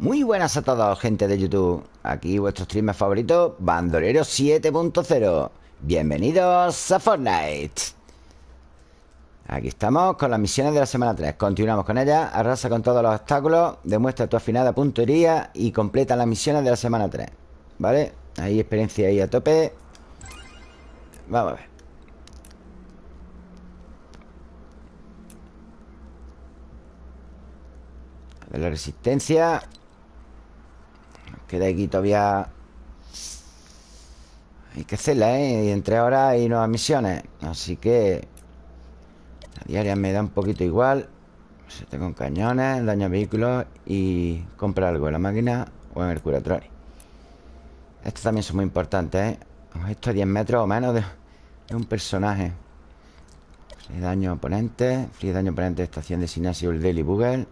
Muy buenas a todos, gente de YouTube. Aquí vuestro streamer favorito, Bandolero 7.0 Bienvenidos a Fortnite. Aquí estamos con las misiones de la semana 3 Continuamos con ellas Arrasa con todos los obstáculos Demuestra tu afinada puntería Y completa las misiones de la semana 3 ¿Vale? Ahí experiencia ahí a tope. Vamos a ver. De la resistencia Queda aquí todavía Hay que hacerla, ¿eh? Y entre ahora hay nuevas misiones Así que La diaria me da un poquito igual Se con cañones, daño a vehículos Y compra algo en la máquina O en el curatori Estos también son muy importantes, ¿eh? Esto a 10 metros o menos de, un personaje Free daño oponente Free daño oponente de estación de Sinasio el Daily Bugle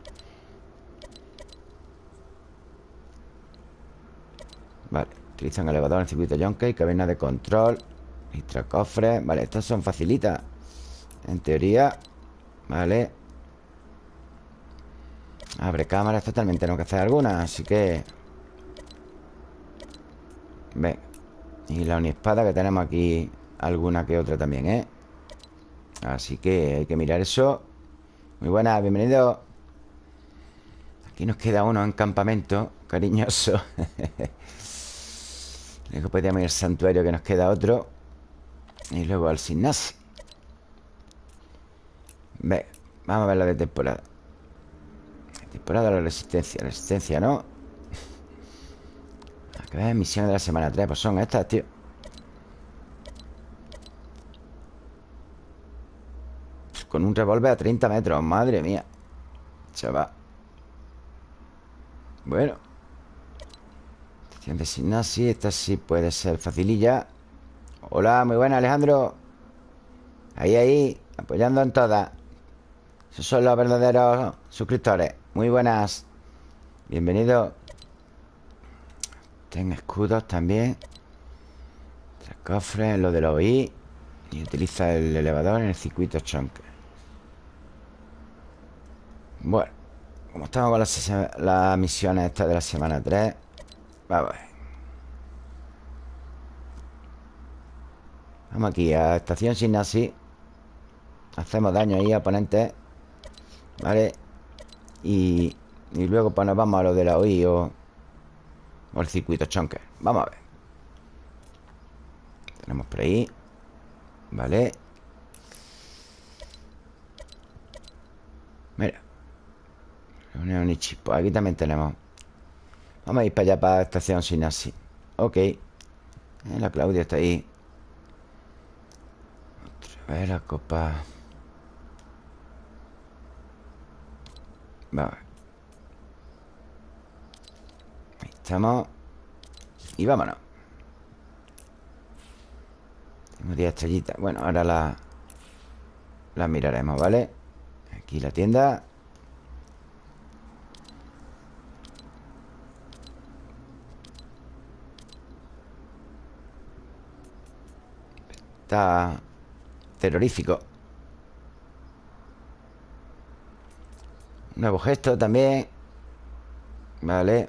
Vale, utilizan elevador en el circuito y Cabina de control cofres Vale, estas son facilitas En teoría. Vale. Abre cámaras también tenemos que hacer algunas Así que Ven Y la unispada que tenemos aquí Alguna que otra también, ¿eh? Así que hay que mirar eso. Muy buenas, bienvenido. Aquí nos queda uno en campamento Cariñoso Luego podríamos ir al santuario que nos queda otro. Y luego al gimnasio. Ve, vamos a ver la de temporada. Temporada de la resistencia. Resistencia, ¿no? A ver, misiones de la semana 3 Pues son estas, tío. Con un revólver a 30 metros Madre mía. Chaval. Bueno Sinasi, esta sí puede ser facililla. Hola, muy buena Alejandro. Ahí, ahí, apoyando en todas. Esos son los verdaderos suscriptores. Muy buenas. Bienvenido. Ten escudos también. Tres cofres, lo de los I Y utiliza el elevador en el circuito chonque Bueno Como estamos con las, las misiones estas de la semana 3 Vamos Vamos aquí a estación sin así Hacemos daño ahí a oponentes Vale y, y luego pues nos vamos a lo de la OI o, o el circuito chonker. Vamos a ver. Tenemos por ahí Vale Mira. Reunión y Pues aquí también tenemos Vamos a ir para allá, para la estación Sinasi. Ok. La Claudia está ahí. Otra vez la copa. Vamos Ahí estamos. Y vámonos. Tengo 10 estrellitas. Bueno, ahora la La miraremos, ¿vale? Aquí la tienda Está terrorífico. Nuevo gesto también. Vale.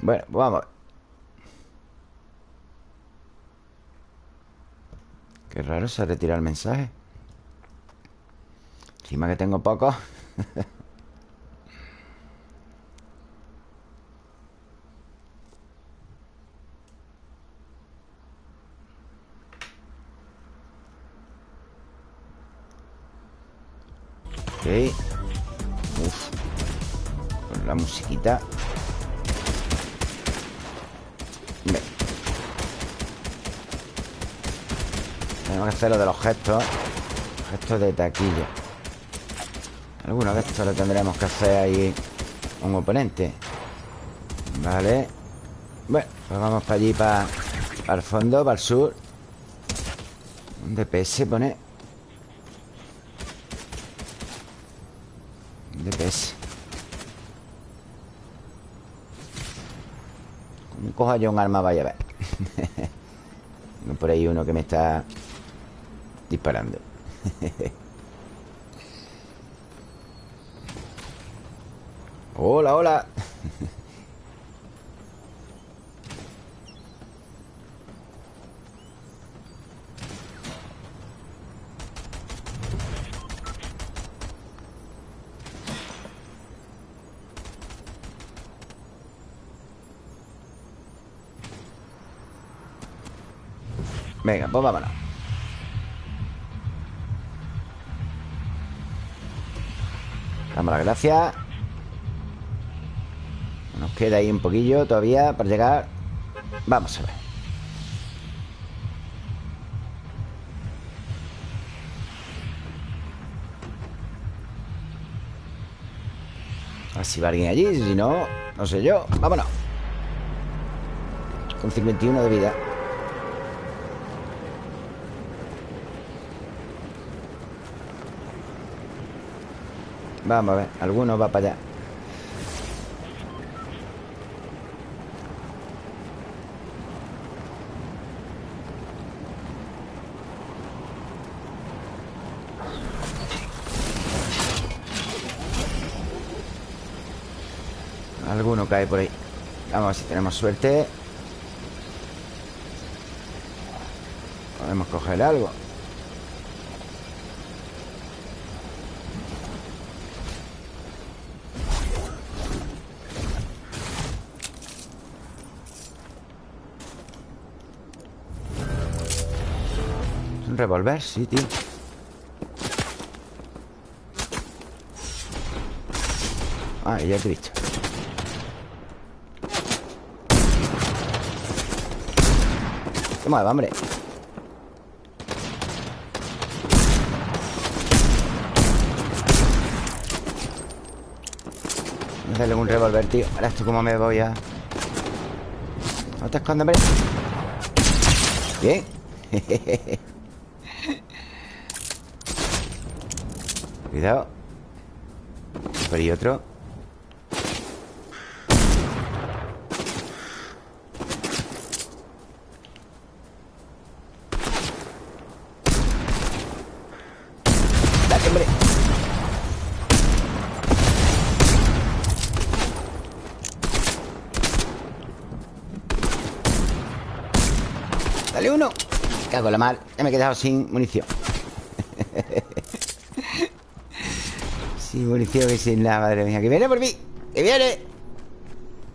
Bueno, pues vamos. Qué raro se ha retirado el mensaje. Encima que tengo poco Uf. Con la musiquita. Tenemos que hacer lo de los gestos. Gestos de taquilla. Algunos de estos lo tendremos que hacer ahí un oponente. Vale. Bueno, pues vamos para allí, para, para el fondo, para el sur. Un DPS pone. DPS Como coja yo un arma, vaya a ver Por ahí uno que me está Disparando. Hola, hola Venga, pues vámonos. Damos las gracias. Nos queda ahí un poquillo todavía para llegar. Vamos a ver. A ver si va alguien allí Si no, no sé yo. Vámonos. Con 51 de vida Vamos a ver, alguno va para allá. Alguno cae por ahí. Vamos a ver si tenemos suerte. Podemos coger algo revolver? Sí, tío. Ah, ya te he dicho. Toma, hombre. Dale un revólver, tío. Ahora esto cómo me voy a... No te escondas, hombre. Bien Cuidado. Por ahí otro. Dale, hombre. Dale uno. Cago la mal Ya me he quedado sin munición Sin munición y sin nada, madre mía. ¡Que viene por mí! ¡Que viene!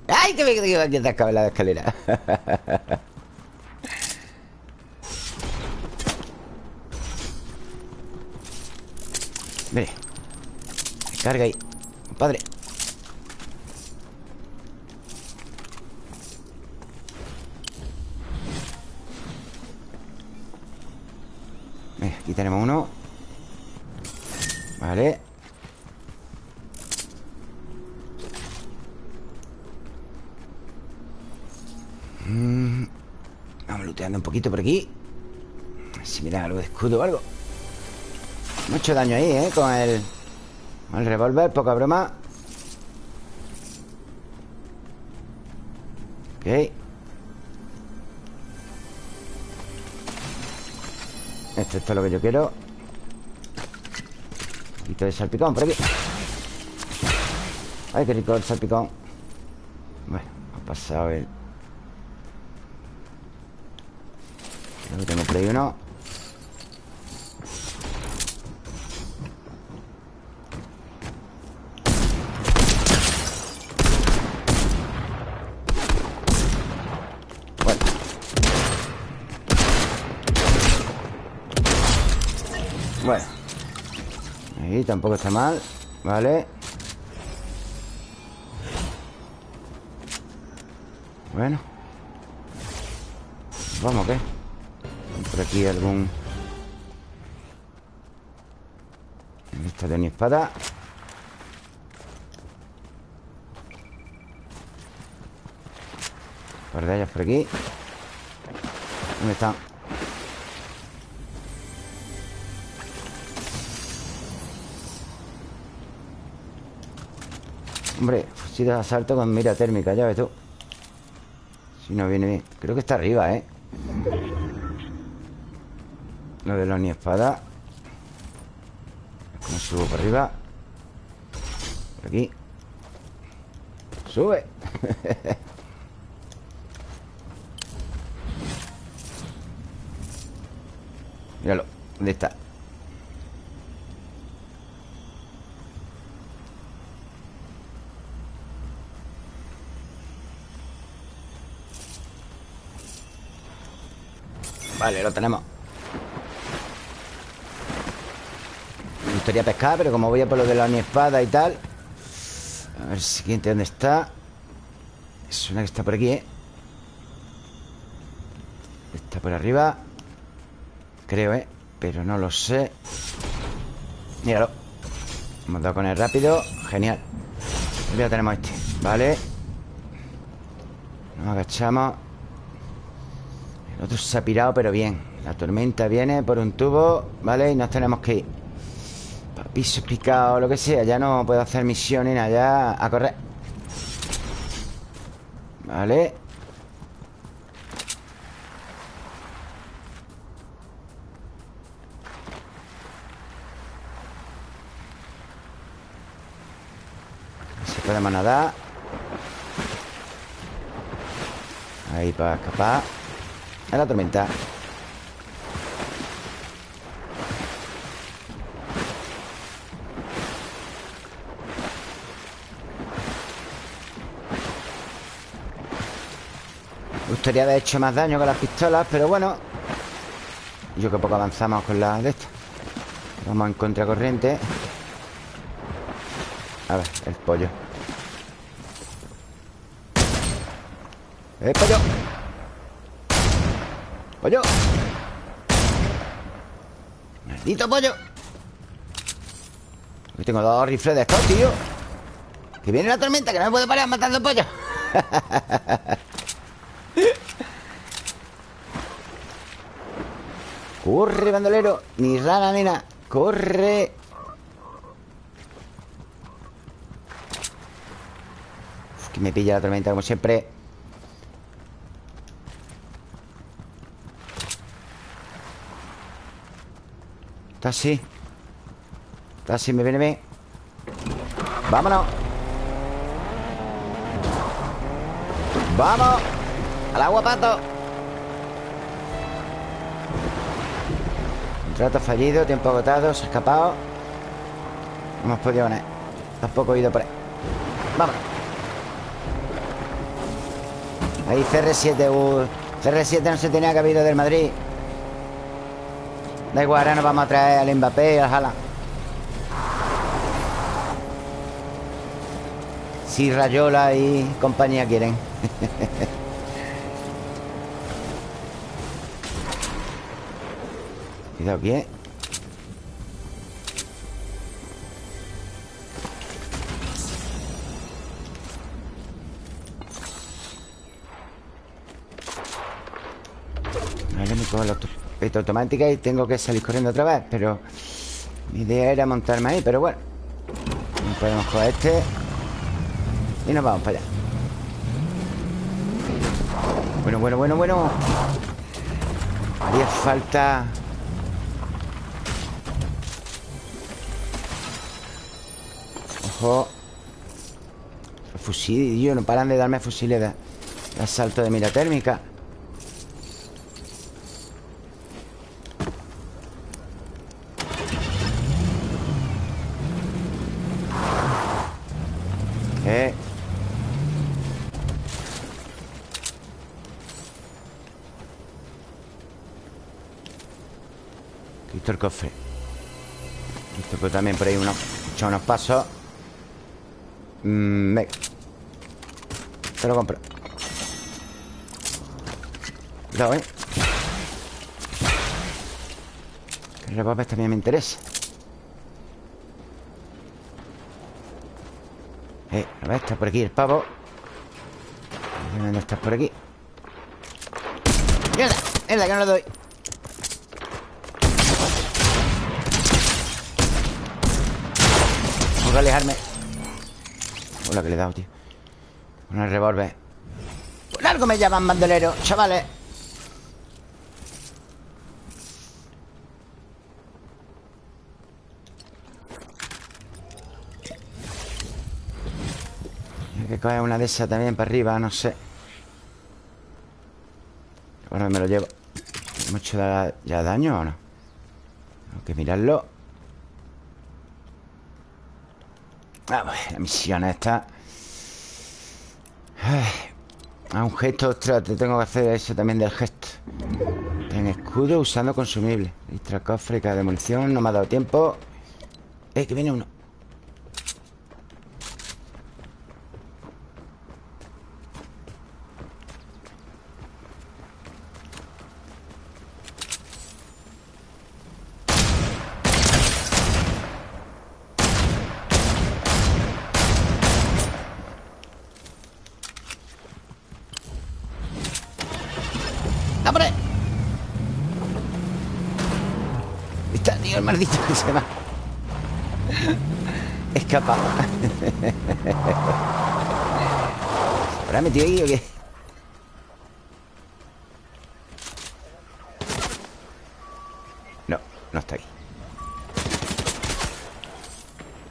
¡Ay, que me quedo aquí atascado en la escalera! Mire. Carga ahí. Padre. aquí tenemos uno. Vale. Un poquito por aquí. Si me algo de escudo o algo. Mucho daño ahí, ¿eh? Con el, el revólver, poca broma. Ok. Esto, esto es lo que yo quiero. Un poquito de salpicón por aquí. Ay, qué rico el salpicón. Bueno, ha pasado el tengo por ahí uno Bueno. Bueno. Ahí tampoco está mal Vale Bueno. Vamos, ¿qué? Por aquí algún... Esta de mi espada par de ellas por aquí ¿Dónde están? Hombre, fusil de asalto con mira térmica, ya ves tú Si no viene bien Creo que está arriba, ¿eh? Lo de la ni espada ¿Cómo subo por arriba? Por aquí Sube Míralo ¿Dónde está? Vale, lo tenemos gustaría pescar, pero como voy a por lo de la espada y tal A ver, siguiente, ¿dónde está? Suena que está por aquí, ¿eh? Está por arriba Creo, ¿eh? Pero no lo sé Míralo Hemos dado con él rápido Genial Ya tenemos este Vale Nos agachamos El otro se ha pirado, pero bien La tormenta viene por un tubo ¿Vale? Y nos tenemos que ir Para piso picado, lo que sea Ya no puedo hacer misiones nada Ya a correr. Vale. Podemos nadar Ahí para escapar. A la tormenta gustaría haber hecho más daño con las pistolas Pero bueno Yo que poco avanzamos con las de estas Vamos en contracorriente A ver, el pollo ¡Eh, pollo! ¡Pollo! ¡Maldito pollo! Aquí tengo dos rifles de estos, tío Que viene la tormenta, que no me puedo parar matando pollo Corre, bandolero. Ni rana, nena. Corre. Uf, que me pilla la tormenta como siempre. Taxi Taxi, me viene bien. Vámonos. Vamos. Al agua, pato Contrato fallido, tiempo agotado Se ha escapado. No hemos podido ganar. Tampoco he ido por ahí. Vamos. Ahí CR7 uh, CR7 no se tenía que haber ido del Madrid. Da igual, ahora nos vamos a traer al Mbappé y al Jala. Si Rayola y compañía quieren. Cuidado ¿eh? Vale, me cojo la automática y tengo que salir corriendo otra vez Pero mi idea era montarme ahí Pero bueno. Podemos coger este Y nos vamos para allá. Bueno, bueno, bueno, bueno. Haría falta Ojo. Fusil, yo no paran de darme fusiles de, de asalto de mira térmica. El cofre. Esto pues también por ahí unos, unos pasos mm, Venga Te lo compro Cuidado, eh El revólver también me interesa Eh, a ver, está por aquí el pavo ¿Dónde estás por aquí? ¡Mierda! ¡Mierda, que no lo doy! Tengo que alejarme Hola que le he dado, tío. Con el revólver. Por algo me llaman bandolero, chavales. Que coger una de esas también para arriba, no sé. Bueno, me lo llevo. ¿Hemos hecho ya daño o no? Tengo que mirarlo La misión esta. Ah, un gesto, ostras, te tengo que hacer eso también del gesto. En escudo usando consumible. Extra cofre, de munición, no me ha dado tiempo. Eh, que viene uno maldito que se va Escapa ¿Habrá metido ahí o qué? No, no está ahí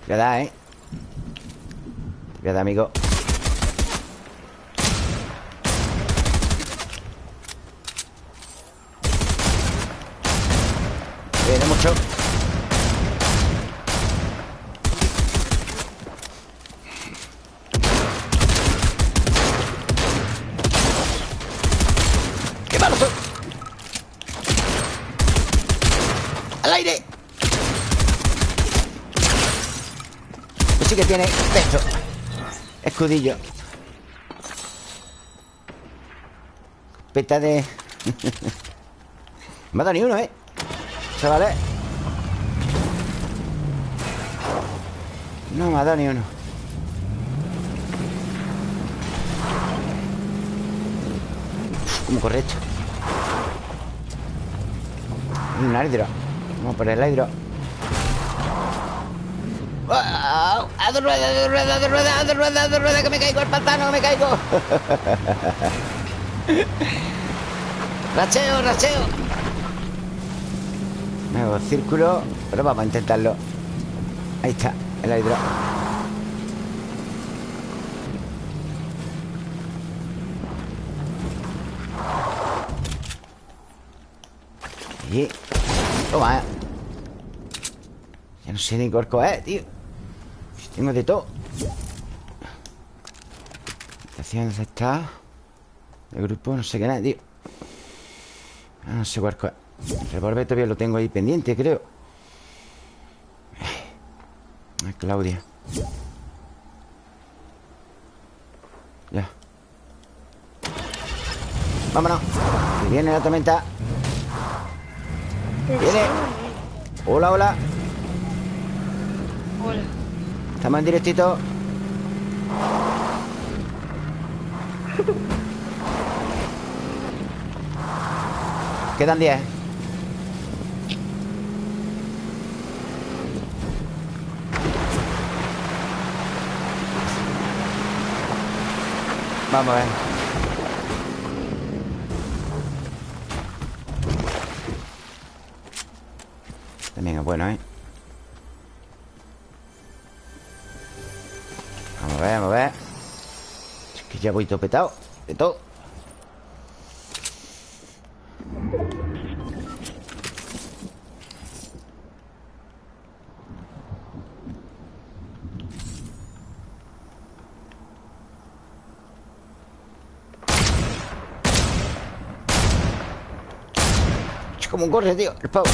Te voy a dar, ¿eh? Te voy a dar, amigo Viene mucho tiene pecho. Escudillo. Peta de... me ha dado ni uno, ¿eh? Chavales. No me ha dado ni uno Como correcto Un hidro Vamos por el hidro ¡A de rueda, de rueda, de rueda, de rueda, de rueda! ¡Que me caigo al pantano, que me caigo! ¡Racheo, racheo! Nuevo círculo Pero vamos a intentarlo Ahí está, el hidro Y... Toma, eh. Ya no sé ni corco es, tío. Tengo de todo. Estación, ¿dónde está? El grupo, no sé qué nada, tío. Ah, No sé cuál es. El revólver todavía lo tengo ahí pendiente, creo. Ay, Claudia. Ya. Vámonos. Viene la tormenta Viene. Hola, hola. Hola. Estamos en directito. Quedan 10 Vamos a ver También es bueno, ¿eh? a ver, vamos a ver. Es que ya voy topetado De todo. Como un corre, tío El pavo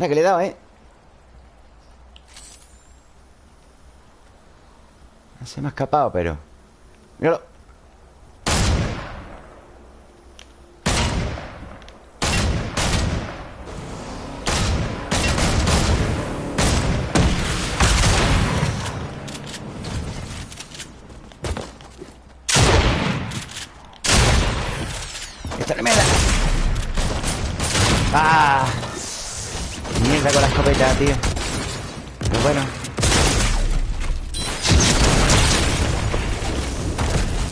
Ahora que le he dado, ¿eh? Se me ha escapado, pero... Míralo Esta no me da ¡Ah! Mierda con la escopeta, tío Pero bueno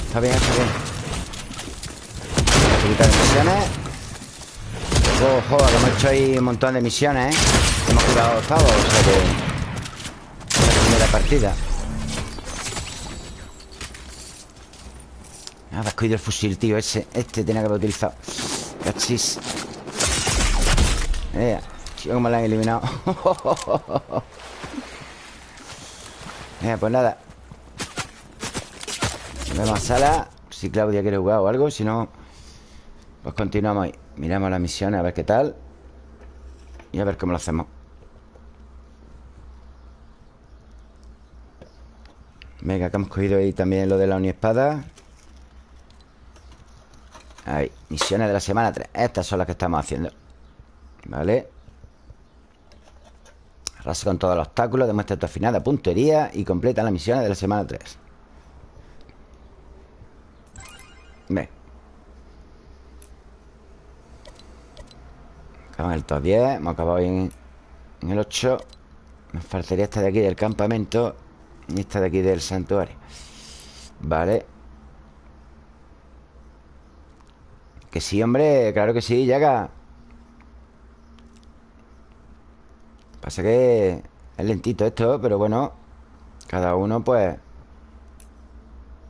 Está bien, está bien Un poquito de misiones Ojo, que hemos hecho ahí un montón de misiones, ¿eh? Hemos quedado octavos, o que... La primera partida. Ah, has cogido el fusil, tío, ese. Este tenía que haber utilizado. Cachis. Eh, tío, cómo la han eliminado. eh, pues nada. Vemos a sala. Si Claudia quiere jugar o algo, si no, pues continuamos ahí. Miramos las misiones a ver qué tal. Y a ver cómo lo hacemos. Venga, que hemos cogido ahí también lo de la uniespada. Ahí, misiones de la semana 3 Estas son las que estamos haciendo. Vale. Arrasa con todos los obstáculos Demuestra tu afinada puntería Y completa las misiones de la semana 3 Ve Acabamos en el top 10 Hemos acabado en, el 8 Nos faltaría esta de aquí del campamento Y esta de aquí del santuario. Vale. Que sí, hombre, claro que sí, llega Pasa que es lentito esto, pero bueno Cada uno, pues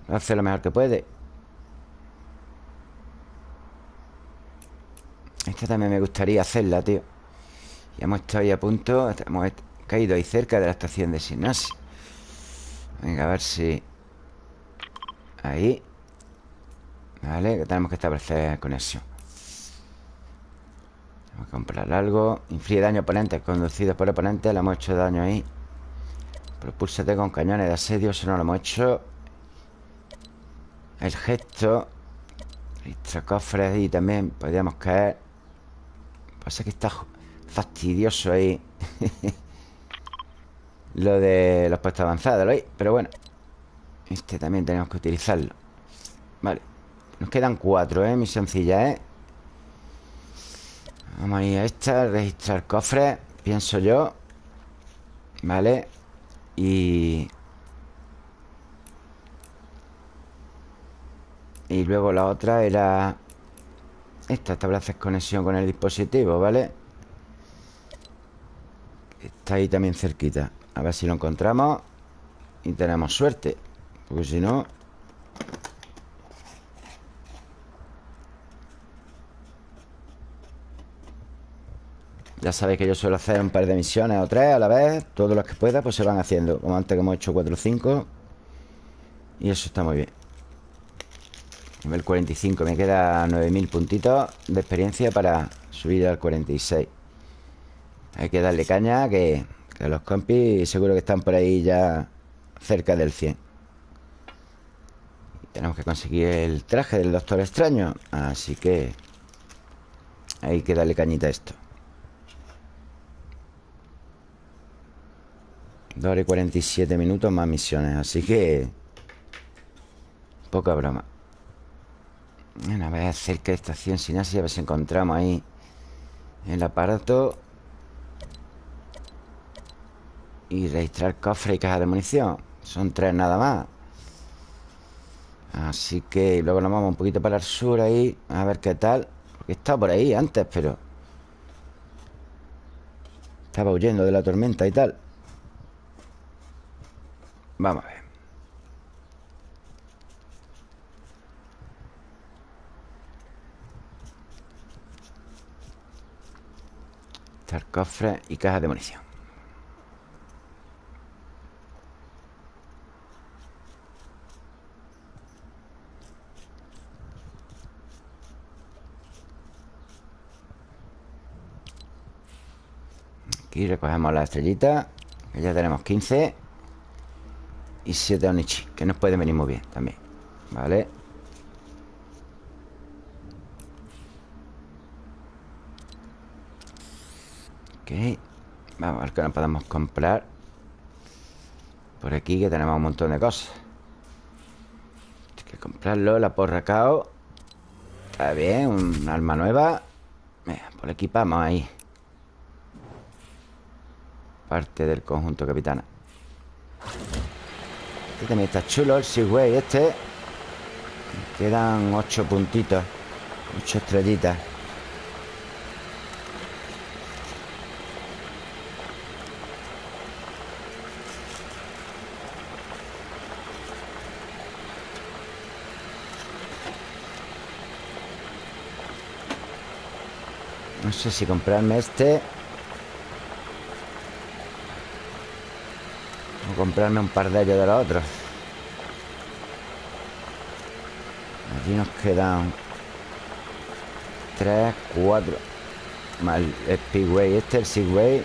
Hace lo mejor que puede Esta también me gustaría hacerla, tío. Ya hemos estado ahí a punto Hemos caído ahí cerca de la estación de Sinasi Venga, a ver si Ahí. Vale, que tenemos que establecer conexión. Vamos a comprar algo. Inflige daño a oponentes conducidos por oponentes Le hemos hecho daño ahí. Propúlsate con cañones de asedio Eso no lo hemos hecho. El gesto Extra cofres y también podríamos caer Pasa que está fastidioso ahí Lo de los puestos avanzados Pero bueno Este también tenemos que utilizarlo Vale nos quedan cuatro, ¿eh? sencilla, ¿eh? Vamos a ir a esta Registrar cofres Pienso yo Vale Y... Y luego la otra era... Esta, estableces conexión con el dispositivo, ¿vale? Está ahí también cerquita. A ver si lo encontramos. Y tenemos suerte Porque si no... Ya sabéis que yo suelo hacer un par de misiones o tres a la vez. Todos los que pueda pues se van haciendo. Como antes que hemos hecho 4 o 5 Y eso está muy bien Nivel 45 Me queda 9000 puntitos de experiencia para subir al 46 Hay que darle caña que, que los compis seguro que están por ahí ya cerca del 100 Tenemos que conseguir el traje del Doctor Extraño Así que hay que darle cañita a esto. 2 horas y 47 minutos más misiones Así que... Poca broma Bueno, a ver cerca de estación sin así A ver si encontramos ahí El aparato. Y registrar cofre y caja de munición. Son tres nada más. Así que luego nos vamos un poquito para el sur ahí A ver qué tal. Porque estaba por ahí antes, pero Estaba huyendo de la tormenta y tal. Vamos a ver. Estar cofre y caja de munición. Aquí recogemos la estrellita Que ya tenemos 15 y 7 Onichi Que nos puede venir muy bien también Vale Ok. Vamos a ver qué nos podemos comprar. Por aquí que tenemos un montón de cosas. Hay que comprarlo La porra cao. Está bien, un arma nueva. Por aquí vamos ahí. Parte del conjunto capitana. Este también está chulo, el Seaway este. Quedan ocho puntitos Ocho estrellitas No sé si comprarme este. O comprarme un par de ellos de los otros. Aquí nos quedan Tres, cuatro. Más el Speedway Este, el Segway.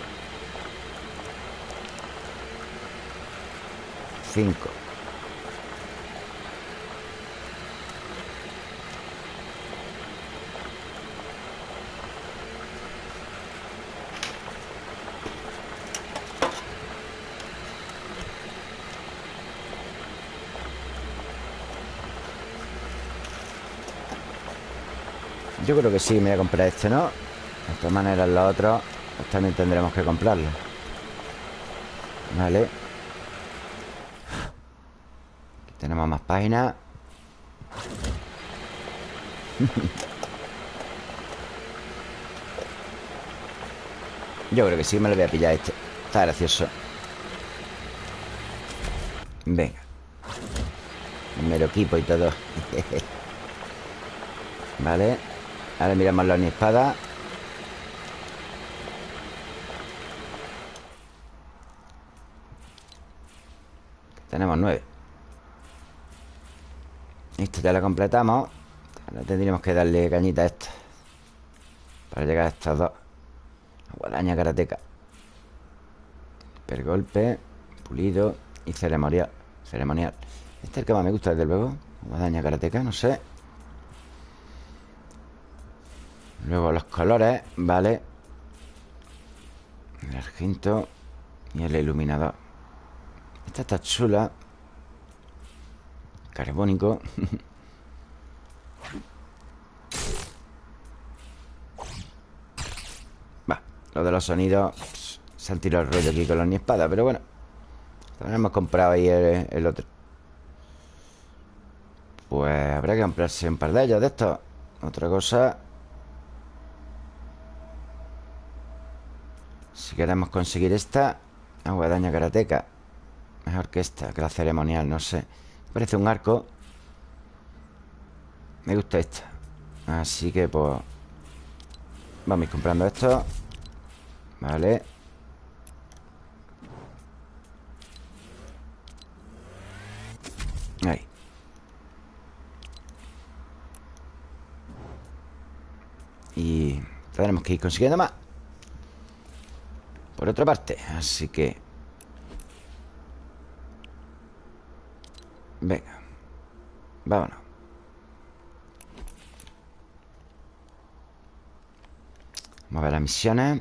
Cinco Yo creo que sí, me voy a comprar este, ¿no? De todas maneras, los otros pues también tendremos que comprarlos Vale. Aquí tenemos más páginas. Yo creo que sí me lo voy a pillar este. Está gracioso. Venga. Primero equipo y todo. Vale Ahora miramos la espada. Tenemos nueve. Esto ya la completamos. Ahora tendríamos que darle cañita a esta Para llegar a estos dos. Guadaña karateca. Pergolpe Pulido y ceremonial. Ceremonial. Este es el que más me gusta, desde luego. Guadaña karateca, no sé Luego los colores, vale El argento Y el iluminador. Esta está chula. Carbónico. Va, lo de los sonidos Se han tirado el rollo aquí con los ni espada Pero bueno También hemos comprado ahí el, otro. Pues habrá que comprarse un par de ellos de estos. Otra cosa Si queremos conseguir esta Agua daño karateca Mejor que esta, que la ceremonial, no sé. Parece un arco. Me gusta esta. Así que pues Vamos a ir comprando esto. Vale. Ahí. Y tenemos que ir consiguiendo más por otra parte Así que Venga Vámonos. Vamos a ver las misiones.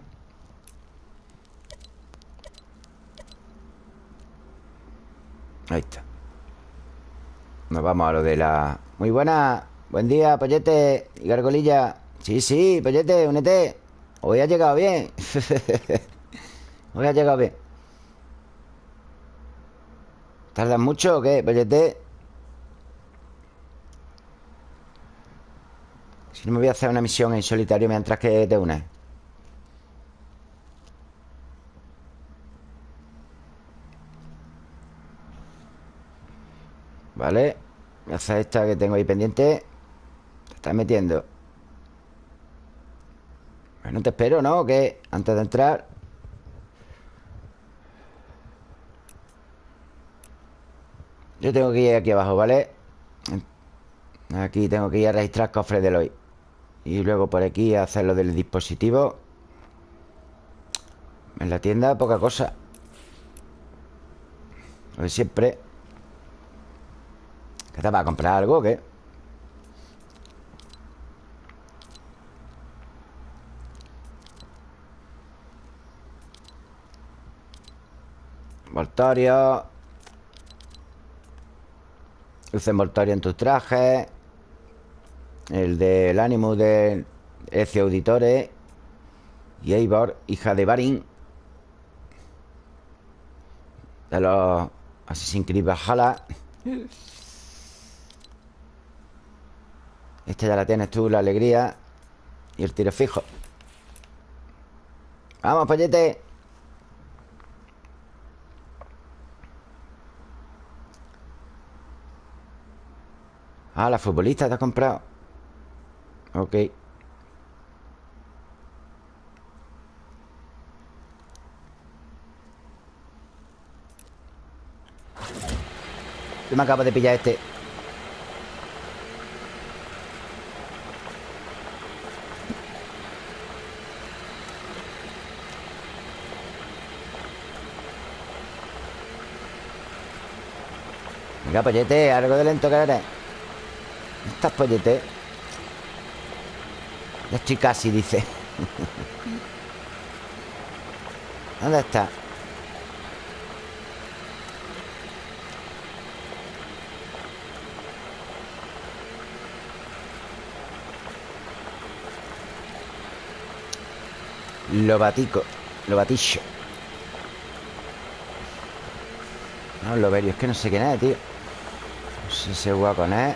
Ahí está. Nos vamos a lo de la... Muy buena Buen día, pollete y gargolilla. Sí, sí, pollete, únete. Hoy ha llegado bien Hoy ha llegado bien ¿Tardas mucho o qué, Bellete? Si no me voy a hacer una misión en solitario mientras que te unes Vale Voy a hacer esta que tengo ahí pendiente Te estás metiendo Bueno, te espero, ¿no? ¿Qué? Antes de entrar Yo tengo que ir aquí abajo, ¿vale? Aquí tengo que ir a registrar cofres de hoy Y luego por aquí a hacer lo del dispositivo. En la tienda poca cosa. Lo de siempre. ¿Qué te va a comprar algo o qué? Voltorio Luz envoltoria en tus trajes El del ánimo de Ece Auditore Y Eivor, hija de Barin De los Assassin's Creed Valhalla. Esta ya la tienes tú, la alegría Y el tiro fijo. Vamos, pollete Ah, la futbolista te ha comprado. Ok. Yo me acabo de pillar este. Venga, pollete, algo de lento que eres. Estás pollete Ya estoy casi, dice ¿Dónde está? Lo batico Lo batillo. No, lo verio Es que no sé quién es, tío. No sé si es con él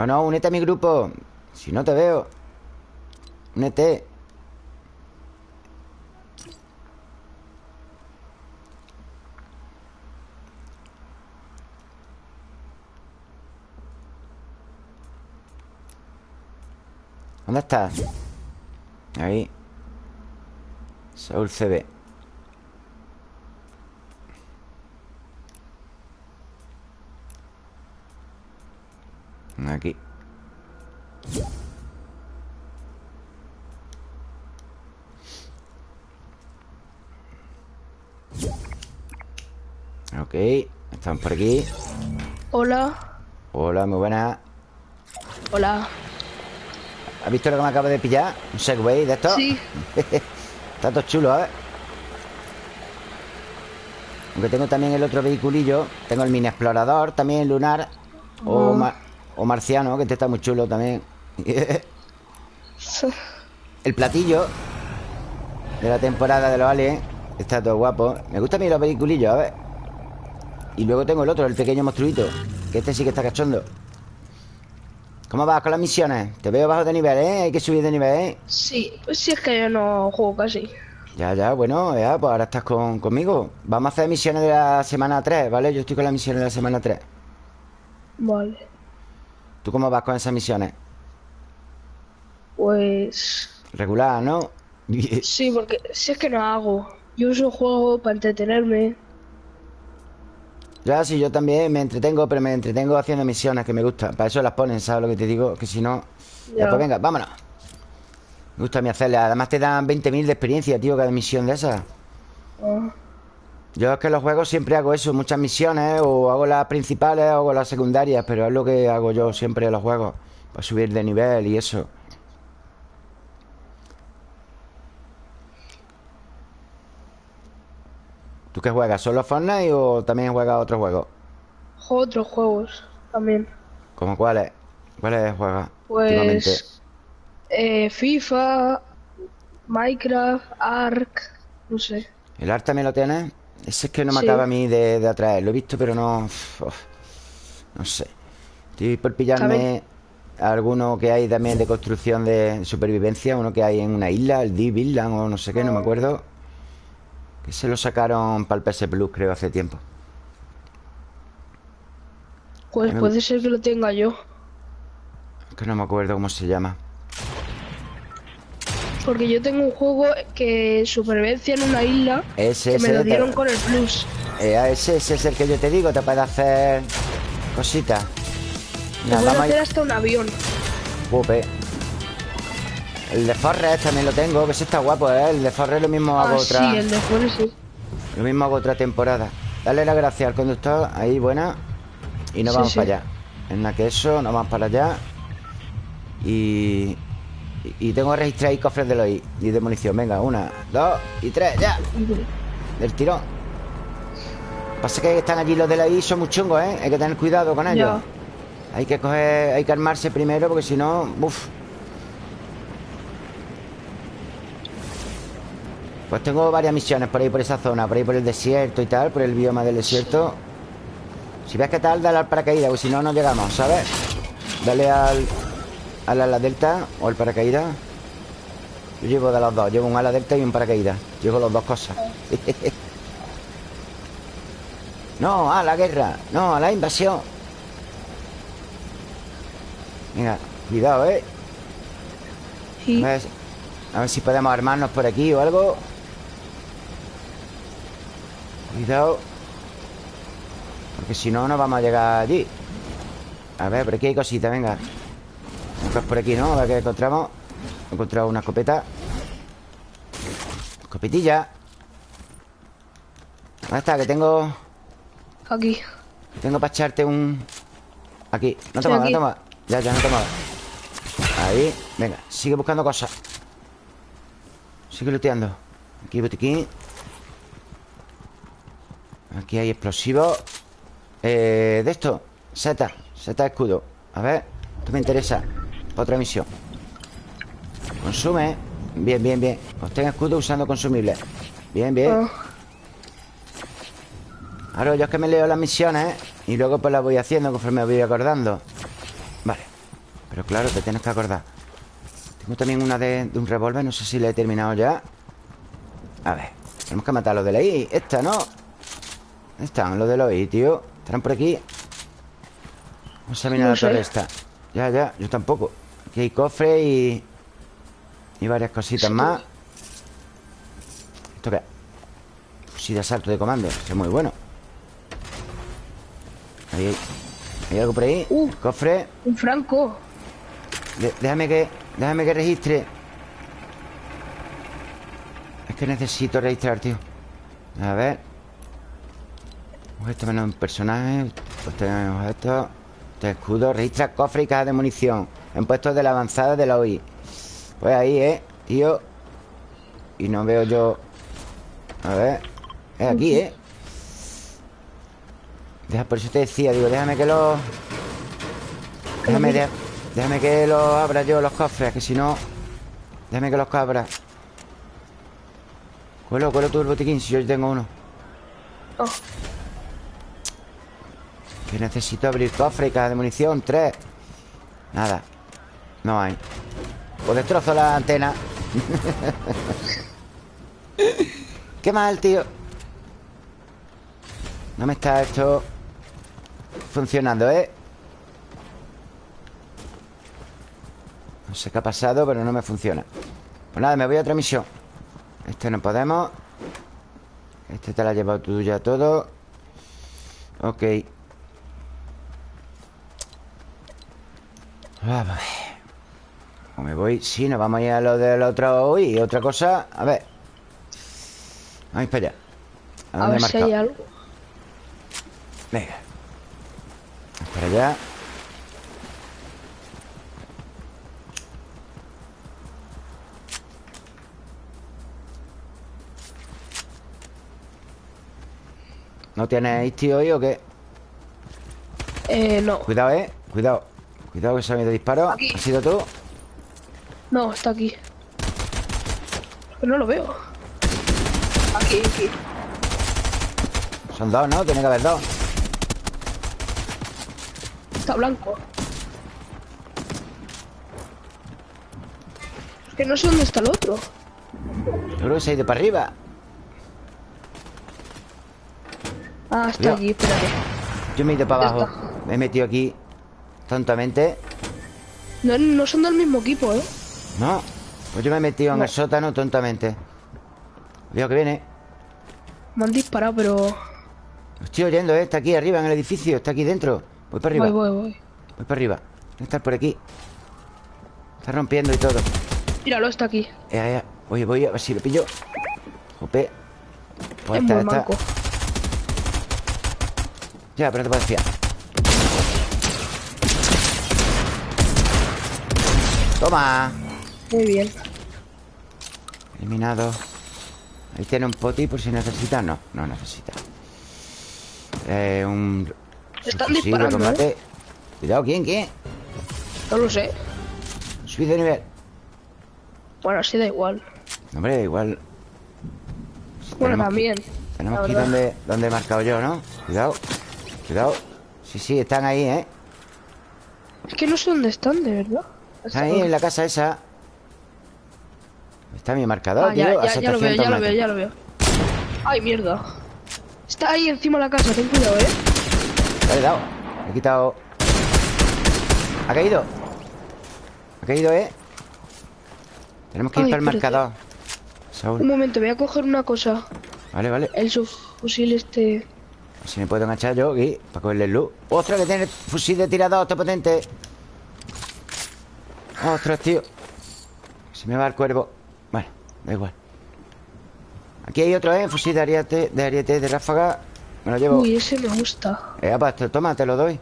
No, no, únete a mi grupo. Si no te veo Únete. ¿Dónde estás? Ahí. Saúl CB Aquí Ok, estamos por aquí Hola Hola, muy buena Hola ¿Has visto lo que me acabo de pillar? ¿Un Segway de esto? Sí Está todo chulo, ¿eh? Aunque tengo también el otro vehiculillo Tengo el mini explorador también lunar o, Oh. O marciano Que este está muy chulo también. El platillo De la temporada de los aliens Está todo guapo. Me gustan a mí los vehiculillos, a ver. Y luego tengo el otro, el pequeño monstruito Que este sí que está cachondo. ¿Cómo vas con las misiones? Te veo bajo de nivel, ¿eh? Hay que subir de nivel, ¿eh? Sí, pues sí es que yo no juego casi. Ya, ya, bueno, ya, pues ahora estás con, conmigo. Vamos a hacer misiones de la semana 3, ¿vale? Yo estoy con las misiones de la semana 3 Vale ¿Tú cómo vas con esas misiones? Pues... Regular, ¿no? Sí, porque si es que no hago Yo uso juego para entretenerme Ya, sí, yo también me entretengo Pero me entretengo haciendo misiones que me gustan Para eso las ponen, ¿sabes lo que te digo? Que si no... Ya, Ya. pues venga, vámonos Me gusta a mí hacerlas Además te dan 20.000 de experiencia, tío Cada misión de esas Ah, Yo es que los juegos siempre hago eso Muchas misiones O hago las principales o hago las secundarias Pero es lo que hago yo siempre en los juegos Para subir de nivel y eso ¿Tú qué juegas? ¿Solo Fortnite o también juegas otros juegos? Juego otros juegos también ¿Cómo cuáles? ¿Cuáles juegas? Pues... Eh, FIFA Minecraft Ark No sé ¿El art también lo tienes? Ese es que no me Sí. acaba a mí de, de atraer. Lo he visto pero no... uf, no sé. Estoy por pillarme alguno que hay también de construcción de supervivencia Uno que hay en una isla, el Deep Island o no sé qué, no me acuerdo Que se lo sacaron para el PS Plus creo hace tiempo. Pues puede ser que lo tenga yo. Que no me acuerdo cómo se llama Porque yo tengo un juego que supervivencia en una isla Ese, Que me lo te- dieron con el plus eh, ese, ese es el que yo te digo Te puede hacer cositas Te puede vamos a ir- hacer hasta un avión Jope. El de Forrest también lo tengo, que ese está guapo, ¿eh? El de Forrest lo mismo hago Ah, otra. sí, el de Forest sí Lo mismo hago otra temporada. Dale la gracia al conductor, ahí buena. Y nos Sí, vamos sí. para allá. En la que eso, nos vamos para allá. Y. y- Y tengo que registrar ahí cofres de los I y de munición. Venga, una, dos y tres, ya. Del tirón. Pasa que están allí los de la I, son muy chungos, ¿eh? Hay que tener cuidado con ellos. Hay que coger, hay que armarse primero porque si no, uff. Pues tengo varias misiones por ahí por esa zona, por ahí por el desierto y tal, por el bioma del desierto. Si ves que tal, dale al paracaídas, porque si no, no llegamos, ¿sabes? Dale al, al ala delta o al paracaídas. Yo llevo de los dos, llevo un ala delta y un paracaídas. Llevo las dos cosas. no, a la guerra, no, a la invasión. Venga, cuidado, ¿eh? Sí. A ver, a ver si podemos armarnos por aquí o algo. Cuidado Porque si no, no vamos a llegar allí A ver, por aquí hay cositas, venga Buscas por aquí, ¿no? A ver qué encontramos. He encontrado una escopeta. Escopetilla. ¿Dónde está? Que tengo... Aquí. Que tengo para echarte un... Aquí. No toma, no toma. Ya, ya, no toma. Ahí Venga, sigue buscando cosas. Sigue looteando. Aquí botiquín. Aquí hay explosivos eh, De esto. Seta Seta escudo. A ver Esto me interesa Otra misión Consume. Bien, bien, bien. Obtén escudo usando consumibles Bien, bien. Ah, Ahora yo es que me leo las misiones Y luego pues las voy haciendo conforme me voy acordando. Vale. Pero claro, te tienes que acordar. Tengo también una de, de un revólver No sé si la he terminado ya. A ver Tenemos que matar a los de la I. Esta, ¿no? ¿Dónde están los de la I, tío? ¿Estarán por aquí? Vamos a mirar No la torre esta. Ya, ya, yo tampoco Aquí hay cofre y... Y varias cositas más ¿Esto qué? Fusil de asalto de comando Eso es muy bueno Ahí hay, ¿Hay algo por ahí? Uh. Cofre un franco. De- déjame que Déjame que registre Es que necesito registrar, tío A ver Objeto menos un personaje Pues tenemos objetos Este escudo Registra cofre y caja de munición En puestos de la avanzada de la OI Pues ahí, ¿eh? Tío Y no veo yo A ver Es aquí, ¿eh? Deja, por eso te decía, digo, déjame que los Déjame, de- déjame que los abra yo los cofres, que si no. Déjame que los abra. Cuelo, cuelo tú el botiquín, si yo tengo uno. Oh, Que necesito abrir cofre y caja de munición. Tres. Nada. No hay. Pues destrozo la antena. Qué mal, tío. No me está esto funcionando, ¿eh? No sé qué ha pasado, pero no me funciona Pues nada, me voy a otra misión Este no podemos Este te la has llevado tú ya todo Ok Vamos ¿Cómo me voy? Sí, nos vamos a ir a lo del otro Uy, otra cosa A ver Vamos para allá ¿A a dónde he ver si hay algo. Venga Vamos para allá ¿No tienes tío hoy o qué? Eh, no. Cuidado, eh Cuidado Cuidado que se ha oído disparo Aquí. ¿Has sido tú? No, está aquí. Pero no lo veo. Aquí, aquí. Son dos, ¿no? Tiene que haber dos Está blanco. Es que no sé dónde está el otro. Yo creo que se ha ido para arriba Ah, está Cuidado. allí, espérate. Yo me he ido para abajo Me he metido aquí Tontamente No, no son del mismo equipo, ¿eh? No Pues yo me he metido en el sótano tontamente. Veo que viene. Me han disparado, pero... Lo estoy oyendo, ¿eh? Está aquí arriba en el edificio Está aquí dentro. Voy para arriba. Voy, Voy, voy, voy. para arriba. Tiene que estar por aquí. Está rompiendo y todo. Míralo, está aquí. Ya, ya Oye, voy a ver si lo pillo. Jope. Pues es muy esta. manco. Ya, pero no te puedes fiar Toma Muy bien. Eliminado Ahí tiene un poti por si necesita No, no necesita eh, Un Están disparando, ¿eh? combate. Cuidado, ¿quién? ¿Quién? No lo sé. Subid de nivel Bueno, así da igual. Hombre, igual Bueno, Tenemos que- también. Tenemos la que ir verdad. donde, donde he marcado yo, ¿no? Cuidado Cuidado Sí, sí, están ahí, ¿eh? Es que no sé dónde están, de verdad. Están ahí en la casa esa Está mi marcador, Ah, tío ya, a ya, ya lo veo, 700 ya lo veo, ya lo veo. Ay, mierda. Está ahí encima de la casa, ten cuidado, ¿eh? Le he dado he quitado ¿Ha caído? ¿Ha caído, eh? Tenemos que ir para el marcador Un momento, voy a coger una cosa. Vale, vale El sub... fusil este. Si me puedo enganchar yo aquí para cogerle el luz. ¡Ostras, que tiene fusil de tirador! ¡Está potente! ¡Ostras, tío! Se me va el cuervo. Da igual. Aquí hay otro, ¿eh? Fusil de ariete, de ariete de ráfaga. Me lo llevo. Uy, ese me gusta. Eh, apa, te- toma, te lo doy.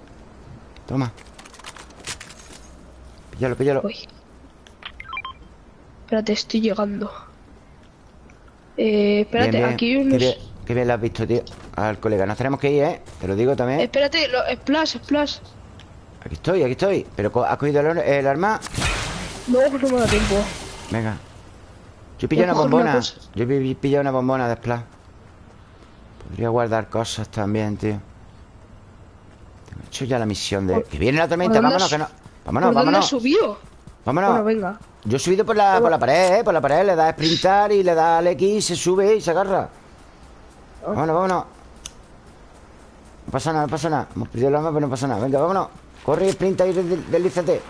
Toma. Píllalo, píllalo. Uy. Espérate, estoy llegando. Eh, espérate, Bien, bien. aquí hay Qué unos. bien, qué bien lo has visto, tío. Al colega. Nos tenemos que ir, ¿eh? Te lo digo también. Espérate, lo, splash, splash. Aquí estoy, aquí estoy. Pero ¿has cogido el, el arma? No, no me da tiempo. Venga. Yo Voy a una bombona. Yo pi- pillé una bombona de splash. Podría guardar cosas también, tío. Tengo hecho ya la misión de... ¿Por- Que viene la tormenta, dónde vámonos, que no... Vámonos, ¿Por dónde vámonos. has subido? Vámonos. Bueno, venga. Yo he subido por la, por la pared, ¿eh? Por la pared. Le da a sprintar y le da al X, se sube y se agarra. Ah. Vámonos, vámonos. No pasa nada, no pasa nada. Hemos perdido el arma, pero no pasa nada. Venga, vámonos. Corre, sprinta y deslízate.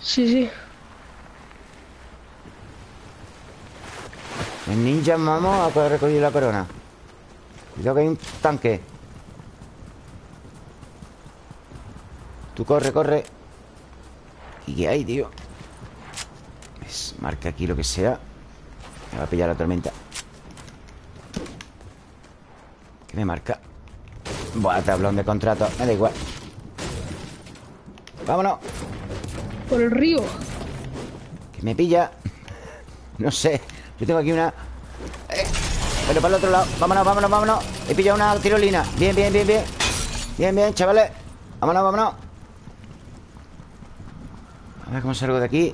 Sí, sí. El ninja, vamos a recoger la corona. Cuidado que hay un tanque. Tú corre, corre. ¿Y qué hay, tío? Es- marca aquí lo que sea. Me va a pillar la tormenta. ¿Qué me marca? Buah, tablón de contrato. Me da igual. Vámonos. Por el río. Que me pilla. No sé. Yo tengo aquí una. Eh, pero para el otro lado. Vámonos, vámonos, vámonos. He pillado una tirolina. Bien, bien, bien, bien. Bien, bien, chavales. Vámonos, vámonos. A ver cómo salgo de aquí.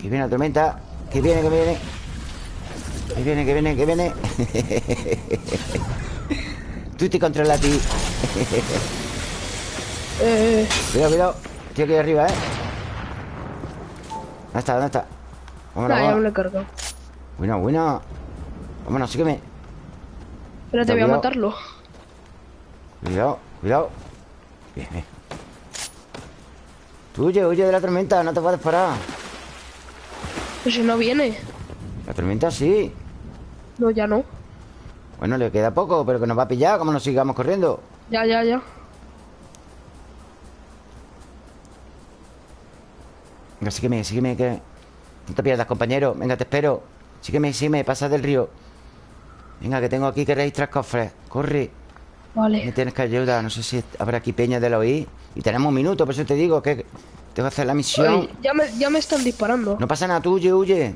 Que viene la tormenta. Que viene, que viene. Que viene, que viene, que viene. Tú te controlas a ti. Eh, Cuidado, cuidado. Estoy aquí arriba, ¿eh? ¿Dónde está? ¿Dónde está? Vámonos, ya me vámonos. lo he cargado. Bueno, bueno. Vámonos, sígueme. Espérate, voy a matarlo. Cuidado, cuidado. Bien, bien. Tú huye, huye de la tormenta, no te puedes parar. Pues si no viene. La tormenta sí. No, ya no. Bueno, le queda poco, pero que nos va a pillar, como nos sigamos corriendo. Ya, ya, ya. Venga, sígueme, sígueme, que. No te pierdas, compañero. Venga, te espero. Sígueme, sígueme, pasa del río. Venga, que tengo aquí que registrar cofres. Corre. Me Vale. tienes que ayudar. No sé si habrá aquí peña de la OI. Y tenemos un minuto, por eso te digo que tengo que hacer la misión. Oye, ya, me, ya me están disparando. No pasa nada, tú huye, huye.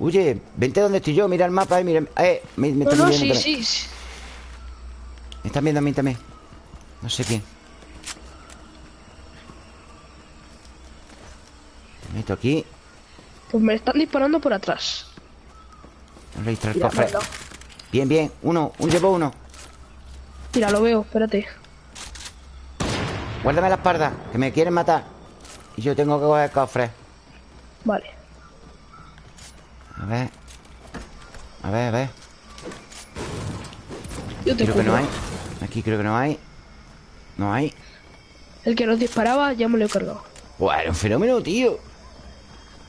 Huye, vente donde estoy yo, mira el mapa, eh, mira. Eh, me, me No, están no, viendo sí, también. sí, sí. Me están viendo a mí también. No sé quién. Me meto aquí. Pues me están disparando por atrás. Registrar el cofre. Bien, bien. Uno, un llevo uno. Mira, lo veo, espérate. Guárdame la espalda, que me quieren matar. Y yo tengo que coger el cofre. Vale. A ver. A ver, a ver. Yo te Creo que no hay. Aquí creo que no hay. No hay. El que nos disparaba ya me lo he cargado. Era un fenómeno, tío.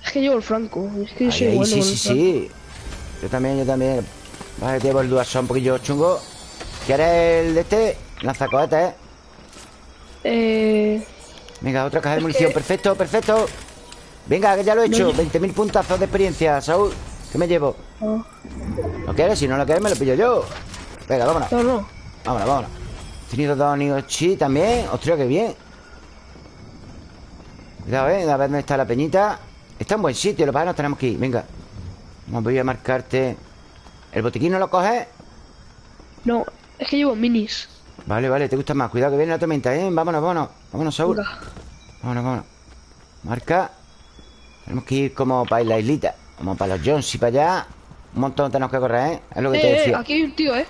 Es que llevo el franco. Es que Ahí, soy ahí, bueno sí, sí, franco. sí. Yo también, yo también. Vale, llevo el duazón un poquillo chungo. ¿Quieres el de este? Lanzacohetes, ¿eh? Eh, Venga, otra caja de munición. que- Perfecto, perfecto. Venga, que ya lo he hecho. No, yo- 20.000 puntazos de experiencia, Saúl. ¿Qué me llevo? no, ¿Lo quieres? Si no lo quieres, me lo pillo yo. Venga, vámonos. no, no. Vámonos, vámonos. He tenido dos Niochi también. Ostras, qué bien. Cuidado, eh. A ver dónde está la peñita. Está en buen sitio, lo que pasa es que nos tenemos que ir. Venga. Vamos, voy a marcarte. ¿El botiquín no lo coges? No, es que llevo minis. Vale, vale, te gusta más. Cuidado que viene la tormenta, ¿eh? Vámonos, vámonos. Vámonos, Saúl. Vámonos, vámonos. Marca. Tenemos que ir como para la islita. Como para los Jones y para allá. Un montón tenemos que correr, ¿eh? Es lo que te Eh, eh, decía. aquí hay un tío, ¿eh?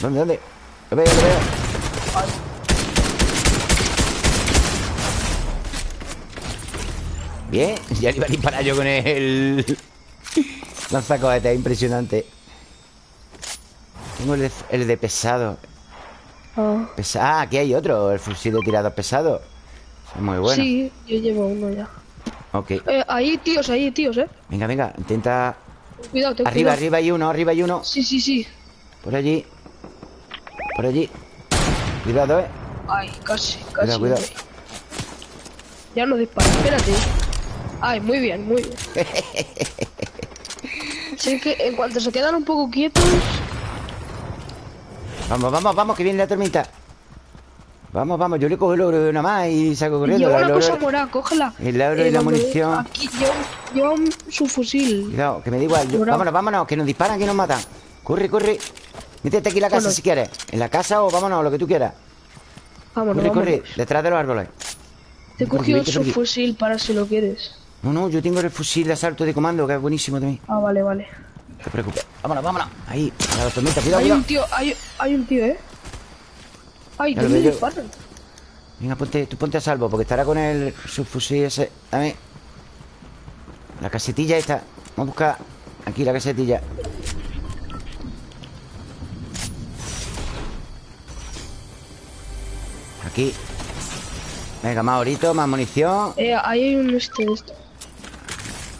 ¿Dónde, dónde? Lo veo, lo veo. Bien, ya le iba a disparar yo con el lanzacohetes, impresionante. Tengo el de, el de pesado. Pesa- ah, aquí hay otro, el fusil de tirador pesado. Es muy bueno. Sí, yo llevo uno ya. Ok. Eh, ahí, tíos, ahí, tíos, ¿eh? Venga, venga, intenta. Cuidado, ten Arriba, cuidado. arriba hay uno, arriba hay uno. Sí, sí, sí. Por allí. Por allí. Cuidado, eh. Ay, casi, casi. Cuidado, cuidado. Ya no dispara, espérate. Ay, muy bien, muy bien. que en cuanto se quedan un poco quietos. Vamos, vamos, vamos, que viene la tormenta. Vamos, vamos, yo le cojo el oro de una más y saco corriendo. Lleva una oro- cosa morada, cógela. El oro y la cuando- munición. Aquí lleva un- su fusil. Cuidado, que me da igual. Yo- vámonos, vámonos, que nos disparan, que nos matan. Corre, corre. Métete aquí en la casa Bueno. si quieres. En la casa o vámonos, lo que tú quieras. Vámonos, Corre, vámonos. corre, detrás de los árboles. Te he cogido su fusil para si lo quieres. No, no, yo tengo el fusil de asalto de comando, que es buenísimo también. Ah, vale, vale. No te preocupes. Vámonos, vámonos. Ahí, a la tormenta, cuidado, Hay cuidado. un tío, hay, hay un tío, ¿eh? Ay, que me disparan. Venga, ponte, tú ponte a salvo, porque estará con el subfusil ese. Dame. La casetilla esta. Vamos a buscar aquí la casetilla. Aquí. Venga, más orito, más munición. Eh, ahí hay un este de esto.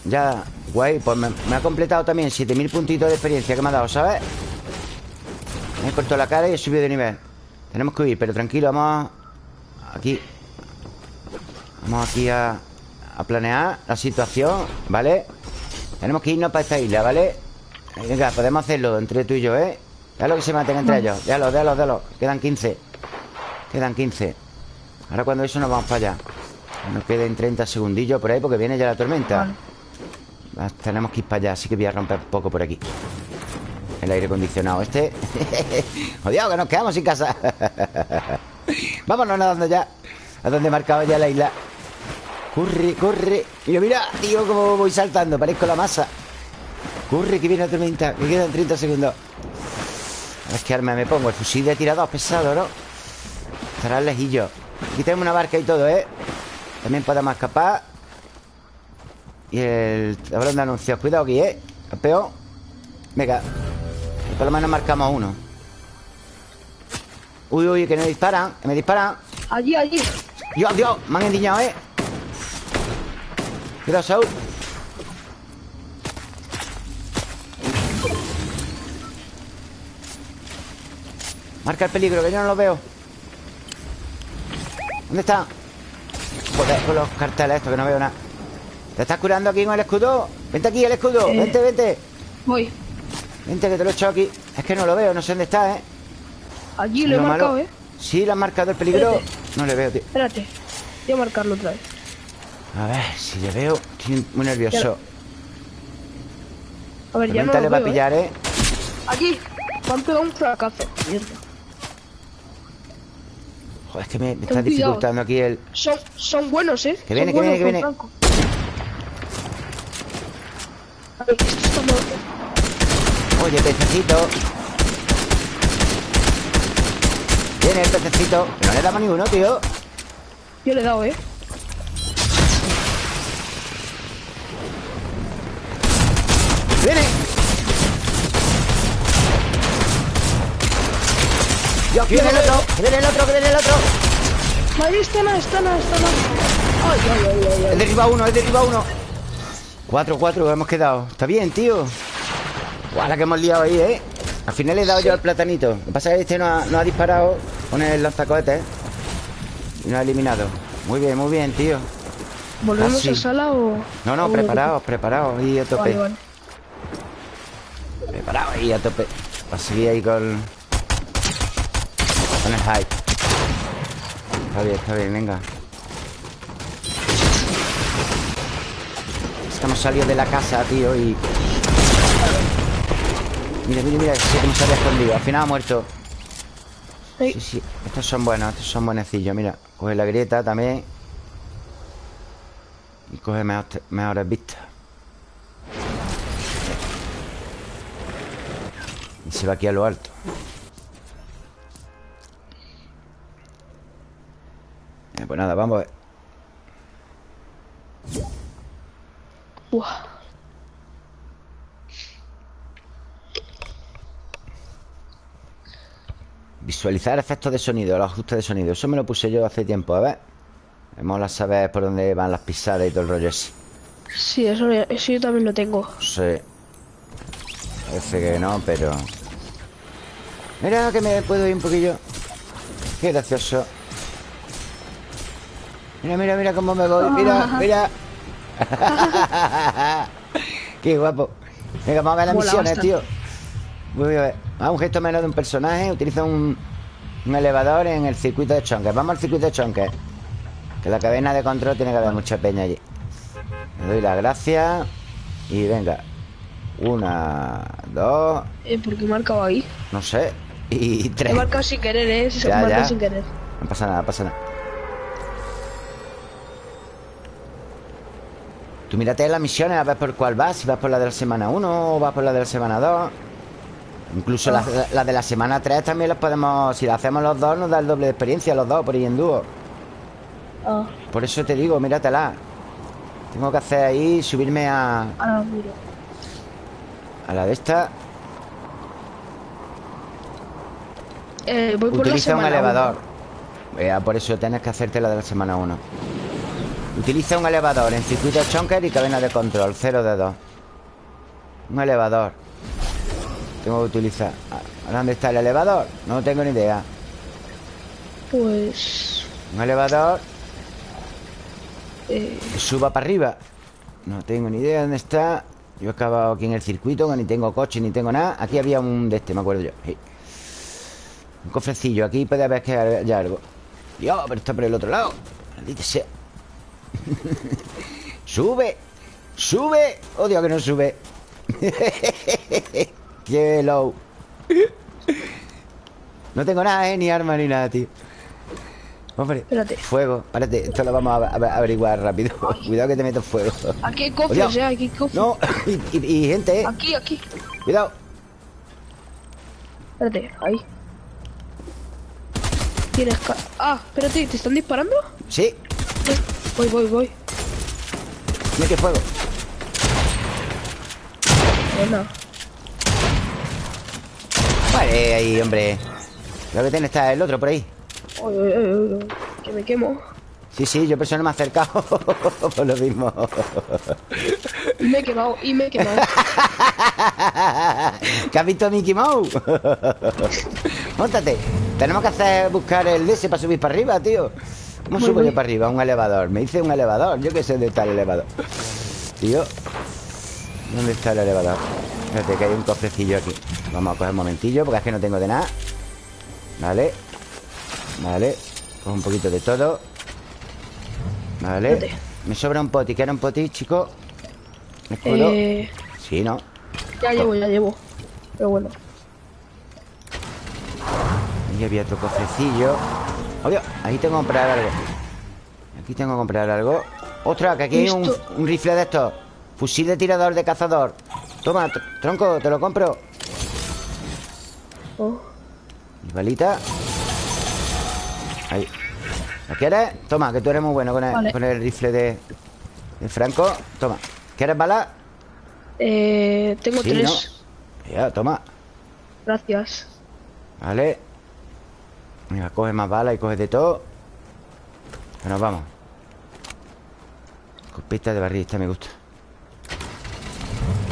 Ya, guay, pues me, me ha completado también 7000 puntitos de experiencia que me ha dado, ¿sabes? Me he cortado la cara y he subido de nivel Tenemos que huir, pero tranquilo, vamos Aquí Vamos aquí a, a planear la situación, ¿vale? Tenemos que irnos para esta isla, ¿vale? Venga, podemos hacerlo entre tú y yo, ¿eh? Déjalo que se maten entre ellos Déjalo, déjalo, déjalo Quedan 15 Quedan 15 Ahora cuando eso nos vamos para allá Nos queden 30 segundillos por ahí porque viene ya la tormenta Vale. Ah, Tenemos que ir para allá, así que voy a romper un poco por aquí. El aire acondicionado este. Jodido, que nos quedamos sin casa. Vámonos nadando ya. A donde marcaba ya la isla. Corre, corre. Mira, mira, tío, cómo voy saltando. Parezco la masa. Corre, que viene la tormenta. Que quedan 30 segundos. A ver qué arma me pongo. El fusil de tirador pesado, ¿no? Estará lejillo. Aquí tenemos una barca y todo, ¿eh? También podemos escapar. Y el tablón de anuncios. Cuidado aquí, ¿eh? Campeón. Venga. Por lo menos marcamos uno. Uy, uy, que me disparan. Que me disparan. Allí, allí. Dios, Dios. Me han endiñado, ¿eh? Cuidado, Saúl. Marca el peligro, que yo no lo veo. ¿Dónde está? Joder, con los carteles estos que no veo nada. ¿Te estás curando aquí con el escudo? Vente aquí, el escudo. Eh. Vente, vente. Voy. Vente, que te lo he echado aquí. Es que no lo veo, no sé dónde está, ¿eh? Allí lo he Lo marcado, malo- ¿eh? Sí, le han marcado el peligro. Espérate. No le veo, tío. Espérate. Voy a marcarlo otra vez. A ver, si le veo. Estoy muy nervioso. A ver, ya no lo le va a veo, ¿eh? pillar, ¿eh? Allí. Me han pegado un fracazo. Mierda. Joder, es que me, me está cuidado. dificultando aquí el... Son, son buenos, ¿eh? Que viene, Son que viene, que Franco. Ay, esto está mal. Oye, pececito. Viene el pececito. Que no le damos ni uno, tío. Yo le he dado, ¿eh? ¡Viene! Que viene el otro, que viene el otro, que viene el otro. Ahí está, no, está, no, está, no. Ay, ay, ay, ay, He derribado uno, he derribado uno. 4-4 hemos quedado. Está bien, tío. Guau, la que hemos liado ahí, ¿eh? Al final le he dado yo al platanito. Lo que pasa es que este no ha, no ha disparado con el lanzacohetes. Y no ha eliminado. Muy bien, muy bien, tío. ¿Volvemos Ah, sí. a sala o...? No, no, preparados, preparados. Ahí a tope. Vale, vale. Preparado ahí a tope. Para seguir ahí con. Con el hype. Está bien, está bien, venga. Estamos salidos de la casa, tío, y. Mira, mira, mira, sí, cómo se había escondido. Al final ha muerto. Sí, sí. Estos son buenos, estos son buenecillos. Mira, coge la grieta también. Y coge mejor- mejores vistas. Y se va aquí a lo alto. Eh, pues nada, vamos a ver. Visualizar efectos de sonido, los ajustes de sonido. Eso me lo puse yo hace tiempo, a ver. Me mola saber por dónde van las pisadas y todo el rollo ese. Sí, eso, eso yo también lo tengo. Sí. Parece que no, pero... Mira que me puedo ir un poquillo. Qué gracioso. Mira, mira, mira cómo me voy. Mira, mira. Qué guapo. Venga, vamos a ver las Mola misiones, bastante. tío. Voy a ver. Ah, un gesto menos de un personaje. Utiliza un, un elevador en el circuito de chonques. Vamos al circuito de chonques. Que la cadena de control tiene que haber mucha peña allí. Le doy las gracias. Y venga. Una, dos, Eh, ¿Por qué he marcado ahí? no sé. Y He tres. marcado sin querer, eh. Se Ya, marca ya. sin querer. No pasa nada, no pasa nada. Tú mírate las misiones a ver por cuál vas. Si vas por la de la semana 1 o vas por la de la semana 2. Incluso las Ah. la de la semana 3 también las podemos... Si las hacemos los dos, nos da el doble de experiencia los dos por ahí en dúo. Ah, Por eso te digo, míratela. Tengo que hacer ahí, subirme a, miro. a la de esta. Eh, voy por la Utiliza un elevador. uno. Ya, por eso tienes que hacerte la de la semana 1. Utiliza un elevador en circuito chonker y cadena de control, 0 de 2. Un elevador. Tengo que utilizar. Ah, ¿Dónde está el elevador? No tengo ni idea. Pues. Un elevador Eh, que suba para arriba. No tengo ni idea dónde está. Yo he acabado aquí en el circuito, que ni tengo coche ni tengo nada. Aquí había un de este, me acuerdo yo. Sí. Un cofrecillo. Aquí puede haber que haya algo. Dios, pero está por el otro lado. Maldita sea. ¡Sube! ¡Sube! ¡Oh, Dios, que no sube! ¡Qué low! No tengo nada, ¿eh? Ni arma ni nada, tío. Hombre, Espérate. fuego. Espérate, esto lo vamos a, a- a averiguar rápido. Cuidado que te meto fuego. aquí hay cofres. Aquí hay cofres. No, y, y- y gente, ¿eh? Aquí, aquí. Cuidado. Espérate, ahí. Tienes. Ah, espérate, ¿te están disparando? Sí, Voy, voy, voy. mira que fuego. Buena. Vale, ahí, hombre. Creo que tiene está el otro por ahí. Que me quemo. Sí, sí, yo eso no me he acercado. por lo mismo. Y me he quemado, y me he quemado. ¿Que has visto a Mickey Mouse? Móntate. Tenemos que hacer buscar el DS para subir para arriba, tío. ¿Cómo Voy, subo voy. yo para arriba? Un elevador. Me dice un elevador. Yo qué sé dónde está el elevador. Tío. ¿Dónde está el elevador? Espérate, que hay un cofrecillo aquí. Vamos a coger un momentillo, porque es que no tengo de nada. Vale. Vale. Cojo un poquito de todo. Vale. Me sobra un poti. ¿Quieres un poti, chico? ¿Escudo? eh, Sí, ¿no? ya llevo, ya llevo. Pero bueno. Ahí había otro cofrecillo. Obvio, ahí tengo que comprar algo. Aquí tengo que comprar algo. ¡Ostras! Que aquí hay un, un rifle de estos. Fusil de tirador de cazador. Toma, tr- tronco, te lo compro. Oh, Y balita. Ahí. ¿Lo quieres? Toma, que tú eres muy bueno con el, Vale. con el rifle de, de Franco. Toma. ¿Quieres bala? eh, tengo Sí, tres. Ya, toma. Gracias. Vale. Mira, coge más balas y coge de todo. Que nos vamos. Copita de barrista me gusta.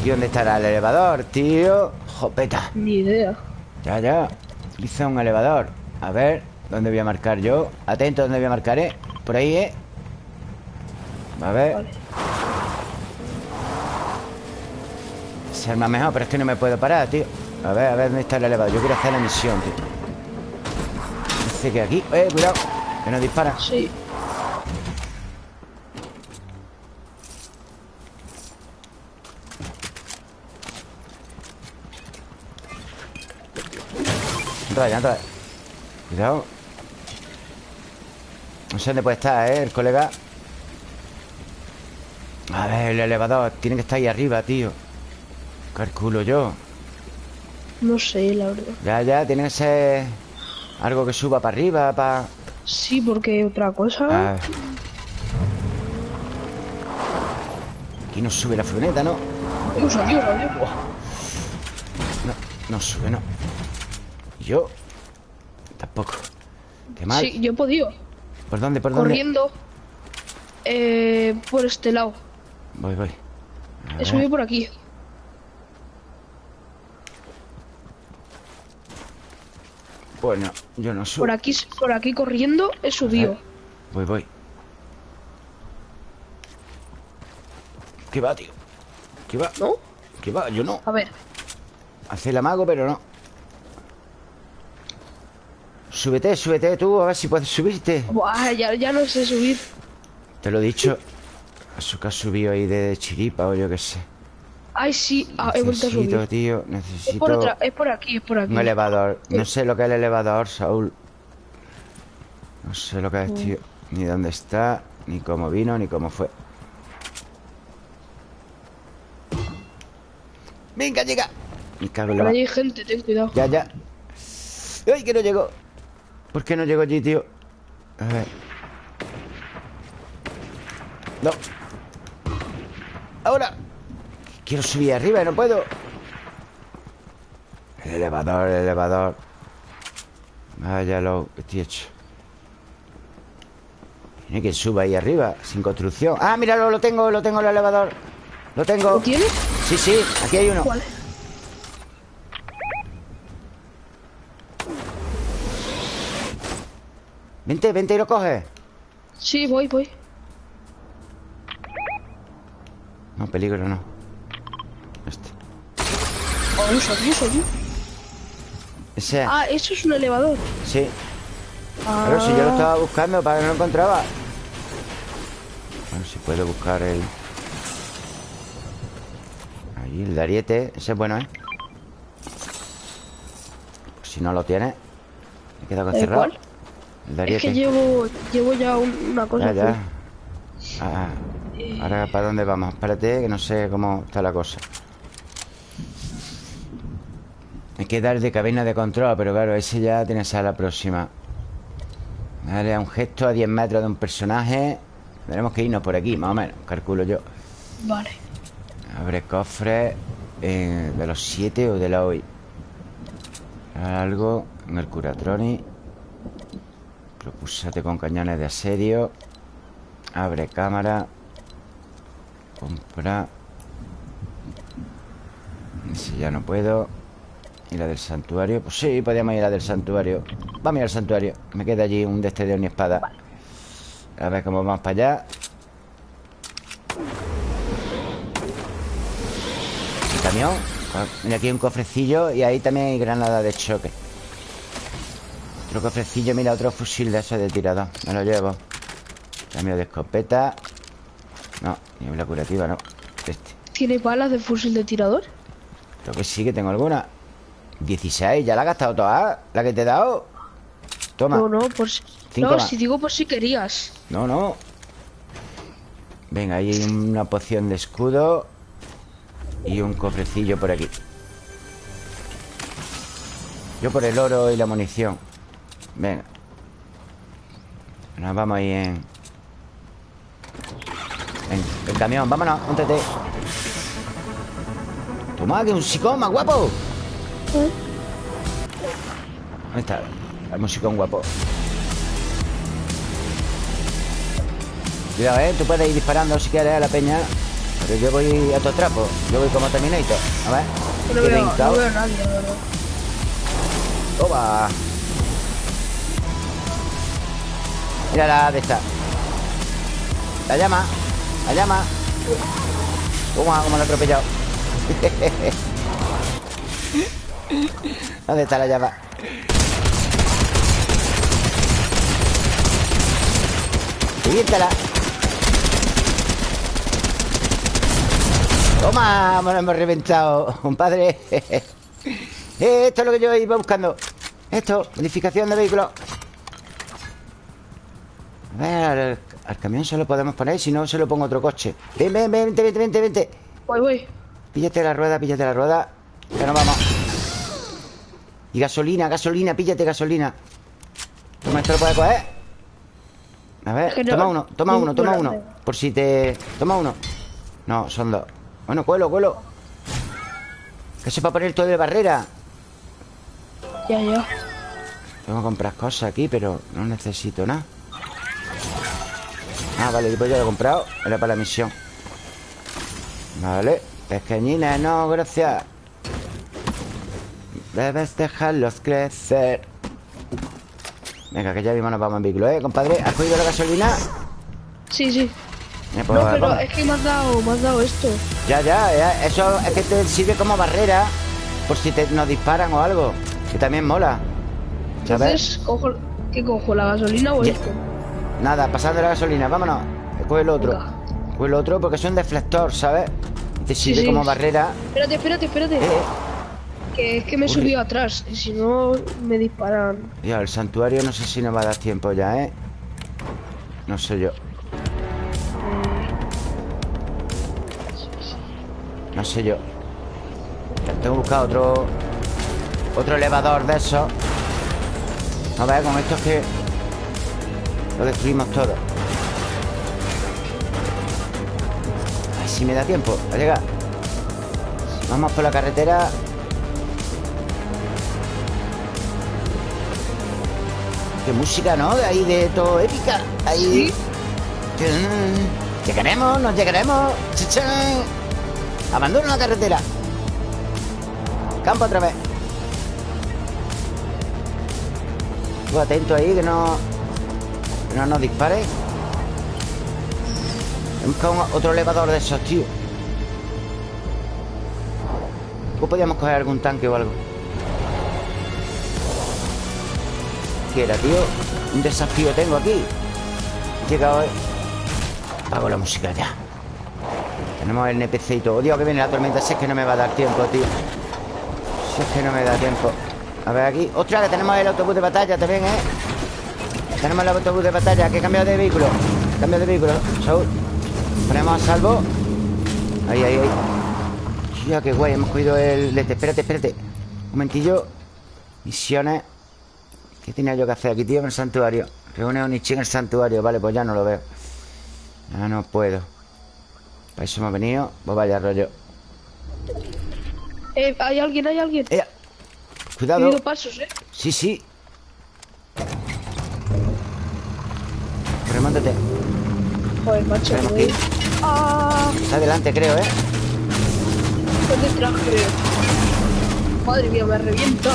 ¿Y dónde estará el elevador, tío? Jopeta. Ni idea. Ya, ya. Utiliza un elevador. A ver, ¿dónde voy a marcar yo? Atento, ¿dónde voy a marcar, eh? Por ahí, eh. A ver. Vale. Se arma mejor, pero es que no me puedo parar, tío. A ver, a ver dónde está el elevador. Yo quiero hacer la misión, tío. Que aquí. Eh, cuidado. Que nos dispara. Sí. Entra ya, entra. Cuidado. No sé dónde puede estar, ¿eh? El colega. A ver, el elevador. Tiene que estar ahí arriba, tío. Calculo yo. No sé, la verdad. Ya, ya, tiene que ser algo que suba para arriba, para... Sí, porque otra cosa. Ah. Aquí no sube la furgoneta, ¿no? Dios, adiós, adiós. No, no sube, no. ¿Y yo? Tampoco. Qué mal. Sí, yo he podido. ¿Por dónde, por dónde? Corriendo. Eh, por este lado. Voy, voy. He subido por aquí. Pues no, yo no subo. Por aquí, por aquí corriendo he subido. Voy, voy. ¿Qué va, tío? ¿Qué va? ¿No? ¿Qué va? Yo no. A ver. Hace el amago, pero no. Súbete, súbete tú, a ver si puedes subirte. Buah, ya, ya no sé subir. Te lo he dicho. Eso que has subido ahí de chiripa o yo qué sé. Ay, sí, ah, he vuelto a Necesito, subir. tío, Es necesito por, otra, es por aquí, es por aquí. un elevador. No sé lo que es el elevador, Saúl. No sé lo que es, tío. Ni dónde está, ni cómo vino, ni cómo fue. Venga, llega. Me cago en la hay gente, ten cuidado. Ya, ya. ¡Ay, que no llegó! ¿Por qué no llegó allí, tío? A ver. No. Ahora. Quiero subir arriba y no puedo. El elevador, el elevador. Vaya lo que estoy hecho. Tiene que suba ahí arriba, sin construcción. Ah, míralo, lo tengo, lo tengo el elevador. Lo tengo. ¿Lo tienes? Sí, sí, aquí hay uno. ¿Cuál? Vente, vente y lo coges. Sí, voy, voy. No, peligro no. Este. Oh, subí, subí. Ese. Ah, eso es un elevador. Sí. Ah, Pero si yo lo estaba buscando para que no lo encontraba. Ver si puedo buscar el. Ahí, el de ariete. Ese es bueno, ¿eh? Pues si no lo tienes. Me queda ¿El cerrado. cuál? El de Es que llevo, llevo ya un- una cosa. Ya, ya. full. Ah, ahora, ¿para dónde vamos? Espérate, que no sé cómo está la cosa. Hay que dar de cabina de control, pero claro, ese ya tiene que ser la próxima. Vale, a un gesto a 10 metros de un personaje. Tenemos que irnos por aquí, más o menos, calculo yo. Vale. Abre cofre eh, de los 7 o de la hoy. Algo en el Curatroni. Propúsate con cañones de asedio. Abre cámara. Compra. Si ya no puedo. ¿Y la del santuario? Pues sí, podríamos ir a la del santuario. Vamos a ir al santuario. Me queda allí un deste de espada. A ver cómo vamos para allá. El camión. Ah, Mira, aquí hay un cofrecillo y ahí también hay granada de choque. Otro cofrecillo, mira, otro fusil de esos de tirador. Me lo llevo. Cambio de escopeta. No, ni una curativa, no. Este. ¿Tiene balas de fusil de tirador? Creo que sí que tengo alguna. 16, ya la he gastado toda. La que te he dado. Toma. No, no, por si... No, si digo por si querías. No, no. Venga, ahí hay una poción de escudo. Y un cofrecillo por aquí. Yo por el oro y la munición. Venga. Nos vamos ahí en... En el camión. Vámonos, móntate. Toma, que un psicoma, guapo. ¿Dónde está? El musicón guapo. Cuidado, ¿eh? Tú puedes ir disparando si quieres a la peña. Pero yo voy a tu trapo. Yo voy como Terminator. A ver. No veo, brincao. no veo a nadie, la verdad. Toma. Mira la de esta. La llama. La llama. Toma, como la he atropellado. ¿Dónde está la llama? Reviéntala. Toma, me lo hemos reventado, compadre. Eh, Esto es lo que yo iba buscando. Esto, modificación de vehículo. A ver, al, al camión se lo podemos poner, si no se lo pongo otro coche. Ven, ven, ven, vente, vente, vente, vente. Voy, voy. Píllate la rueda, píllate la rueda. Que nos vamos. Y gasolina, gasolina, píllate gasolina. Toma, esto lo puedes coger. A ver, toma uno, toma uno, toma uno. Por si te. Toma uno. No, son dos. Bueno, cuelo, cuelo. Que se para poner todo de barrera. Ya, ya. Tengo que comprar cosas aquí, pero no necesito nada. Ah, vale, pues ya lo he comprado. Era para la misión. Vale. Pequeñines, no, gracias. Debes dejarlos crecer. Venga, que ya mismo nos vamos en vehículo, ¿eh, compadre? ¿Has cogido la gasolina? Sí, sí. Eh, pues, No, pero vamos. es que me has dado, me has dado esto. Ya, ya, ya, eso es que te sirve como barrera por si te, nos disparan o algo. Que también mola. ¿Sabes? Entonces, cojo, ¿qué cojo? ¿La gasolina o Ya. esto? Nada, pasando la gasolina, vámonos. Coge el otro. Coge el otro porque es un deflector, ¿sabes? Te Sí, sirve sí. como barrera. Espérate, espérate, espérate. Eh, Que es que me Uy. subido atrás. Y si no, me disparan. Ya, el santuario no sé si nos va a dar tiempo ya, ¿eh? No sé yo. No sé yo. Tengo que buscar otro... Otro elevador de esos. A ver, con esto es que... Lo destruimos todo. A ver si me da tiempo a llegar. Vamos por la carretera. Qué música, ¿no? De ahí de todo épica. Ahí. Tun. Llegaremos, nos llegaremos. Chachán. Abandono la carretera. Campo otra vez. Tú atento ahí, que no. Que no nos dispare. Otro elevador de esos, tío. ¿O podíamos coger algún tanque o algo? ¿Qué era, tío? Un desafío tengo aquí. He llegado... hoy. Apago la música ya. Tenemos el NPC y todo. Dios, que viene la tormenta. Si es que no me va a dar tiempo, tío. Si es que no me da tiempo. A ver aquí. ¡Ostras! Que tenemos el autobús de batalla también, ¿eh? Tenemos el autobús de batalla. Que he cambiado de vehículo. Cambio de vehículo. Saúl. Ponemos a salvo. Ahí, ahí, ahí. Ya, qué guay. Hemos cogido el... Espérate, espérate. Un momentillo. Misiones. ¿Qué tenía yo que hacer aquí, tío, en el santuario? Reúne a Onichi en el santuario. Vale, pues ya no lo veo. Ya no puedo. Para eso hemos venido. Pues vaya rollo. Eh, hay alguien, hay alguien. ¡Eh! He Cuidado. oído pasos, eh. Sí, sí. Remántate. Joder, macho. Me que ir. Ah, Está adelante, creo, ¿eh? por detrás, creo. Madre mía, me revienta.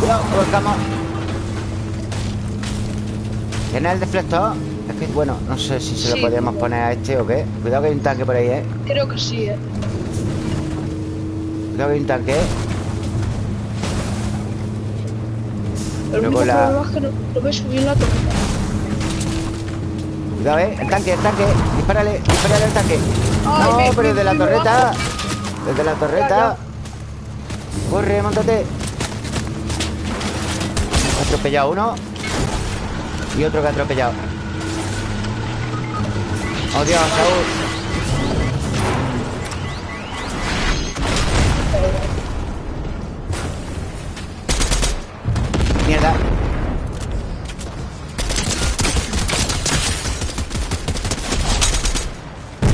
Cuidado, volcamos. ¿Tiene el deflector? Es que, bueno, no sé si se Sí. lo podíamos poner a este o qué. Cuidado que hay un tanque por ahí, ¿eh? Creo que sí, eh. Cuidado que hay un tanque, ¿eh? El único la- problema es que no, no me subí en la tormenta. Cuidado, ¿eh? El tanque, el tanque. Dispárale, dispárale al tanque. Ay, no, me- pero me- desde la torreta. Desde la Ya, torreta. Corre, montate. Atropellado uno. Y otro que ha atropellado. Oh, Dios, Saúl. Mierda.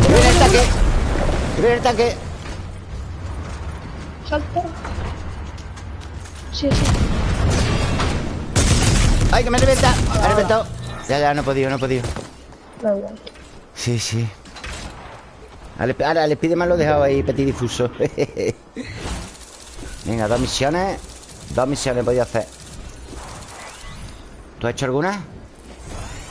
¡Que viene el tanque! ¡Que viene el tanque! ¡Ay, que me revienta! Me ha reventado. Ya, ya, no he podido, no he podido. Sí, sí. Ahora, el Spiderman lo he dejado ahí petit difuso. Venga, dos misiones. Dos misiones he podido hacer. ¿Tú has hecho alguna?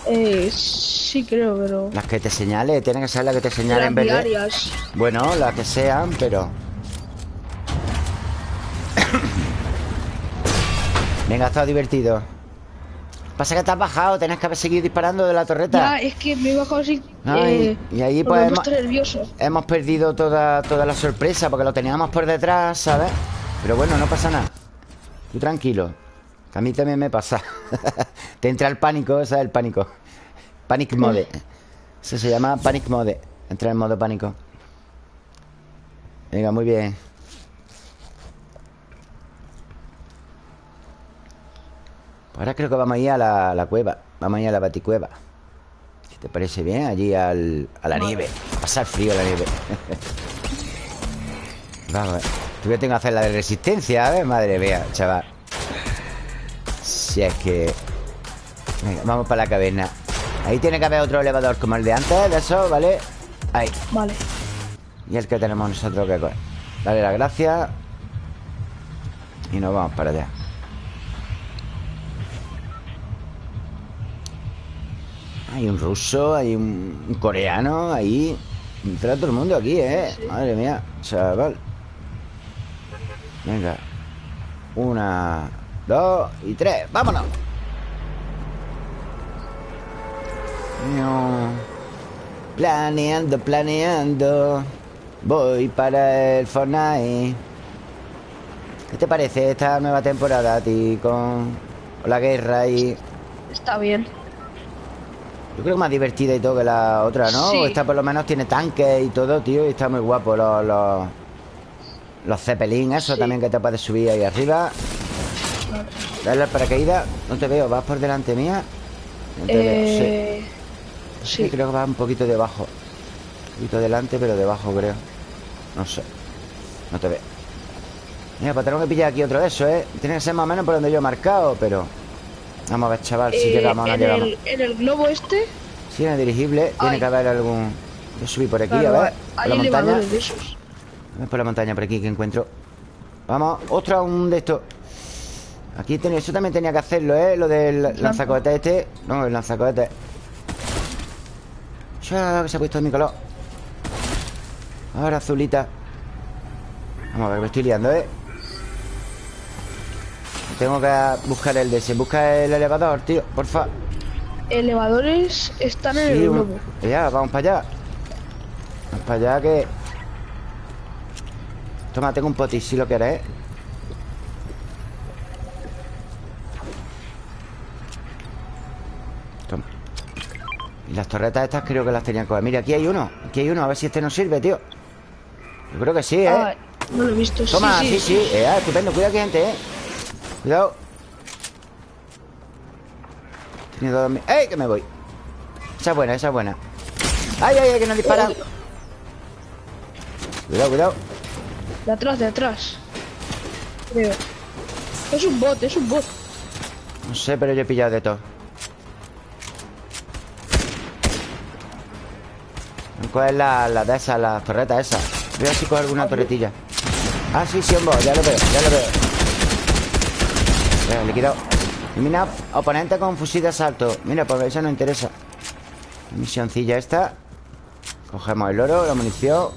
Eh, sí creo, pero... Las que te señale, tienen que ser las que te Las señalen verde. diarias. Bueno, las que sean, pero. Venga, ha estado divertido. Pasa que te has bajado, tenés que haber seguido disparando de la torreta. Ya, es que me he bajado así. Eh, y ahí, pues, hemos- puesto nervioso. Hemos perdido toda, toda la sorpresa porque lo teníamos por detrás, ¿sabes? Pero bueno, no pasa nada. Tú tranquilo. Que a mí también me pasa. Te entra el pánico, ese es el pánico. Panic mode. Eso se llama panic mode. Entra en modo pánico. Venga, muy bien. Ahora creo que vamos a ir a la, a la cueva. Vamos a ir a la baticueva. Si te parece bien, allí al, a la nieve. A pasar frío a la nieve. vamos, tú que tengo que hacer la de resistencia, ¿ves? Madre mía, chaval. Si es que... Venga, vamos para la caverna. Ahí tiene que haber otro elevador como el de antes, de eso, ¿vale? Ahí. Vale. Y el que tenemos nosotros que coger. Dale las gracias. Y nos vamos para allá. Hay un ruso, hay un, coreano ahí. Entra todo el mundo aquí, ¿eh? Sí. Madre mía, chaval. Venga. Una, dos y tres. ¡Vámonos! No. Planeando, planeando. Voy para el Fortnite. ¿Qué te parece esta nueva temporada a ti con, con la guerra y... Está bien. Yo creo que más divertida y todo que la otra, ¿no? Sí. Esta por lo menos tiene tanques y todo, tío, y está muy guapo los... Los, los Zeppelin, eso Sí. también que te puedes subir ahí arriba. Dale al paracaídas. No te veo, vas por delante mía. No te veo, sí. Eh, Sí, sí. creo que va un poquito debajo. Un poquito delante, pero debajo, creo. No sé. No te veo. Mira, pues tenemos que pillar aquí otro de esos, ¿eh? Tiene que ser más o menos por donde yo he marcado, pero... Vamos a ver, chaval, si Eh, llegamos o no llegamos. el, en el globo este, Sí, en el dirigible tiene que haber algún... Yo subí por aquí, claro, a ver. Por la montaña. de esos. A ver por la montaña por aquí que encuentro. Vamos, otra un de estos. Aquí tenía, eso también tenía que hacerlo, ¿eh? Lo del lanzacohetes este. No, el lanzacohetes. Ya que se ha puesto mi color. Ahora azulita. Vamos a ver, me estoy liando, ¿eh? Tengo que buscar el de ese. Busca el elevador, tío, porfa. Elevadores están en el Sí, globo. Ya, vamos para allá. Vamos para allá que... Toma, tengo un potis si lo quieres, ¿eh? Toma. Y las torretas estas creo que las tenían que coger. Mira, aquí hay uno. Aquí hay uno. A ver si este nos sirve, tío. Yo creo que sí, ¿eh? Ah, no lo he visto. Toma, sí, sí, sí. Eh, ah, estupendo. Cuidado que hay gente, ¿eh? Cuidado. Tiene dos... mi- ¡Ey! Que me voy. Esa es buena, esa es buena. ¡Ay, ay, ay! Que nos disparan. Cuidado, cuidado. De atrás, de atrás. Creo. Es un bot, es un bot. No sé, pero yo he pillado de todo. ¿Cuál es la, la de esas, la torreta esa? Voy a ver si cojo alguna torretilla. Ah, sí, sí, hombre, ya lo veo, ya lo veo. Venga, liquidado. Elimina oponente con fusil de asalto. Mira, pues eso nos interesa. Misioncilla esta. Cogemos el oro, la munición.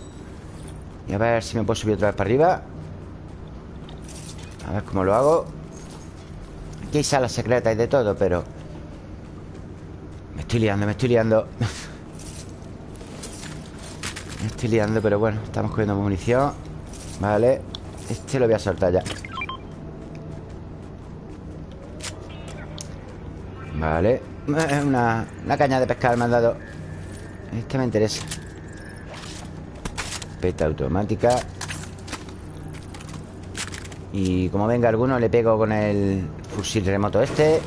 Y a ver si me puedo subir otra vez para arriba. A ver cómo lo hago. Aquí hay salas secretas y de todo, pero... Me estoy liando, me estoy liando. me estoy liando, pero bueno, estamos cogiendo munición. Vale. Este lo voy a soltar ya. Vale. Una, una caña de pescar me han dado. Este me interesa. Peta automática. Y como venga alguno, le pego con el fusil remoto este.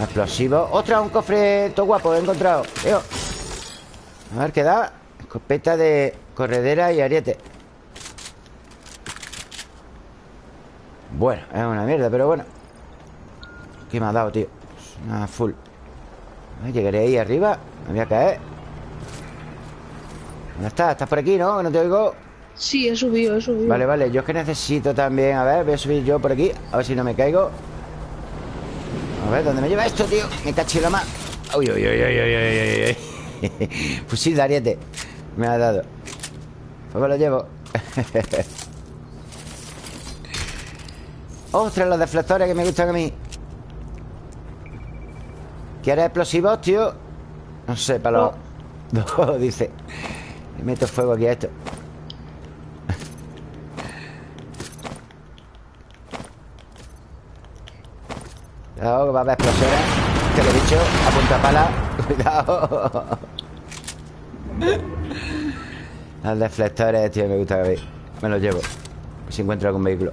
Explosivo. ¡Otra! Un cofre todo guapo, he encontrado. Veo. A ver qué da. Escopeta de corredera y ariete. Bueno, es una mierda, pero bueno. ¿Qué me ha dado, tío? Una full. A ver, Llegaré ahí arriba. Me voy a caer. ¿Dónde estás? ¿Estás por aquí, no? Que no te oigo. Sí, he subido, he subido. Vale, vale, yo es que necesito también A ver, voy a subir yo por aquí A ver si no me caigo A ver, ¿dónde me lleva esto, tío? Me caché la más uy, uy, uy, uy, uy, uy, uy. Fusil de ariete Me ha dado Pues me lo llevo ¡Ostras, los deflectores que me gustan a mí! ¿Quieres explosivos, tío? No sé, para los... No, dice. Le meto fuego aquí a esto. Cuidado, que va a haber explosiones Te lo he dicho, a punta pala. Cuidado. Los deflectores, tío, me gusta que Me los llevo Si encuentro algún vehículo.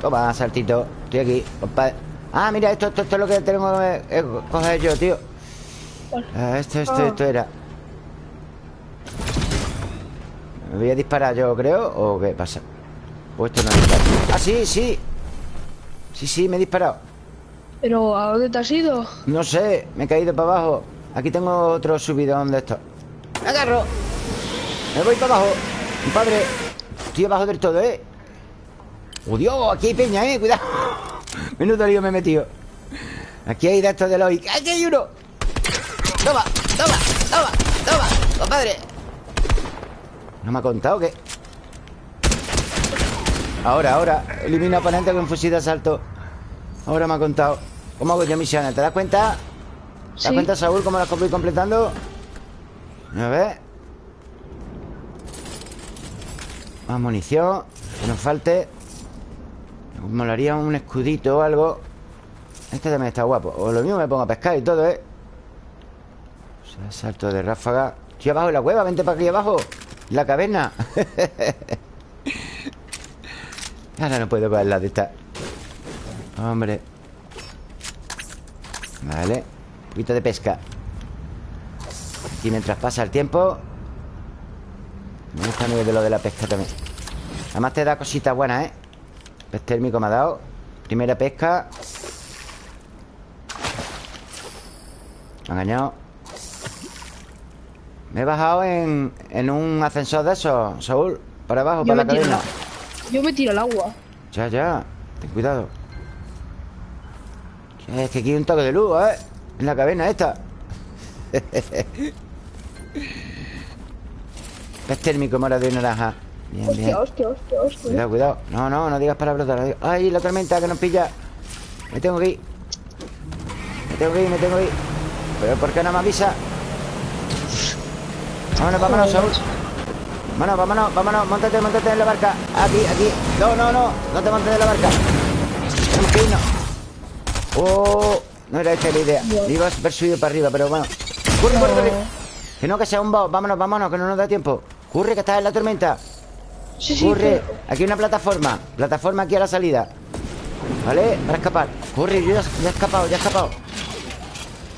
Toma, saltito. Estoy aquí, compadre Ah, mira, esto, esto, esto es lo que tengo que eh, coger yo, tío ¿Cuál? Ah, Esto, esto, Ah. esto era ¿Me voy a disparar yo, creo? ¿O qué pasa? Pues esto no dispara Ah, sí, sí Sí, sí, me he disparado Pero, ¿a dónde te has ido? No sé, me he caído para abajo Aquí tengo otro subidón de esto Me agarro Me voy para abajo Mi padre Estoy abajo del todo, ¿eh? ¡Oh, Dios! Aquí hay peña, ¿eh? Cuidado Menudo lío me he metido Aquí hay de estos de los... ¡Aquí hay uno! ¡Toma! ¡Toma! ¡Toma! ¡Toma! ¡Compadre! ¿No me ha contado qué? Ahora, ahora Elimina oponente con fusil de asalto Ahora me ha contado ¿Cómo hago yo misiones? ¿Te das cuenta? ¿Te das cuenta, Saúl, cómo las voy completando? A ver Más munición Que nos falte molaría un escudito o algo. Este también está guapo. O lo mismo me pongo a pescar y todo, ¿eh? salto de ráfaga. Estoy abajo en la cueva, vente para aquí abajo. La caverna. Ahora no puedo coger la de esta. Hombre. Vale. Un poquito de pesca. Aquí mientras pasa el tiempo. Me gusta muy de lo de la pesca también. Además te da cositas buenas, ¿eh? Pez térmico me ha dado. Primera pesca. Me ha engañado. Me he bajado en, en un ascensor de esos, Saúl Para abajo, para la cadena. Yo me tiro al agua. Ya, ya Ten cuidado. Es que aquí hay un toque de luz, ¿eh? En la caverna esta. Pez térmico morado y naranja Bien, hostia, bien. hostia, hostia, hostia. Cuidado, cuidado. No, no, no digas palabras ¡Ay, la tormenta que nos pilla! Me tengo que ir. Me tengo que ir, me tengo que ir. ¿Pero por qué no me avisa? Vámonos, vámonos, Saúl. Vámonos, vámonos, vámonos. Móntate, móntate en la barca. Aquí, aquí. No, no, no. No te montes en la barca. Tenemos que irnos Oh No era esta la idea. Iba a haber subido para arriba, pero bueno. Corre, corre, corre Que no, que sea un boss. Vámonos, vámonos, que no nos da tiempo. Corre, que estás en la tormenta Sí, sí, Corre. Aquí hay una plataforma. Plataforma aquí a la salida. ¿Vale? Para escapar. Corre, yo ya, ya he escapado, ya he escapado.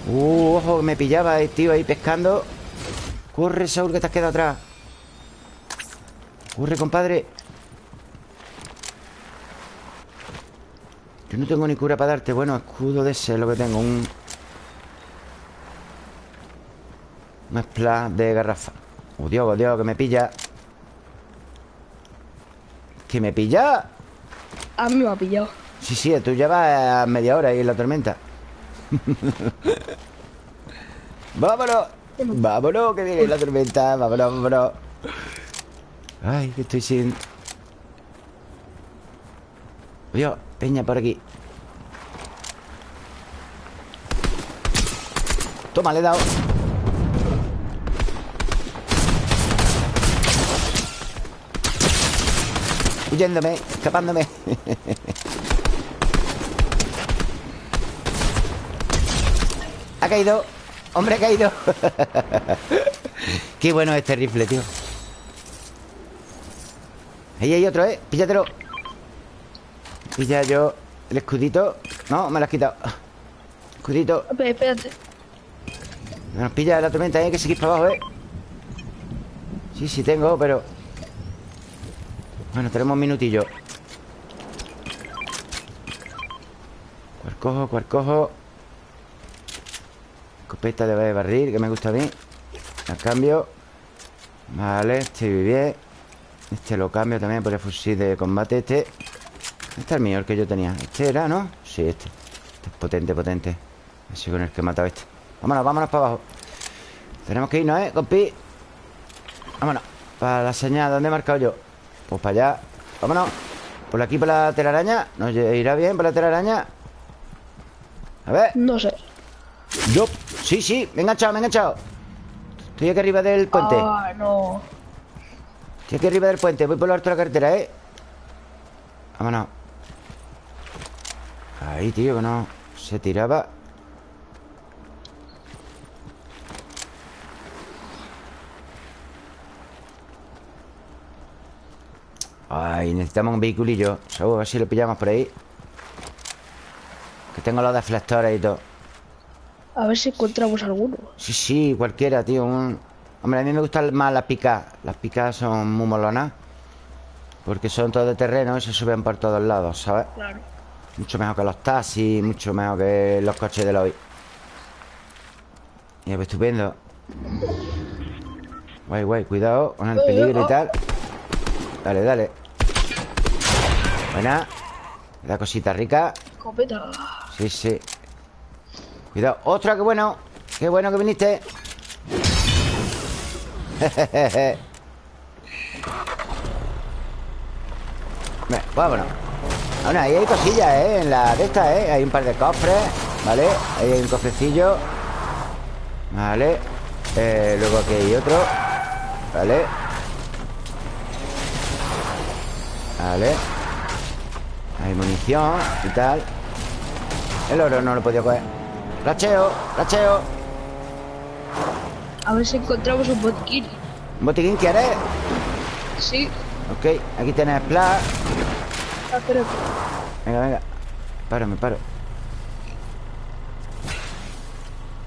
Uh, ojo, que me pillaba, eh, tío, ahí pescando. Corre, Saúl, que te has quedado atrás. Corre, compadre. Yo no tengo ni cura para darte. Bueno, escudo de ese es lo que tengo. Un... Un splash de garrafa. Oh, Dios, oh, Dios, que me pilla ¿Que me pilla? A mí me ha pillado Sí, sí, tú llevas media hora ahí en la tormenta ¡Vámonos! ¡Vámonos! Que viene la tormenta ¡Vámonos, vámonos! Ay, que estoy sin... Dios, peña por aquí Toma, le he dado Huyéndome, escapándome. Ha caído. Hombre, ha caído. Qué bueno este rifle, tío. Ahí hay otro, ¿eh? Píllatelo Pilla yo el escudito. No, me lo has quitado. Escudito. Espérate. Nos pilla la tormenta, hay que seguir para abajo, ¿eh? Sí, sí tengo, pero Bueno, tenemos un minutillo ¿Cuál cojo? ¿Cuál cojo? Escopeta de barril, que me gusta a mí La cambio Vale, este bien Este lo cambio también por el fusil de combate Este Este es el mío, el que yo tenía Este era, ¿no? Sí, este Este es potente, potente Así con el que he matado este Vámonos, vámonos para abajo Tenemos que irnos, ¿eh, compi? Vámonos Para la señal, ¿dónde he marcado yo? Pues para allá. Vámonos. Por aquí, por la telaraña. ¿Nos irá bien por la telaraña? A ver. No sé. Yo. Sí, sí, me he enganchado, me he enganchado. Estoy aquí arriba del puente. Ah, no. Estoy aquí arriba del puente. Voy por lo alto de la carretera, ¿eh? Vámonos. Ahí, tío, que no. Se tiraba Ay, necesitamos un vehiculillo. Seguro, a ver si lo pillamos por ahí. Que tengo los deflectores y todo. A ver si encontramos alguno. Sí, sí, cualquiera, tío un... Hombre, a mí me gustan más las picas. Las picas son muy molonas Porque son todo de terreno y se suben por todos lados, ¿sabes? Claro. Mucho mejor que los taxis Mucho mejor que los coches de hoy Y pues estupendo. Guay, guay, cuidado con el peligro y tal Dale, dale Buena La cosita rica Escopeta Sí, sí Cuidado ¡Ostras, qué bueno! ¡Qué bueno que viniste! vámonos Bueno, ahí hay cosillas, ¿eh? En la de esta, ¿eh? Hay un par de cofres ¿Vale? Ahí hay un cofrecillo Vale eh, Luego aquí hay otro Vale Vale. Hay munición y tal El oro no lo podido coger. Racheo, racheo A ver si encontramos un botiquín ¿Un botiquín quieres? Sí. Ok, aquí tienes splash ah, Venga, venga. Paro, me paro.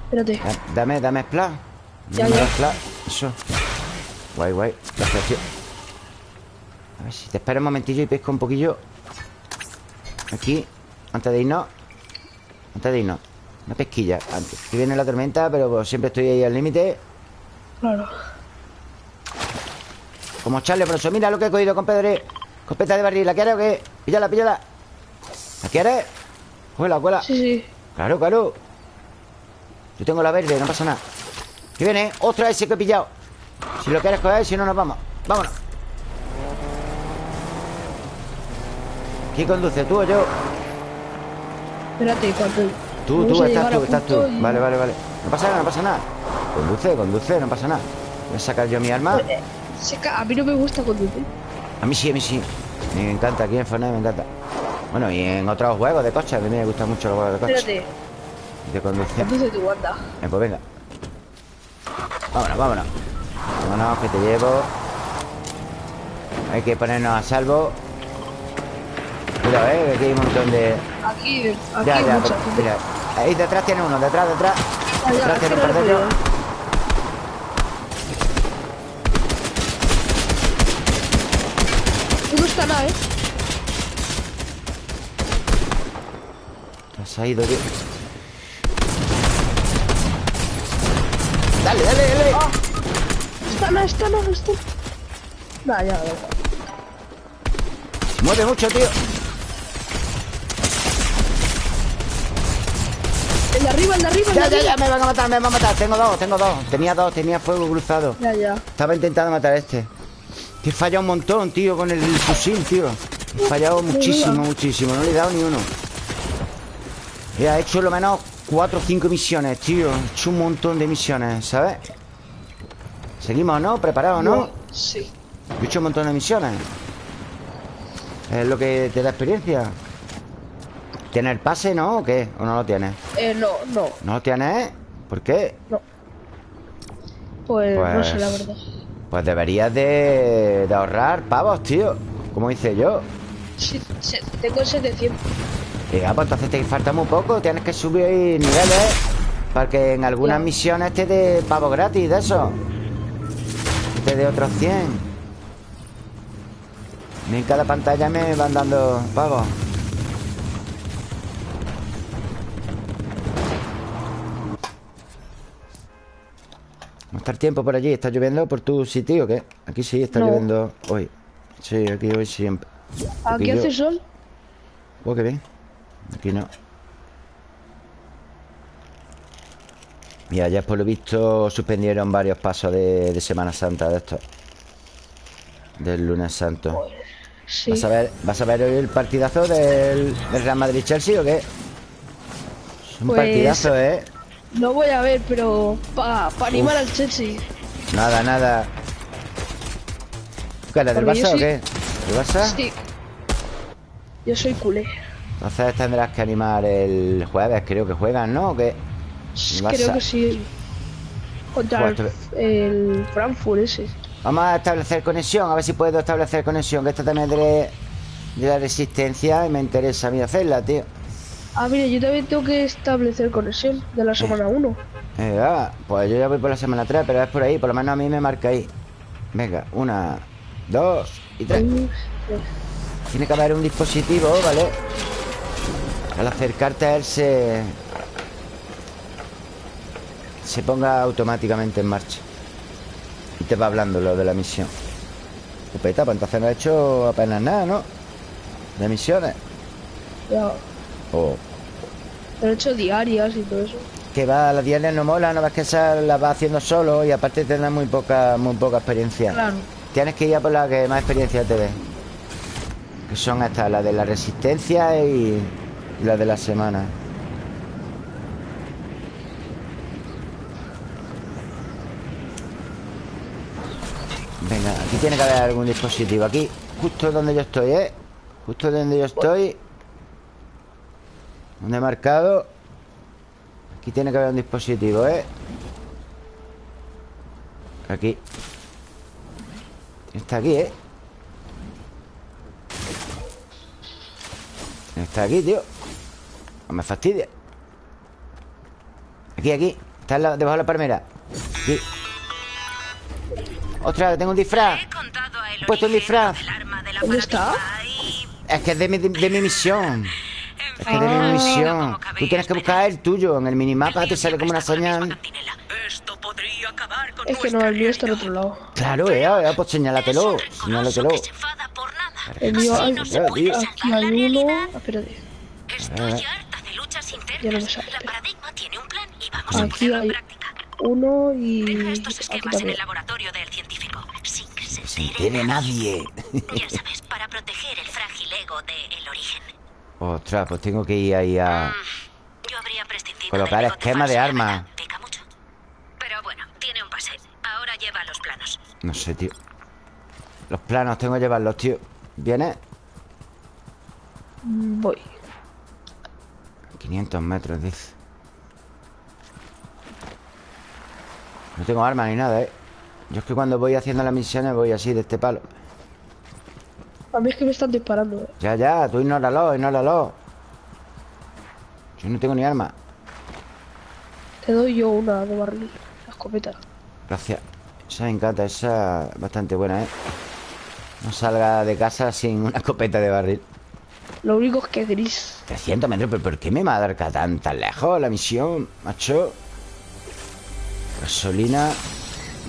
Espérate. Dame, dame splash Ya, ya. Eso. Guay, guay. Gracias, tío A ver si te espero un momentillo y pesco un poquillo. Aquí Antes de irnos. Antes de irnos. Una pesquilla antes. Aquí viene la tormenta Pero pues, siempre estoy ahí al límite. Claro. Como Charlie Bronson Mira lo que he cogido, compadre. Copeta de barril ¿La quieres o qué? Píllala, píllala. ¿La quieres? Cuela, cuela. Sí, sí. Claro, claro. Yo tengo la verde, no pasa nada. ¿Qué viene? ¡Ostras, ese que he pillado! Si lo quieres coger, si no nos vamos. Vámonos ¿Quién conduce? ¿Tú o yo? Espérate, cuando... Tú, tú, estás tú, estás tú Vale, vale, vale No pasa nada, no pasa nada Conduce, conduce, no pasa nada Voy a sacar yo mi arma a mí no me gusta conducir. A mí sí, a mí sí. Me encanta, aquí en Fortnite me encanta. Bueno, y en otros juegos de coche, a mí me gustan mucho los juegos de coche. Espérate. De conducción. Conduce tu guarda. Eh, pues venga. Vámonos, vámonos. Vámonos, que te llevo. Hay que ponernos a salvo. Cuidado, eh, aquí hay un montón de. Aquí, aquí ya, ya, mira. Ahí detrás tiene uno, detrás, detrás. Ya, detrás tiene un par de ellos. ¿eh? Se ha ido, tío. Dale, dale, dale. Oh. Está no, está no, está. No, ya, ya. Mueve mucho, tío. El de arriba, el de arriba. ya, ya, ya, me van a matar, me van a matar. Tengo dos, tengo dos. Tenía dos, tenía fuego cruzado. Ya, ya. Estaba intentando matar a este. Que he fallado un montón, tío, con el fusil, tío. He fallado muchísimo, muchísimo. No le he dado ni uno. He hecho lo menos cuatro o cinco misiones, tío. He hecho un montón de misiones, ¿sabes? Seguimos, ¿no? ¿Preparados, no? Sí. He hecho un montón de misiones. Es lo que te da experiencia. ¿Tienes el pase, no? ¿O qué? ¿O no lo tienes? Eh, no, no. ¿No lo tienes? ¿Por qué? No. Pues, no sé, la verdad. Pues deberías de, ahorrar pavos, tío Como hice yo Sí, tengo 700 Ya, pues entonces te falta muy poco Tienes que subir niveles Para que en algunas misiones te dé pavos gratis de eso Te dé otros 100 En cada pantalla me van dando pavos ¿No está el tiempo por allí? ¿Está lloviendo por tu sitio o qué? Aquí sí está lloviendo hoy. Sí, aquí hoy siempre. ¿Aquí, hace sol? Oh, qué bien. Aquí no. Mira, ya por lo visto suspendieron varios pasos de, Semana Santa de esto. Del lunes santo. Sí. ¿Vas, a ver, ¿Vas a ver hoy el partidazo del, Real Madrid-Chelsea o qué? Es un pues partidazo, ¿eh? No voy a ver, pero para pa animar al Chelsea. Nada, nada. ¿Qué del Barça o qué? ¿El Barça? Sí. Yo soy culé. Entonces tendrás que animar el jueves, creo que juegan, ¿no? ¿O qué? Creo que sí. Contra el, el, Frankfurt ese. Vamos a establecer conexión, a ver si puedo establecer conexión. Que esta también de, de la resistencia y me interesa a mí hacerla, tío. Ah, mire, yo también tengo que establecer conexión de la semana 1. Eh, ah, pues yo ya voy por la semana 3, pero es por ahí, por lo menos a mí me marca ahí. Venga, una, dos y tres. Tiene que haber un dispositivo, ¿vale? Al acercarte a él se... Se ponga automáticamente en marcha. Y te va hablando lo de la misión. Pupeta, pues entonces no ha hecho apenas nada, ¿no? De misiones. Ya. Oh. Pero he hecho diarias y todo eso. Que va, las diarias no mola, no ves que esa la va haciendo solo y aparte tendrás muy poca, muy poca experiencia. Claro. Tienes que ir a por la que más experiencia te dé. Que son estas, las de la resistencia y, y las de la semana. Venga, aquí tiene que haber algún dispositivo. Aquí, justo donde yo estoy, ¿eh? Justo donde yo estoy. Donde he marcado. Aquí tiene que haber un dispositivo, ¿eh? Aquí. Está aquí, ¿eh? Está aquí, tío No me fastidia Aquí, aquí Está en la- debajo de la palmera Aquí Ostras, tengo un disfraz He puesto un disfraz ¿Dónde está? Es que es de mi, de mi misión Es que Ah. misión Como Tú tienes que buscar el tuyo En el minimapa te sale como una señal Esto podría acabar con Es que no, el mío está al otro lado. Claro, eh, eh, pues señálatelo Señálatelo. El mío hay, no se claro, puede tío. aquí hay uno. Ah, Espérate. Internas. Ya no me sale, tiene Aquí hay uno y aquí también. del sin que se Sin entere tiene nadie Ya sabes, para proteger el frágil ego de El Origen. Ostras, pues tengo que ir ahí a... Yo habría prescindido Colocar esquema de la arma. verdad, Pica mucho. Pero bueno, tiene un pase. Ahora lleva los planos. No sé, tío Los planos tengo que llevarlos, tío ¿Vienes? Mm, Voy. 500 metros, dice No tengo armas ni nada, ¿eh? Yo es que cuando voy haciendo las misiones voy así, de este palo A mí es que me están disparando. eh. Ya, ya, tú ignóralo, ignóralo Yo no tengo ni arma Te doy yo una de barril. La escopeta. Gracias Esa me encanta, esa es bastante buena, ¿eh? No salga de casa sin una escopeta de barril Lo único es que es gris. 300 metros, pero ¿por qué me marca tan, tan lejos la misión, macho? Gasolina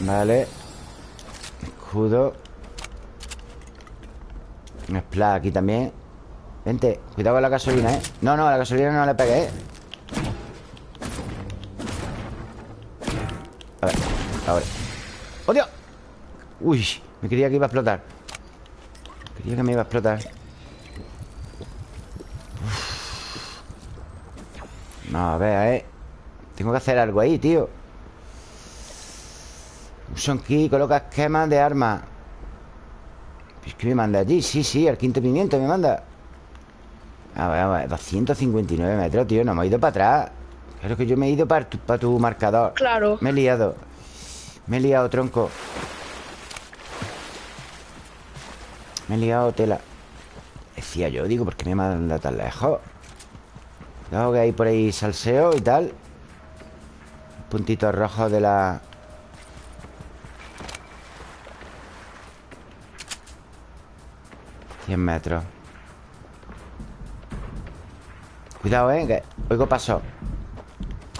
Vale Escudo Un splash aquí también. Vente, cuidado con la gasolina, ¿eh? No, no, a la gasolina no le pegué, ¿eh? A ver, ahora. ¡Oh, Dios! Uy, me creía que iba a explotar. Creía que me iba a explotar. No, a ver, eh Tengo que hacer algo ahí, tío. Uson key, coloca esquemas de armas Es que me manda allí, sí, sí, al quinto pimiento me manda. A ver, a ver, 259 metros, tío No me he ido para atrás. Claro que yo me he ido para tu, para tu marcador. Claro. Me he liado. Me he liado, tronco. Me he liado tela. Decía yo, digo, ¿por qué me manda tan lejos? Cuidado que hay por ahí salseo y tal. Puntitos rojos de la... Cien metros Cuidado, eh, que oigo paso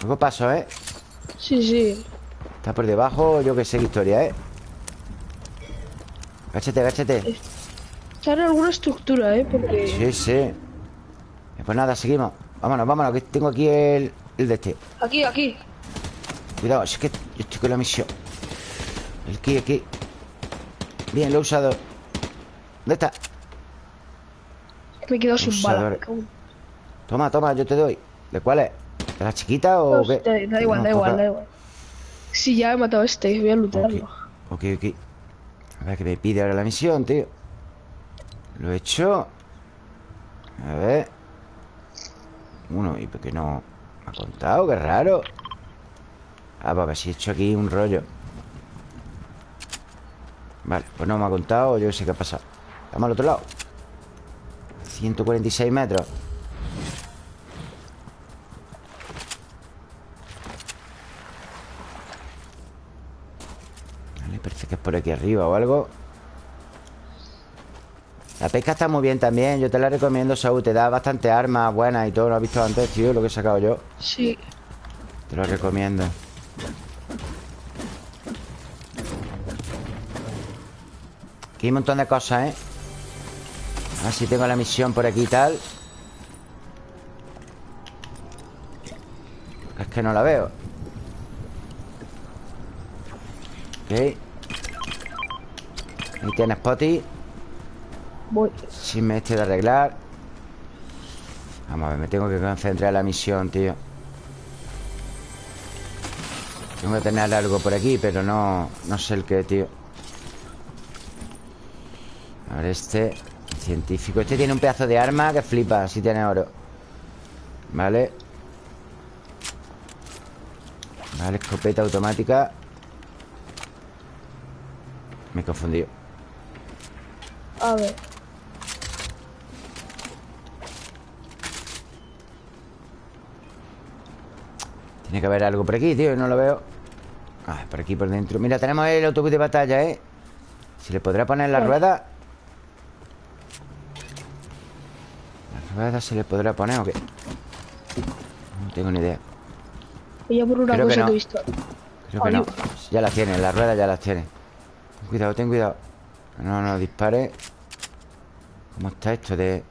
Oigo paso, eh Sí, sí. Está por debajo, yo que sé qué historia, ¿eh? Gáchate, gáchate Está en alguna estructura, ¿eh? Porque... Sí, sí Pues nada, seguimos Vámonos, vámonos, que tengo aquí el, el de este Aquí, aquí. Cuidado, es que yo estoy con la misión El ki, aquí Bien, lo he usado ¿Dónde está? Me he quedado sin bala. Toma, toma, yo te doy ¿De cuál es? ¿De la chiquita o No, qué? da, da igual, No, da igual, da igual. Sí, ya he matado a este, voy a lootearlo. Ok, ok A ver qué me pide ahora la misión, tío Lo he hecho A ver Uno, ¿y por qué no me ha contado? Qué raro Ah, pues a ver si he hecho aquí un rollo Vale, pues no me ha contado Yo sé qué ha pasado Vamos al otro lado 146 metros. Vale, parece que es por aquí arriba o algo. La pesca está muy bien también. Yo te la recomiendo, Saúl. Te da bastante armas buenas y todo. Lo has visto antes, tío, lo que he sacado yo. Sí. Te lo recomiendo. Aquí hay un montón de cosas, ¿eh? Ver si tengo la misión por aquí y tal. Que no la veo. Ok. Ahí tienes Potty Voy. me este de arreglar. Vamos a ver, me tengo que concentrar en la misión, tío. Tengo que tener algo por aquí Pero no, no sé el qué, tío. A ver, este Científico Este tiene un pedazo de arma que flipa Si tiene oro Vale Vale, escopeta automática Me he confundido A ver. Tiene que haber algo por aquí, tío, no lo veo Ah, por aquí, por dentro Mira, tenemos el autobús de batalla, ¿eh? ¿Se le podrá poner la Vale. rueda? ¿La rueda se le podrá poner o qué? No tengo ni idea. Voy a por una Creo que cosa no. que he visto. Creo que no. Ya las tiene, las ruedas ya las tiene. Ten cuidado, ten cuidado. No, no, dispare. ¿Cómo está esto de...?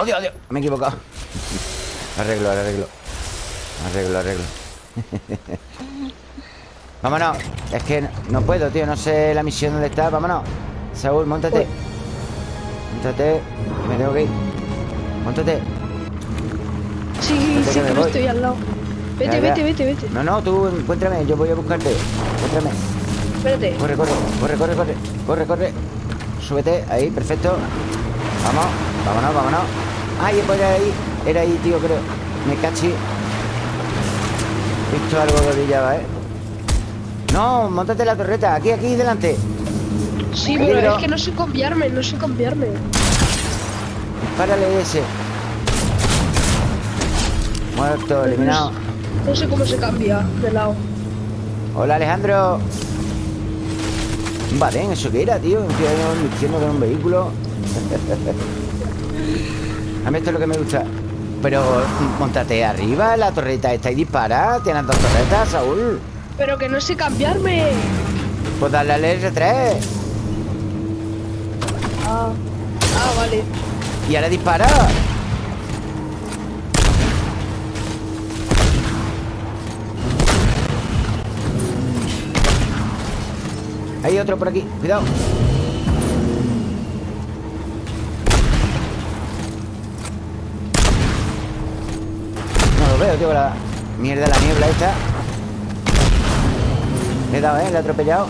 ¡Oh, Dios, Dios! Me he equivocado. Arreglo, arreglo. Arreglo, arreglo. Vámonos. Es que no, no puedo, tío. No sé la misión dónde está. Vámonos. Saúl, montate Montate que Me tengo que ir Montate Sí, Vete sí, voy. estoy al lado. Vete, Ya, ya. vete, vete, vete. No, no, tú encuéntrame Yo voy a buscarte Encuéntrame Espérate. Corre, corre, corre, corre, corre Corre, corre Súbete, ahí, perfecto Vamos, vámonos, vámonos Ay, pues era ahí, era ahí, tío, creo Me cachi visto algo que brillaba, ¿eh? No, montate la torreta Aquí, aquí, delante Sí, pero es que no sé cambiarme, no sé cambiarme. Dispárale ese. Muerto, eliminado. No sé cómo se cambia de lado. Hola, Alejandro. Un badén, ¿eso qué era, tío? Un tío ahí diciendo que era un vehículo. A mí esto es lo que me gusta. Pero, montate arriba La torreta esta y dispara. Tienes dos torretas, Saúl. Pero que no sé cambiarme. Pues dale al R3 Ah, ah, vale. Y ahora dispara. Hay otro por aquí, cuidado. No lo veo, tío, la mierda la niebla esta. Le he dado, ¿eh? Le he atropellado.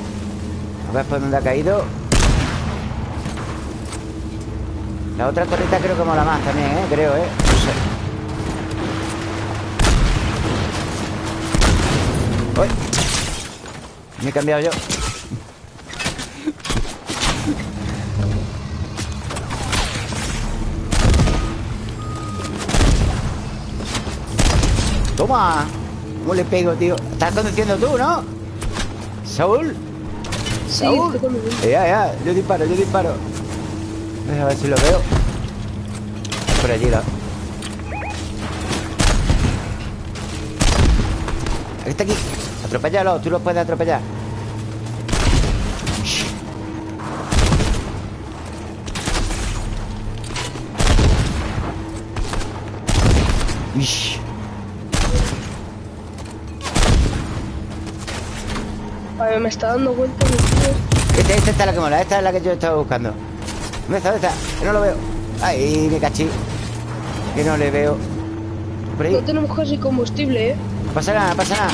A ver por dónde ha caído La otra torreta creo que mola más también, ¿eh? Creo, ¿eh? No sé ¡Uy! Me he cambiado yo ¡Toma! ¿Cómo le pego, tío? Estás conduciendo tú, ¿no? ¿Saúl? Sí, ¿Saúl? conmigo. Ya, ya, yo disparo, yo disparo A ver si lo veo Por allí la... Está aquí Atropéllalo, tú lo puedes atropellar Ish. Vale, me está dando vuelta mi tío. Esta, esta es la que mola, esta es la que yo estaba buscando ¿Dónde está? ¿Dónde está? Que no lo veo Ay, me cachí Que no le veo Por ahí No tenemos casi combustible, eh. No pasa nada, no pasa nada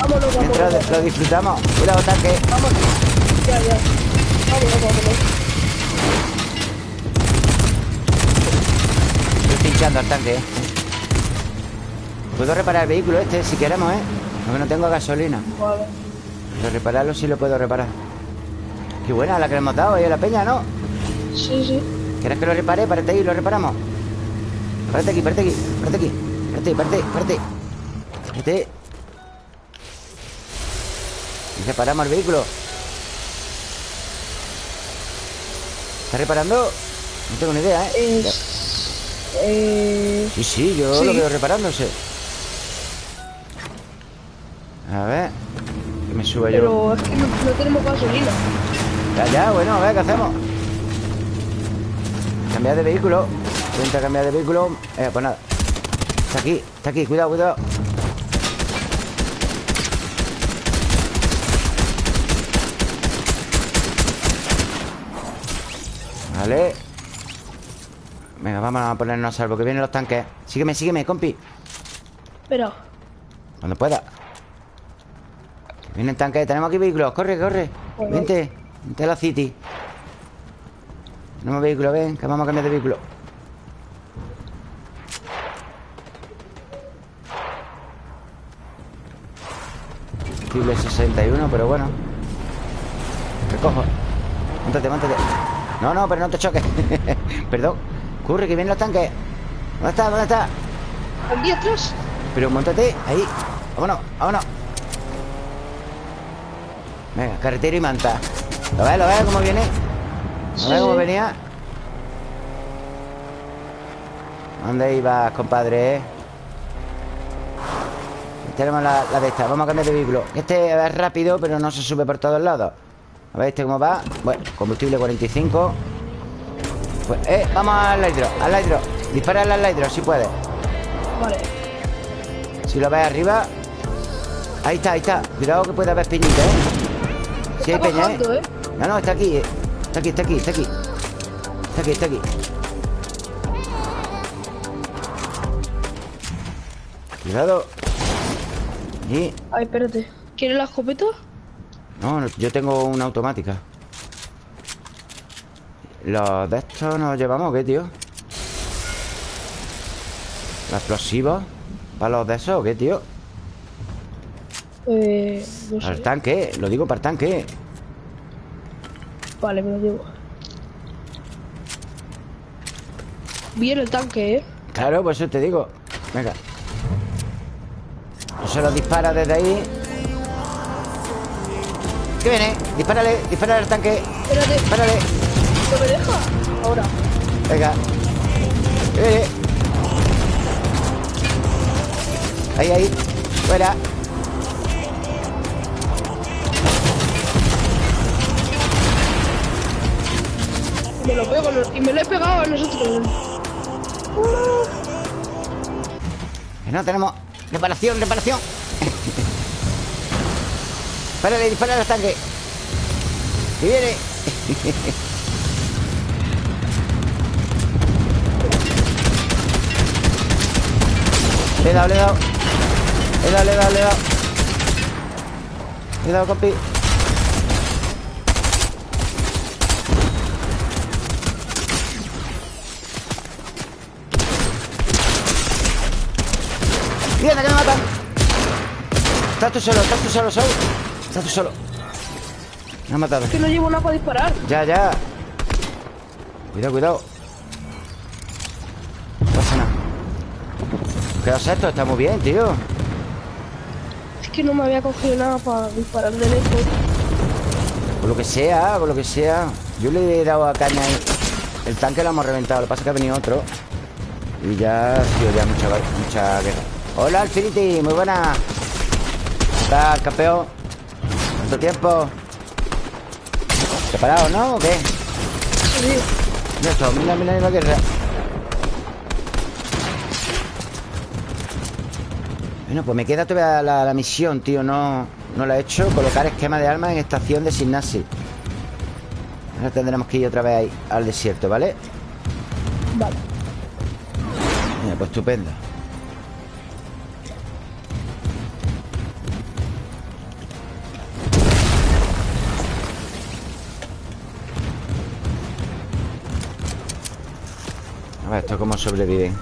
Vámonos, vámonos. Mientras lo disfrutamos Cuidado, tanque Vámonos. Ya, ya. Vámonos, vámonos. Estoy pinchando al tanque, eh. Puedo reparar el vehículo este si queremos, ¿eh? Porque no tengo gasolina Vale. Pero repararlo sí lo puedo reparar Qué buena la que le hemos dado ahí a la peña, ¿no? Sí, sí. ¿Quieres que lo repare? Párate ahí lo reparamos Párate aquí, párate aquí, párate aquí Párate, párate, párate Párate Y reparamos el vehículo ¿Está reparando? No tengo ni idea, ¿eh? Eh... Sí, sí, yo Sí. lo veo reparándose A ver Que me suba yo Pero es que no, no tenemos gasolina. Ya, ya, bueno, a ver, ¿qué hacemos? Cambiar de vehículo. Intenta cambiar de vehículo. Eh, Pues nada. Está aquí, está aquí, cuidado, cuidado. Vale. Venga, vamos a ponernos a salvo Que vienen los tanques. Sígueme, sígueme, compi. Pero Cuando pueda. Vienen tanques. Tenemos aquí vehículos. Corre, corre. Vente. Vente a la city. Tenemos vehículos, ven Que vamos a cambiar de vehículo Combustible 61, pero bueno Recojo Móntate, móntate No, no, pero no te choques Perdón Corre, que vienen los tanques ¿Dónde está? ¿Dónde está? Aquí atrás. Pero montate ahí Vámonos, vámonos Venga, carretero y manta ¿Lo ves? ¿Lo ves cómo viene? ¿Lo Sí, ves cómo venía? ¿Dónde ibas, compadre? Tenemos la, la de esta Vamos a cambiar de vehículo Este es rápido, pero no se sube por todos lados A ver este cómo va Bueno, combustible 45 Pues, eh, vamos al hidro Al hidro Dispara al hidro si puedes Vale. si lo ves arriba Ahí está, ahí está Cuidado que puede haber peñita, ¿eh? Sí hay peña, bajando, ¿eh? ¿eh? No, no, está aquí eh. Está aquí, está aquí, está aquí Está aquí, está aquí Cuidado Y... Ay, espérate. ¿Quieres la escopeta? No, yo tengo una automática ¿Los de estos nos llevamos o qué, tío? ¿Los explosivos? ¿Para los de esos o qué, tío? Eh. No Para el tanque, lo digo para el tanque Vale, me lo llevo. Bien el tanque, ¿eh? Claro, por eso te digo Venga No se lo dispara desde ahí ¿Qué viene? Dispárale, dispárale al tanque Espérate, Dispárale ¿no me deja? Ahora. Venga ¿Qué viene? Ahí, ahí Fuera Me lo pego y me lo he pegado a nosotros. Que no tenemos Reparación, reparación. Dispárale, dispárale al tanque. Que viene. Le he dado, le he dado. Le he dado, le he dado, le he dado. Le he ¡Mierda, que me matan! Estás tú solo, estás tú solo, Sol Estás tú solo. Me han matado. Es que no llevo nada para disparar. Ya, ya. Cuidado, cuidado. No pasa nada. ¿Qué haces esto? Está muy bien, tío. Es que no me había cogido nada para disparar de lejos. Con lo que sea, con lo que sea. Yo le he dado a caña ahí El tanque lo hemos reventado. Lo que pasa es que ha venido otro. Y ya ha sido ya mucha, mucha guerra Hola, Alfinity, muy buena ¿Qué tal, campeón? ¿Cuánto tiempo? ¿Preparado, no? ¿O qué? Sí. Mira esto, mira, mira la guerra Bueno, pues me queda todavía la, la misión, tío No, no la he hecho Colocar esquema de armas en estación de Signasi Ahora tendremos que ir otra vez ahí Al desierto, ¿vale? Vale. Mira, pues estupendo ¿esto cómo sobreviven?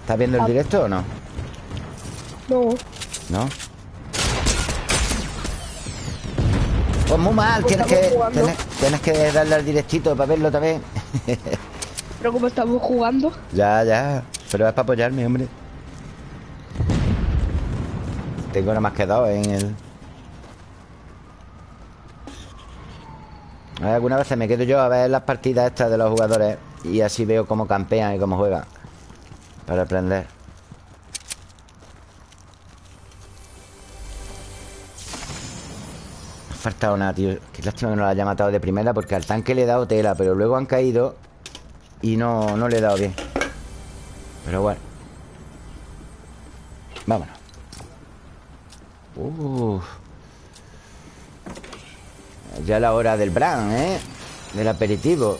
¿Estás viendo el Ah. directo o no? No. ¿No? Pues muy mal, tienes que, tienes, tienes que darle al directito para verlo también. Pero como estamos jugando. ya, ya. Pero es para apoyarme, hombre. Tengo nada más que dos en el... Algunas veces me quedo yo a ver las partidas estas de los jugadores y así veo cómo campean y cómo juegan. Para aprender. Me ha faltado nada, tío. Qué lástima que no la haya matado de primera porque al tanque le he dado tela, pero luego han caído y no, no le he dado bien. Pero bueno. Vámonos. Uf. Ya la hora del bran, ¿eh? Del aperitivo.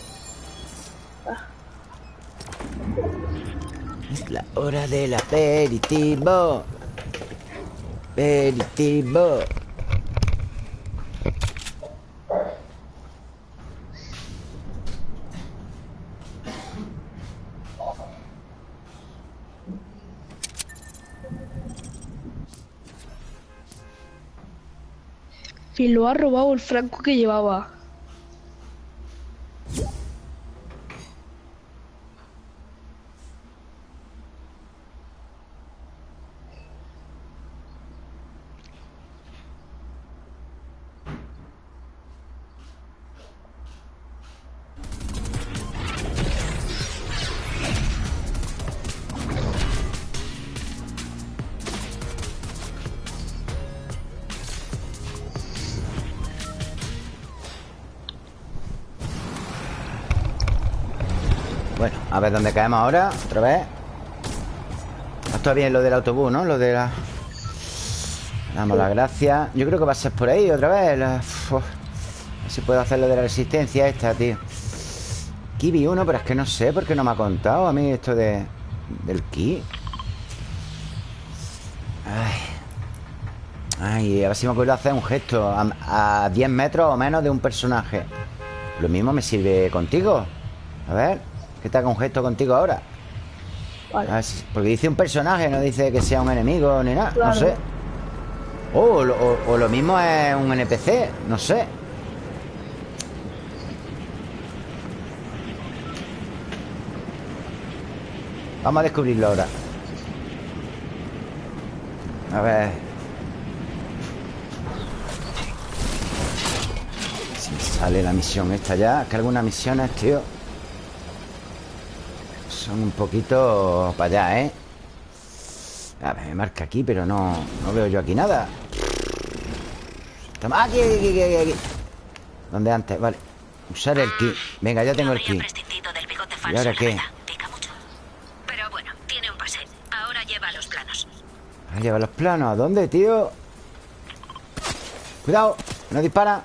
Es la hora del aperitivo. Aperitivo. Y lo ha robado el franco que llevaba. A ver dónde caemos ahora Otra vez Esto bien lo del autobús, ¿no? Lo de la... Damos las gracias. Yo creo que va a ser por ahí otra vez. A ver si puedo hacer lo de la resistencia esta, tío. Aquí vi uno, pero es que no sé por qué no me ha contado a mí esto de... Del ki Ay. Ay, a ver si me acuerdo hacer un gesto a, a 10 metros o menos de un personaje. Lo mismo me sirve contigo. A ver Que te haga un gesto contigo ahora. Vale. A ver si- Porque dice un personaje, no dice que sea un enemigo ni nada Claro. No sé. Oh, o, lo- o- o lo mismo es un NPC No sé. Vamos a descubrirlo ahora. A ver. Si me sale la misión esta ya Es que algunas misiones, tío Son un poquito para allá, ¿eh? A ver, me marca aquí, pero no, no veo yo aquí nada Estamos- Aquí, aquí, aquí, aquí, ¿Dónde antes? Vale Usar el ki Venga, ya tengo el ki ¿Y ahora qué? verdad. Pica mucho. Pero bueno, tiene un pase. Ahora lleva los planos. Ahí lleva los planos ¿A dónde, tío? Cuidado que No dispara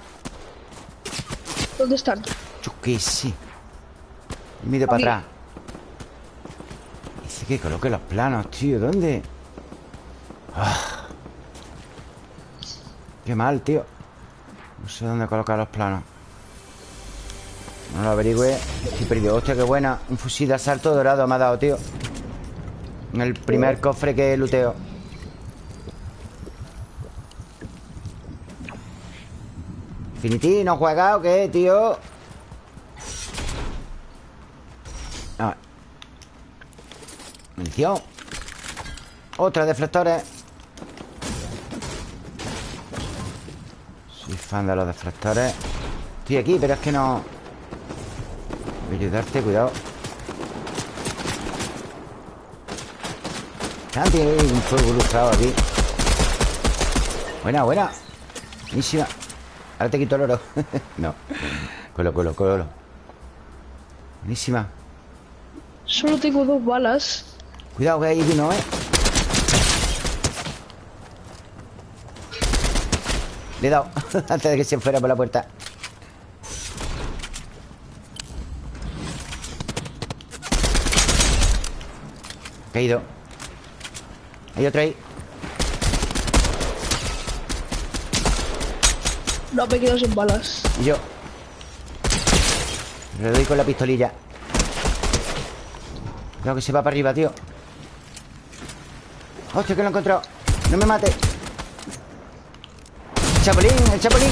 ¿Dónde están? Yo qué sé para atrás Que coloque los planos, tío. ¿Dónde? Ah. Qué mal, tío. No sé dónde colocar los planos. No lo averigüe Estoy perdido Hostia, qué buena. Un fusil de asalto dorado me ha dado, tío. En el primer cofre que luteo. Infinity, ¿no juega o qué, tío? Munición Otra deflectores Soy fan de los deflectores. Estoy aquí, pero es que no. Voy a ayudarte, cuidado. Santi, un fuego ilustrado aquí. Buena, buena. Buenísima Ahora te quito el oro. No. Colo, colo, colo. Buenísima. Solo tengo dos balas. Cuidado que ahí vino, ¿eh? Le he dado Antes de que se fuera por la puerta. Caído Hay otro ahí No me quedo sin balas. Y yo Le doy con la pistolilla. Cuidado que se va para arriba, tío Hostia, que lo he encontrado. No me mate. El chapulín, el chapulín.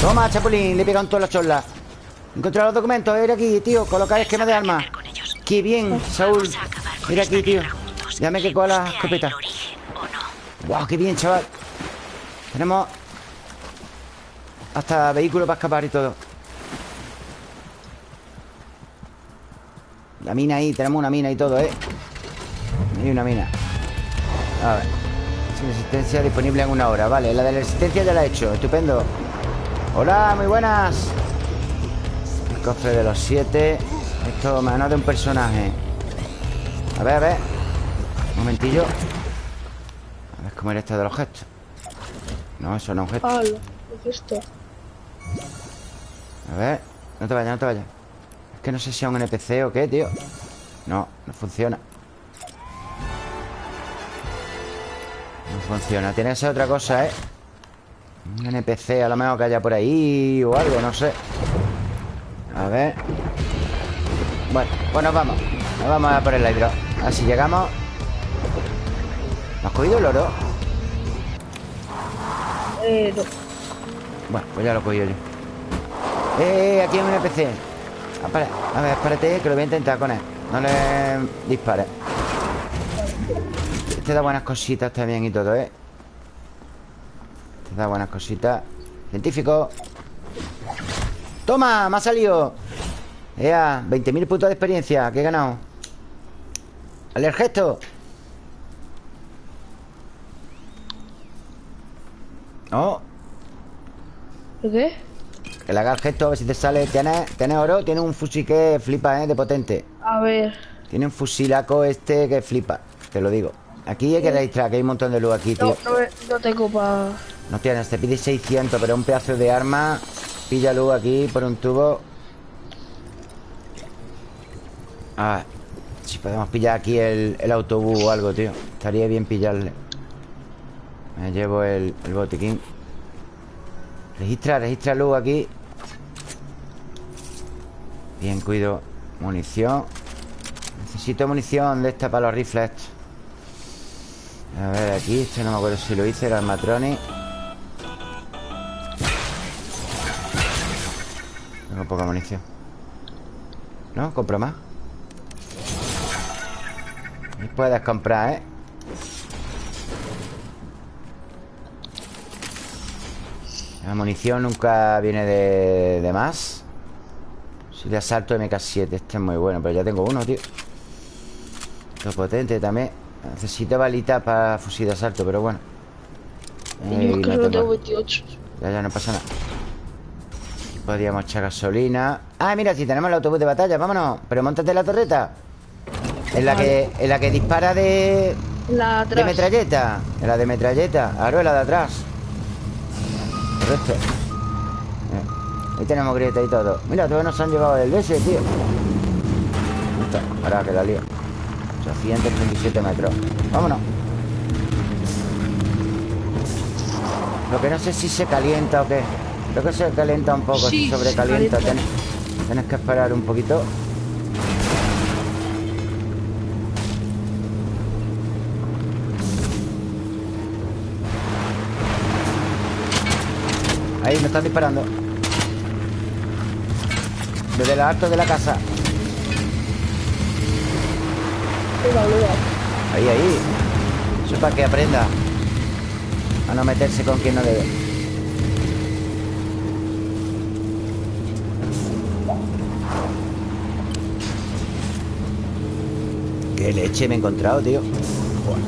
Toma, chapulín Le he pegado en todas las chorlas He encontrado los documentos, era aquí, tío Colocar esquema de armas. Qué bien, Saúl. Mira aquí, tío. Dame que coja la ahí escopeta. Guau, qué bien, chaval. Tenemos Hasta vehículo para escapar y todo. La mina ahí, tenemos una mina y todo, ¿eh? Hay una mina A ver. Sin resistencia disponible en una hora. Vale, la de la resistencia ya la he hecho. Estupendo. Hola, muy buenas. El cofre de los siete. Esto menos de un personaje. A ver, a ver. Un momentillo. A ver cómo era esto de los gestos. No, eso no es un gesto. Hala, ¿qué es esto? A ver, no te vayas, no te vayas. Es que no sé si es un NPC o qué, tío. No, no funciona funciona. Tiene que ser otra cosa, ¿eh? Un NPC a lo mejor que haya por ahí O algo, no sé. A ver. Bueno, pues nos vamos. Nos vamos a por el hidro. A ver si llegamos. ¿Me has cogido el oro? Eh, no. Bueno, pues ya lo cogido yo. Eh, aquí hay un NPC Ah, A ver, espérate que lo voy a intentar con él. No le dispares Este da buenas cositas también y todo, ¿eh? Este da buenas cositas Científico ¡Toma! ¡Me ha salido! Ea, 20.000 puntos de experiencia Que he ganado ¡Al gesto! Oh, ¿Por qué? que le haga el gesto a ver si te sale ¿Tienes, tienes oro? Tiene un fusil que flipa, ¿eh? De potente A ver. Tiene un fusilaco este que flipa Te lo digo Aquí hay que registrar Que hay un montón de luz aquí, tío. No, no, no tengo para. No tienes, te pide 600 Pero un pedazo de arma Pilla luz aquí por un tubo. Ah Si podemos pillar aquí el, el autobús o algo, tío. Estaría bien pillarle. Me llevo el, el botiquín. Registra, registra luz aquí. Bien, cuido Munición. Necesito munición de esta para los rifles estos. A ver, aquí Este no me acuerdo si lo hice, era el Matroni Tengo poca munición ¿No? ¿Compro más? Y puedes comprar, ¿eh? La munición nunca viene de, de más Si de asalto MK7 Este es muy bueno, pero ya tengo uno, tío Esto es potente también Necesito balitas para fusil de asalto, pero bueno. Yo es que no tengo. tengo 28. Ya, ya, no pasa nada. Aquí Podríamos echar gasolina. Ah, mira, si tenemos el autobús de batalla, vámonos. Pero montate la torreta. En la que, en la que dispara de, La de metralleta. En la de metralleta. Ahora en la de atrás. Correcto. Eh, Ahí tenemos grieta y todo. Mira, todos nos han llevado el BS, tío. Ahora que la lío 837 metros. Vámonos. Lo que no sé si se calienta o qué. Creo que se calienta un poco Sí, Se sobrecalienta. Tienes, que esperar un poquito. Ahí me están disparando. Desde el alto de la casa Ahí, ahí. Eso es para que aprenda A no meterse con quien no debe Qué leche me he encontrado, tío Joder.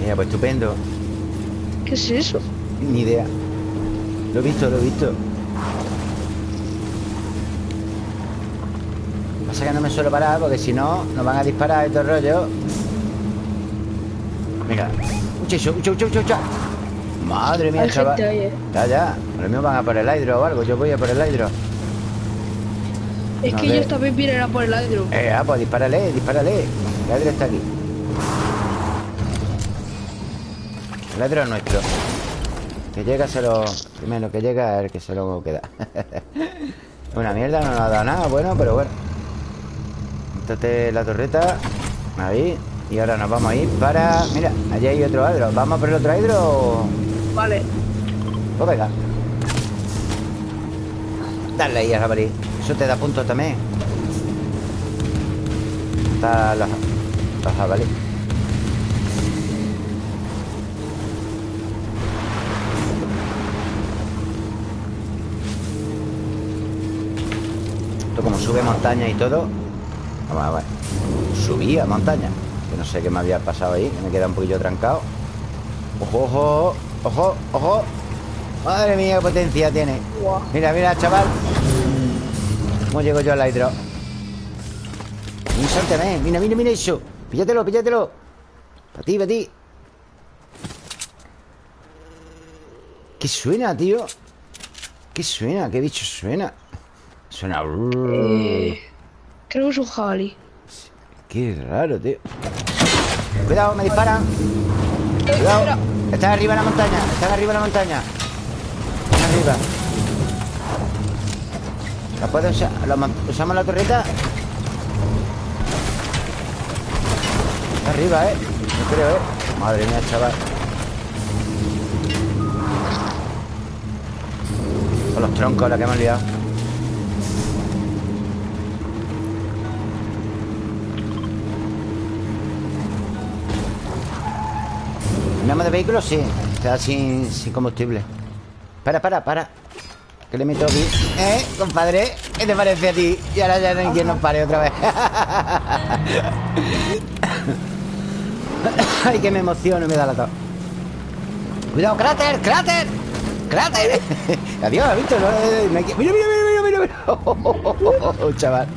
Mira, pues estupendo. ¿Qué es eso? Ni idea. Lo he visto, lo he visto Pasa que no me suelo parar Porque si no, nos van a disparar estos rollos Mira Ucha, ucha, ucha, ucha, ucha Madre mía, chaval. eh. Ya, ya. Los míos van a por el hidro o algo. Yo voy a por el hidro. Es No, que ellos también vienen a por el hidro. Eh, ah, pues dispárale, dispárale. El hidro está aquí. El hidro es nuestro. Que llega se lo... Primero que llega es el que se lo queda. Una mierda, no nos ha dado nada. Bueno, pero bueno Montate la torreta. Ahí. Y ahora nos vamos a ir para... Mira, allí hay otro hidro. ¿Vamos por el otro hidro o...? Vale. Pues venga. Dale ahí a jabalí Eso te da puntos también. Está la, la jabalí Esto como sube montaña y todo Vamos a ver Subía montaña Que no sé qué me había pasado ahí Que me queda un poquillo trancado Ojo, ojo, ojo, ojo Madre mía, qué potencia tiene. Mira, mira, chaval ¿Cómo llego yo al hidro? Mira, mira, mira eso Píllatelo, píllatelo Para ti, para ti ¿Qué suena, tío? ¿Qué suena? ¿Qué bicho suena? Suena... creo que es un jabalí. Qué raro, tío Cuidado, me disparan Cuidado Están arriba en la montaña Están arriba en la montaña Están arriba ¿La puedo usar? ¿Usamos la torreta? Está arriba, ¿eh? No creo, ¿eh? Madre mía, chaval Con los troncos la que hemos liado ¿Cambiamos de vehículo? Sí Está sin, sin combustible Para, para, para Que le meto aquí ¿Eh, compadre? ¿Qué te parece a ti? Y ahora ya no quien nos pare otra vez Ay, que me emociono Me da la tos Cuidado, cráter, cráter ¡Cráter! Adiós, ¿has visto? Mira, mira, mira, mira, mira, Oh, chaval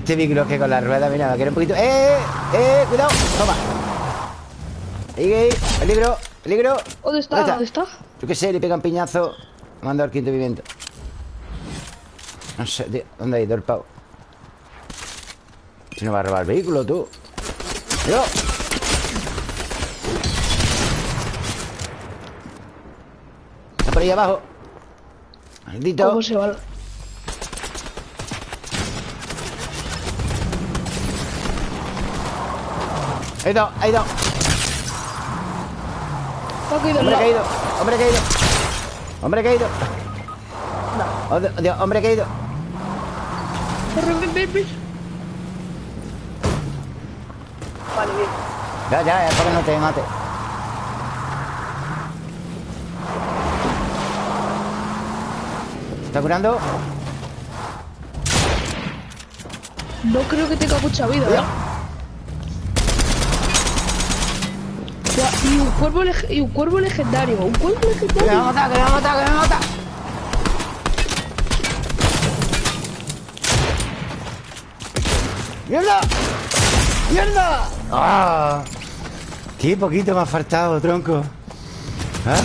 Este micro que con la rueda, mira, va a querer un poquito ¡Eh! ¡Eh! ¡Cuidado! ¡Toma! ¡Ahí, ¡Peligro! ¡Peligro! ¿Dónde está? ¿Dónde está? Yo qué sé, le pega un piñazo Manda al quinto viviente No sé, tío ¿Dónde ha ido el pavo? Si no va a robar el vehículo, tú ¡Yo! Está por ahí abajo Maldito ¿Cómo se va? Ha ido, ha ido Hombre caído, hombre caído Hombre caído Oh, Dios, hombre caído Vale, bien. Ya, ya, es para que no te mate. ¿Está curando? No creo que tenga mucha vida, ¿eh? Y un cuervo y un cuervo legendario. Un cuervo legendario. Que me va a matar, que me va a matar, que me va a matar. ¡Mierda! ¡Mierda! ¡Ah! Qué poquito me ha faltado, tronco. ¿Ah?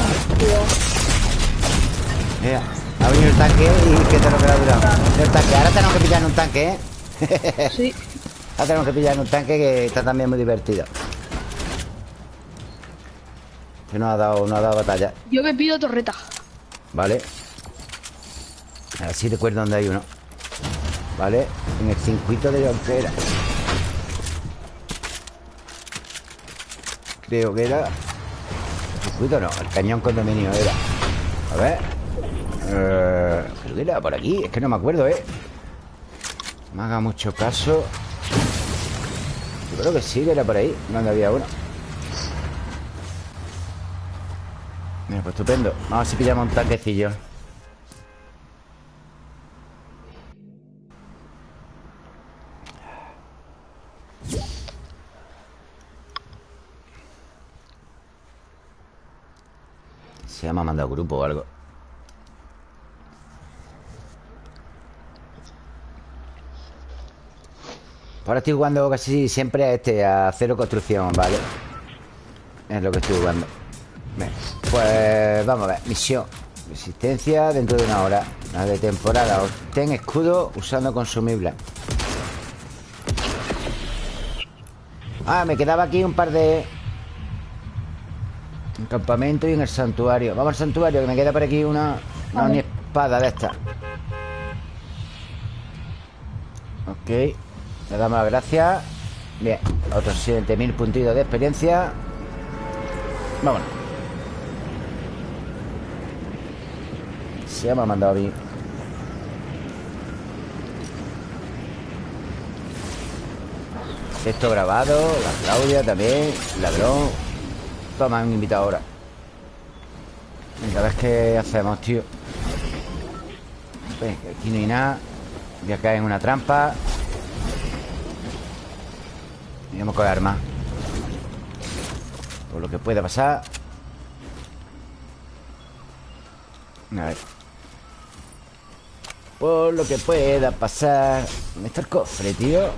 Mira, ha venido el tanque y que te lo que ha durado. El tanque. Ahora tenemos que pillar en un tanque, ¿eh? Sí. Ahora tenemos que pillar en un tanque que está también muy divertido. Que no ha dado, no ha dado batalla. Yo me pido torreta. Vale. A ver si recuerdo dónde hay uno. Vale. En el circuito de Jonquera. Creo que era. El circuito no, el cañón condominio era. A ver. Eh, creo que era por aquí. Es que no me acuerdo, ¿eh? Me haga mucho caso. Yo creo que sí que era por ahí, donde había uno. Pues estupendo. Vamos a ver si pillamos un tanquecillo. Se me ha mandado grupo o algo. Ahora estoy jugando casi siempre a este A cero construcción, ¿vale? Es lo que estoy jugando pues vamos a ver. Misión. Resistencia dentro de una hora. La de temporada. Obtén escudo usando consumible. Ah, me quedaba aquí un par de... Un campamento y en el santuario. Vamos al santuario, que me queda por aquí una... Una espada de esta. Ok. Le damos las gracias. Bien. Otros 7000 puntitos de experiencia. Vámonos. Se me ha mandado mí. Esto grabado, la Claudia también, ladrón. Toma, un invitado ahora. Venga, a ver qué hacemos, tío. Venga, aquí no hay nada. Voy a caer en una trampa. Y vamos con armas. Por lo que pueda pasar. A ver. Por lo que pueda pasar ¿Dónde está el cofre, tío?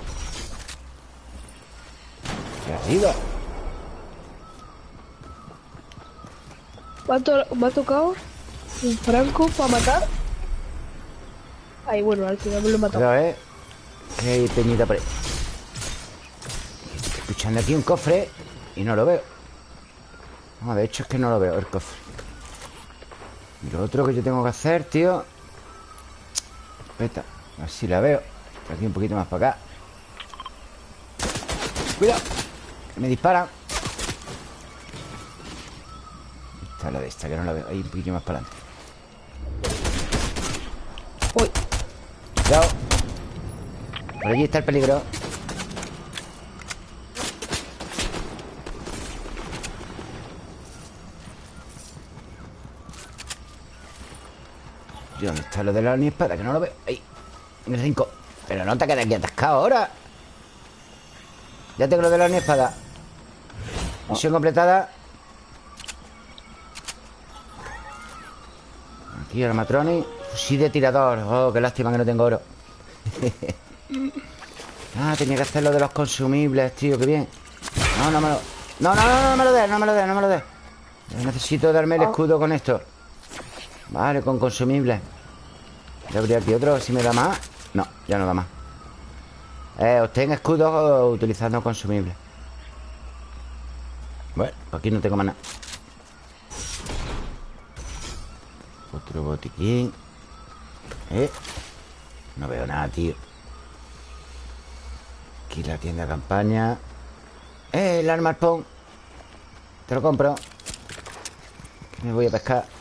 Me ha, to- me ha tocado un franco para matar. Ay, bueno, al final me lo he matado. Cuidado, eh. Que hay peñita por ahí. Estoy escuchando aquí un cofre y no lo veo. No, de hecho es que no lo veo, el cofre. Y lo otro que yo tengo que hacer, tío. Espera, a ver si la veo. Aquí un poquito más para acá. Cuidado, que me disparan. Está la de esta, que no la veo. Ahí un poquito más para adelante. Uy, Cuidado. Por allí está el peligro. ¿Y ¿Dónde está lo de la espada? Que no lo veo. Ahí. En el 5. Pero no te quedes aquí atascado ahora. Ya tengo lo de la espada. Misión completada. Aquí el matroni. Fusil de tirador. Oh, qué lástima que no tengo oro. ah, tenía que hacer lo de los consumibles, tío, qué bien. No, no me lo. No, no, no, no me lo des, no me lo des, no me lo des. Necesito darme el escudo con esto. Vale, con consumibles. Ya habría aquí otro, si me da más. No, ya no da más. Eh, obtén escudos utilizando consumibles. Bueno, pues aquí no tengo más nada. Otro botiquín. Eh. No veo nada, tío. Aquí la tienda de campaña. ¡Eh! El arma. Te lo compro. Me voy a pescar.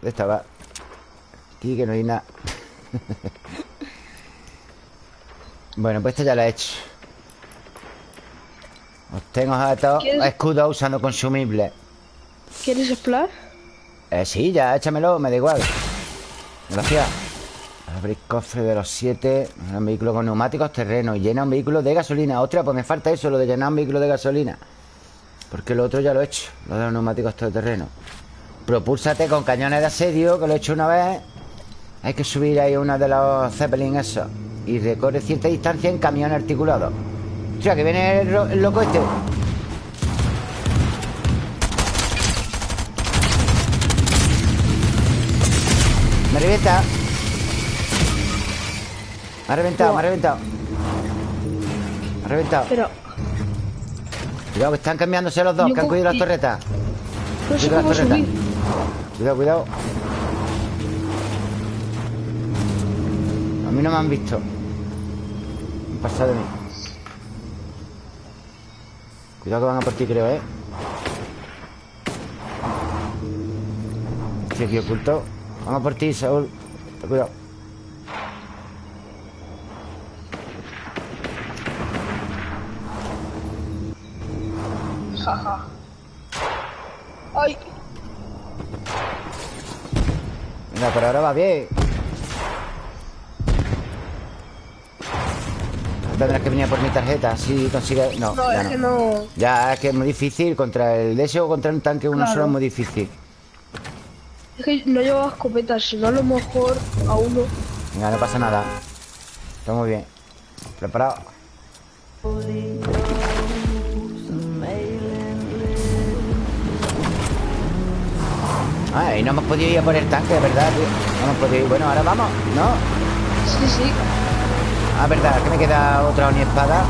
¿Dónde estaba? Aquí que no hay nada. bueno, pues esto ya lo he hecho. Obtengo objetos ¿Quieres- escudos usando consumibles. ¿quieres explorar? Eh, sí, ya, échamelo, me da igual. Gracias. Abrir cofre de los siete. Un vehículo con neumáticos, terreno. Y llena un vehículo de gasolina. Ostras, pues me falta eso, lo de llenar un vehículo de gasolina. Porque lo otro ya lo he hecho. Lo de los neumáticos todo terreno. Propúlsate con cañones de asedio, que lo he hecho una vez. Hay que subir ahí una de los Zeppelin esos. Y recorre cierta distancia en camión articulado. O sea, que viene el, loco este. Me revienta. Me ha reventado, me ha reventado. Me ha reventado. Pero Cuidado, que están cambiándose los dos, que han cogido las torretas. Cuidado, cómo torreta. Cuidado, cuidado. A mí no me han visto. Han pasado de mí. Cuidado que van a por ti, creo, ¿eh? Estoy aquí oculto. Vamos por ti, Saúl. Cuidado. Jaja. Ay, Venga, pero ahora va bien. Tendrás que venir por mi tarjeta. Si consigues. No, no, ya es no. que no. Ya, es que es muy difícil. Contra el deseo o contra un tanque uno Claro. solo es muy difícil. Es que no llevaba escopeta, si no a lo mejor a uno. Venga, no pasa nada. Está muy bien. Preparado. Y no hemos podido ir a por el tanque, ¿verdad, tío? No hemos podido ir. Bueno, ahora vamos, ¿no? Sí, sí. Ah, verdad, que me queda otra espada.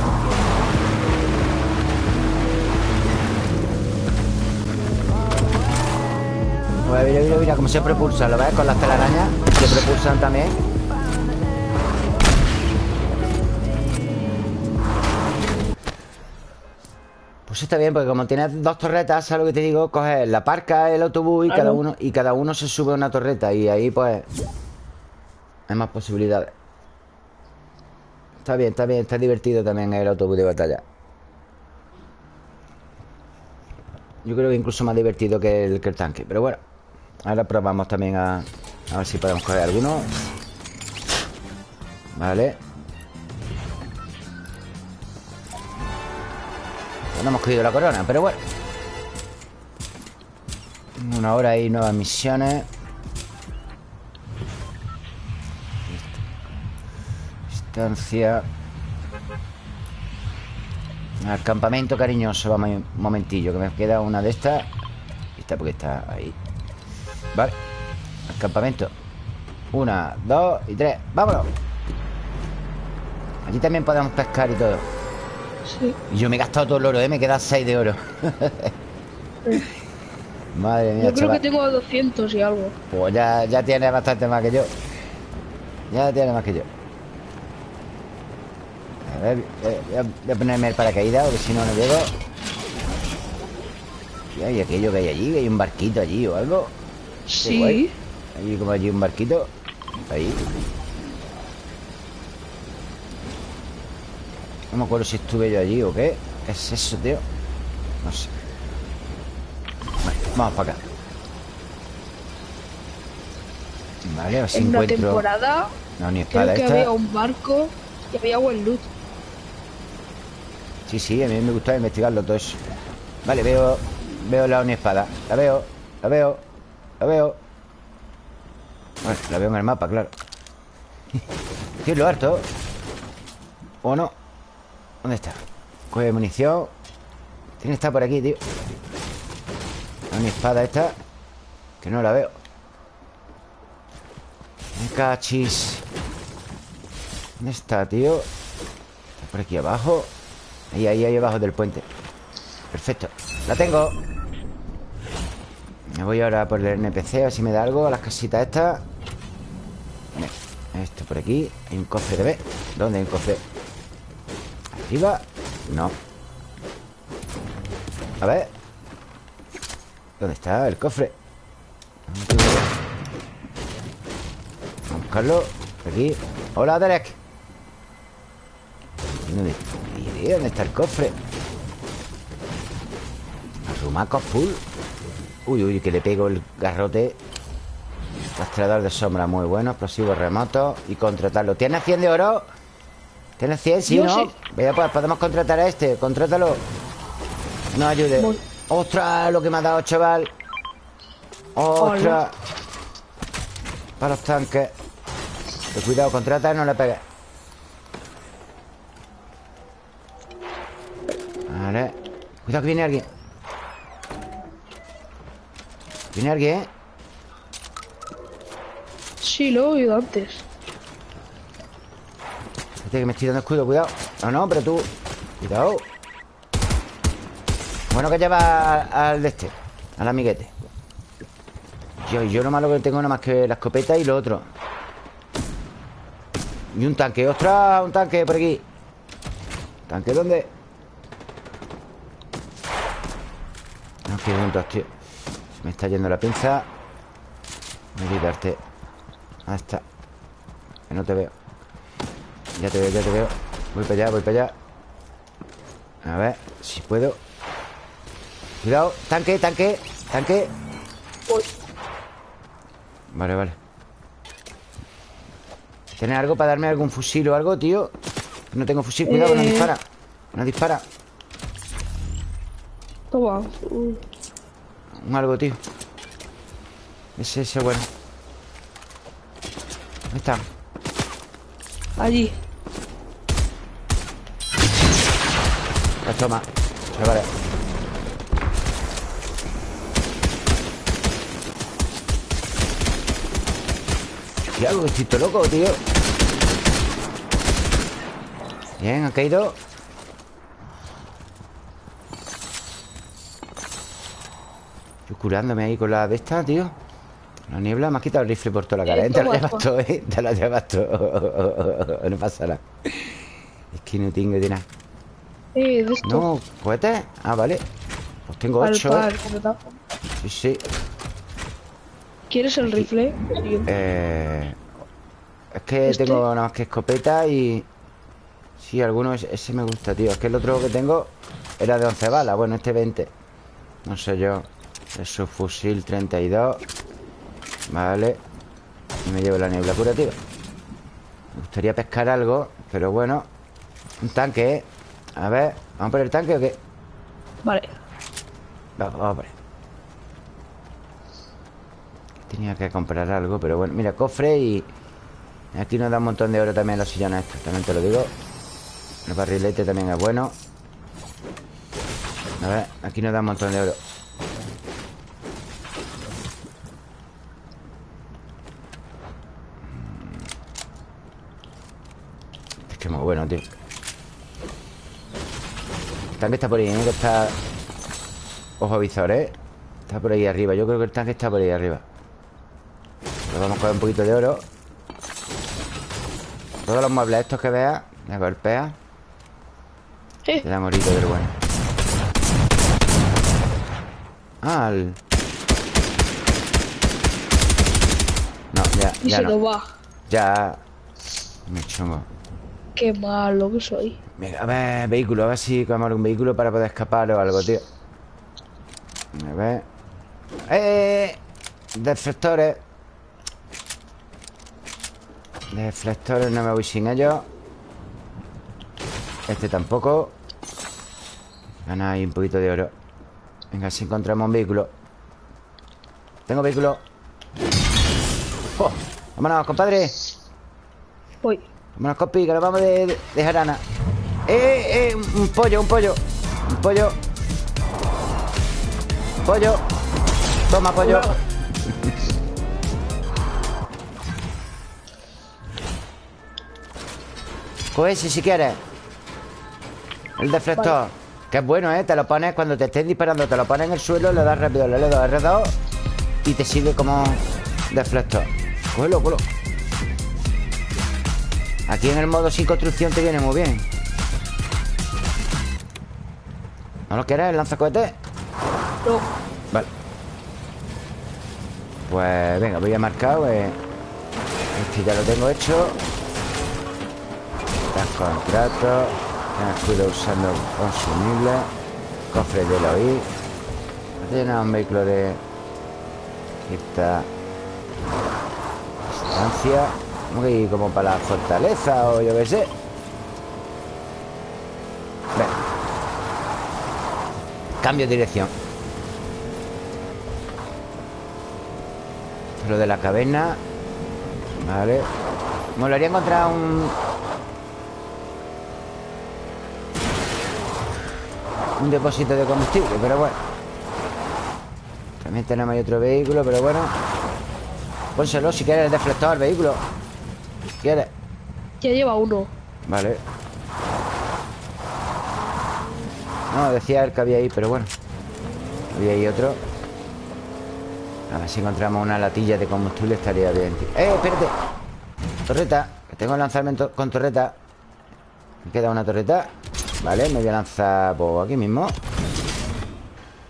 Mira, mira, mira cómo se propulsa, ¿lo ves? Con las telarañas se propulsan también. Pues está bien, porque como tienes dos torretas, ¿sabes lo que te digo? Coges la parca, el autobús y cada Claro. uno y cada uno se sube a una torreta y ahí pues hay más posibilidades. Está bien, está bien, está divertido también el autobús de batalla. Yo creo que incluso más divertido que el, que el tanque. Pero bueno, ahora probamos también a, a ver si podemos coger alguno. Vale. No hemos cogido la corona, pero bueno. Una hora y nuevas misiones. Distancia. Al campamento cariñoso, vamos un momentillo, que me queda una de estas. Y está porque está ahí. Vale Al campamento Una, dos y tres ¡Vámonos! Allí también podemos pescar y todo Sí. Y yo me he gastado todo el oro, ¿eh? Me queda 6 de oro. Madre mía, Yo creo chaval. que tengo 200 y algo. Pues ya, ya tiene bastante más que yo. Ya tiene más que yo. A ver, voy a, ponerme el paracaídas Porque si no, no llego. Y hay aquello que hay allí Que hay un barquito allí o algo Sí. Allí como allí un barquito. Ahí No me acuerdo si estuve yo allí o qué. ¿Qué es eso, tío? No sé. Vale, vamos para acá. Vale, a ver si En una encuentro temporada No, ni creo espada que esta. había un barco y había buen loot. Sí, sí, a mí me gusta investigarlo todo eso. Vale, veo Veo la espada. La veo, la veo, la veo. Vale, la veo en el mapa, claro. Tío, lo harto. ¿O no? ¿Dónde está? Coge munición. Tiene que estar por aquí, tío. La espada esta Que no la veo. Me cachis. ¿Dónde está, tío? Está por aquí abajo. Ahí, ahí, ahí abajo del puente. Perfecto. La tengo. Me voy ahora por el NPC A ver si me da algo A las casitas estas. Esto por aquí. Hay un cofre de B. ¿Dónde hay un cofre? ¿Arriba? No A ver ¿Dónde está el cofre? Vamos a buscarlo aquí Hola, Derek ¿Dónde, y, ¿Dónde está el cofre? Rumacos full Uy, uy, que le pego el garrote Rastreador de sombra muy bueno Explosivo remoto Y contratarlo ¿Tienes 100 de oro? ¿Tienes 100? Sí, ¿no? Vaya, pues podemos contratar a este Contrátalo No ayude Voy. ¡Ostras! Lo que me ha dado, chaval ¡Ostras! Hola. Para los tanques cuidado, contrata y no le pegues Vale Cuidado que viene alguien Viene alguien, ¿eh? Sí, lo he oído antes. Espérate que me estoy dando escudo, cuidado. No, no, pero tú Cuidado. Bueno que lleva al, de este Al amiguete. Yo, yo lo malo que tengo nada más que la escopeta y lo otro. Y un tanque ¡Ostras! Un tanque por aquí. ¿Tanque dónde? No, que juntos, tío Se me está yendo la pinza. Voy a quitarte. Ahí está. Que no te veo ya te veo, ya te veo Voy para allá, voy para allá A ver, si puedo Cuidado, tanque, tanque Tanque. Vale, vale ¿Tienes algo para darme algún fusil o algo, tío? No tengo fusil, cuidado, que no Eh. dispara No dispara Toma. Un algo, tío Ese, ese, bueno ¿Dónde está? allí. Pues toma Chavales estoy todo loco, tío Bien, han caído. Yo curándome ahí con la de esta, tío. La niebla me ha quitado el rifle por toda la cara. Eh. Te lo llevas todo, ¿eh? Te lo llevas todo No pasa nada. Es que no tengo de nada Eh, de esto. no, ¿cohetes? Ah, vale Pues tengo Al ocho, par, ¿eh? Sí, sí ¿Quieres el rifle? Sí. Eh, es que ¿Este? tengo nada más que escopeta y... Sí, alguno ese, ese me gusta, tío Es que el otro que tengo era de 11 balas Bueno, este 20 No sé yo Es su fusil 32 Vale Y me llevo la niebla cura, tío Me gustaría pescar algo Pero bueno Un tanque, ¿eh? A ver, ¿vamos por el tanque o qué? Vale. Vamos, vamos por él. Tenía que comprar algo, pero bueno. Mira, cofre y... Aquí nos da un montón de oro también los sillones estos. También te lo digo. El barrilete también es bueno. A ver, aquí nos da un montón de oro. Es que es muy bueno, tío. El tanque está por ahí, ¿eh? Que está... Ojo visor, ¿eh? Está por ahí arriba. Yo creo que el tanque está por ahí arriba. Le vamos a coger un poquito de oro. Todos los muebles estos que veas, me golpea. Sí. Te dan orito del bueno. El... No, ya, ya no. Ya. Me chungo. Qué malo que soy. Venga, a ver, vehículo, a ver si cogemos algún vehículo para poder escapar o algo, tío. A ver. ¡Eh! Deflectores. Deflectores, no me voy sin ellos. Este tampoco. Gana ahí un poquito de oro. Venga, si encontramos un vehículo. Tengo vehículo. ¡Oh! Vámonos, compadre. Voy. Vámonos, compi, que nos vamos de, de, de jarana. ¡Eh, eh! Un, un pollo, un pollo. Un pollo. Pollo. Toma, pollo. Coge ese si quieres. El deflector. Que es bueno, ¿eh? Te lo pones cuando te estén disparando, te lo pones en el suelo, le das rápido, le das R2 y te sirve como deflector. Cógelo, cógelo. Aquí en el modo sin construcción te viene muy bien. ¿No lo quieres? ¿Lanzacohete? No. Vale. Pues venga, voy a marcar. Pues, este ya lo tengo hecho. Tras contrato. Escudo usando consumible. Cofre de Eloí. Llena un vehículo de. Está. Distancia. Ir como para la fortaleza o yo qué sé. Cambio de dirección. Lo de la caverna. Vale. Molaría encontrar un. Un depósito de combustible, pero bueno. También tenemos ahí otro vehículo, pero bueno. Pónselo si quieres el deflector vehículo. Quieres. Ya lleva uno. Vale. No, decía el que había ahí, pero bueno. Había ahí otro. A ver si encontramos una latilla de combustible estaría bien. ¡Eh, espérate! Torreta, que tengo el lanzamiento con torreta. Me queda una torreta. Vale, me voy a lanzar por aquí mismo.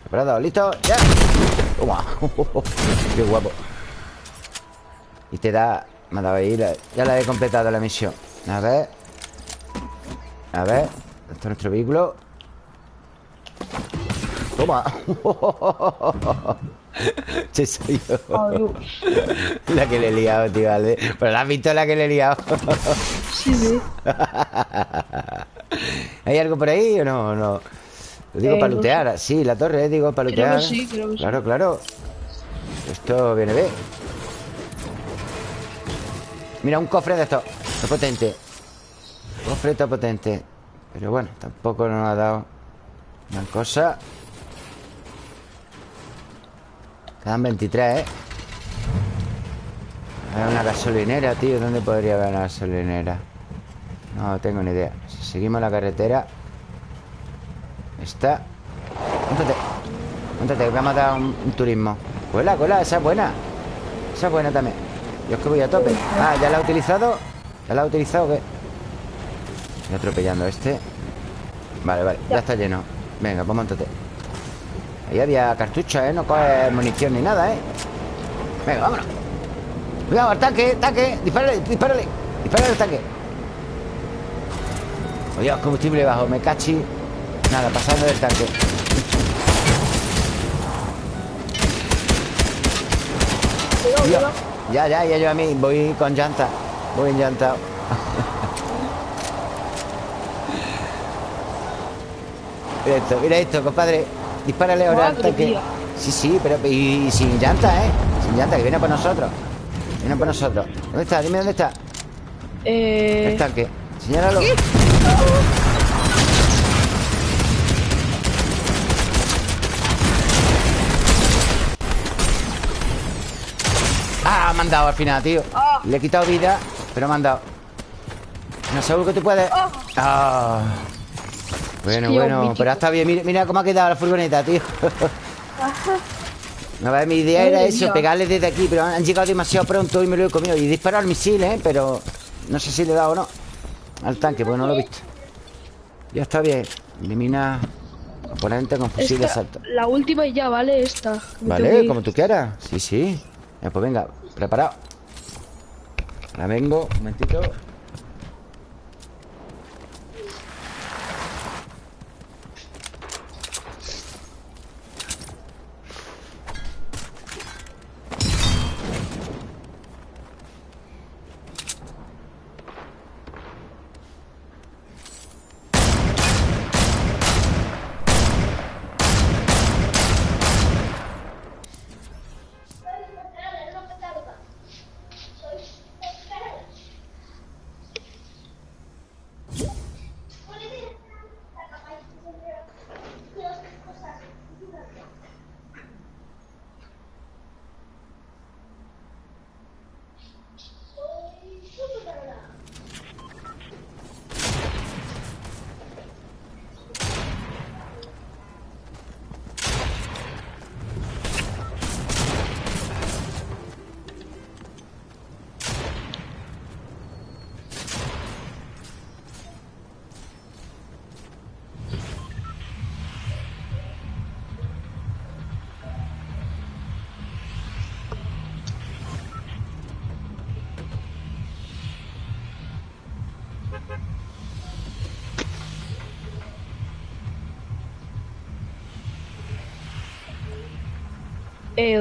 Preparado, listo, ya. Toma. Qué guapo. Y te da. Me ha dado ahí. la- ya la he completado la misión. A ver. A ver. Esto es nuestro vehículo. Toma. Che, soy yo. La que le he liado, tío, vale. Pero la has visto la que le he liado. Sí, sí. ¿Hay algo por ahí o no? no? Lo digo Eh, para no lootear. Sí, la torre, eh, digo para Creo que lootear. sí, creo que sí. Claro, claro. Esto viene bien. Mira, un cofre de estos. Está potente. Cofre está potente. Pero bueno, tampoco nos ha dado gran cosa. Quedan 23, ¿eh? Hay una gasolinera, tío. ¿Dónde podría haber una gasolinera? No tengo ni idea. Si seguimos la carretera. Está. Móntate. Móntate, que vamos a dar un, un turismo. Cuela, cuela, esa es buena. Esa es buena también. Yo es que voy a tope. Ah, ¿ya la ha utilizado? ¿Ya la ha utilizado o qué? Estoy atropellando a este. Vale, vale, ya está lleno. Venga, pues móntate. Ahí había cartuchos, ¿eh? No coge munición ni nada, ¿eh? Venga, vámonos. Cuidado, al tanque, tanque. Dispárale, dispárale. Dispárale al tanque. Oye, combustible bajo, me cachi. Nada, pasando del tanque. Cuidado. Ya, ya, ya yo a mí voy con llanta. Voy en llanta. mira esto, mira esto, compadre. Dispárale ahora al tanque. Sí, sí, pero y, y sin llanta, ¿eh? Sin llanta, que viene por nosotros. Viene por nosotros. ¿Dónde está? Dime dónde está. Eh. El tanque. Señálalo. Han dado al final, tío. Ah. Le he quitado vida, pero me han dado. No seguro que tú puedes. Oh. Ah. Bueno, bueno, pero está bien. Mira, mira cómo ha quedado la furgoneta, tío. A ver, mi idea era eso, mía. pegarle desde aquí, pero han llegado demasiado pronto y me lo he comido. Y disparar el misil, ¿eh? Pero no sé si le he dado o no. Al tanque, porque no lo he visto. Ya está bien. Elimina oponente con fusil de asalto. la última y ya, ¿vale? Esta. Vale, como tú quieras. Sí, sí. Ya, pues venga, preparado. Ahora vengo, un momentito.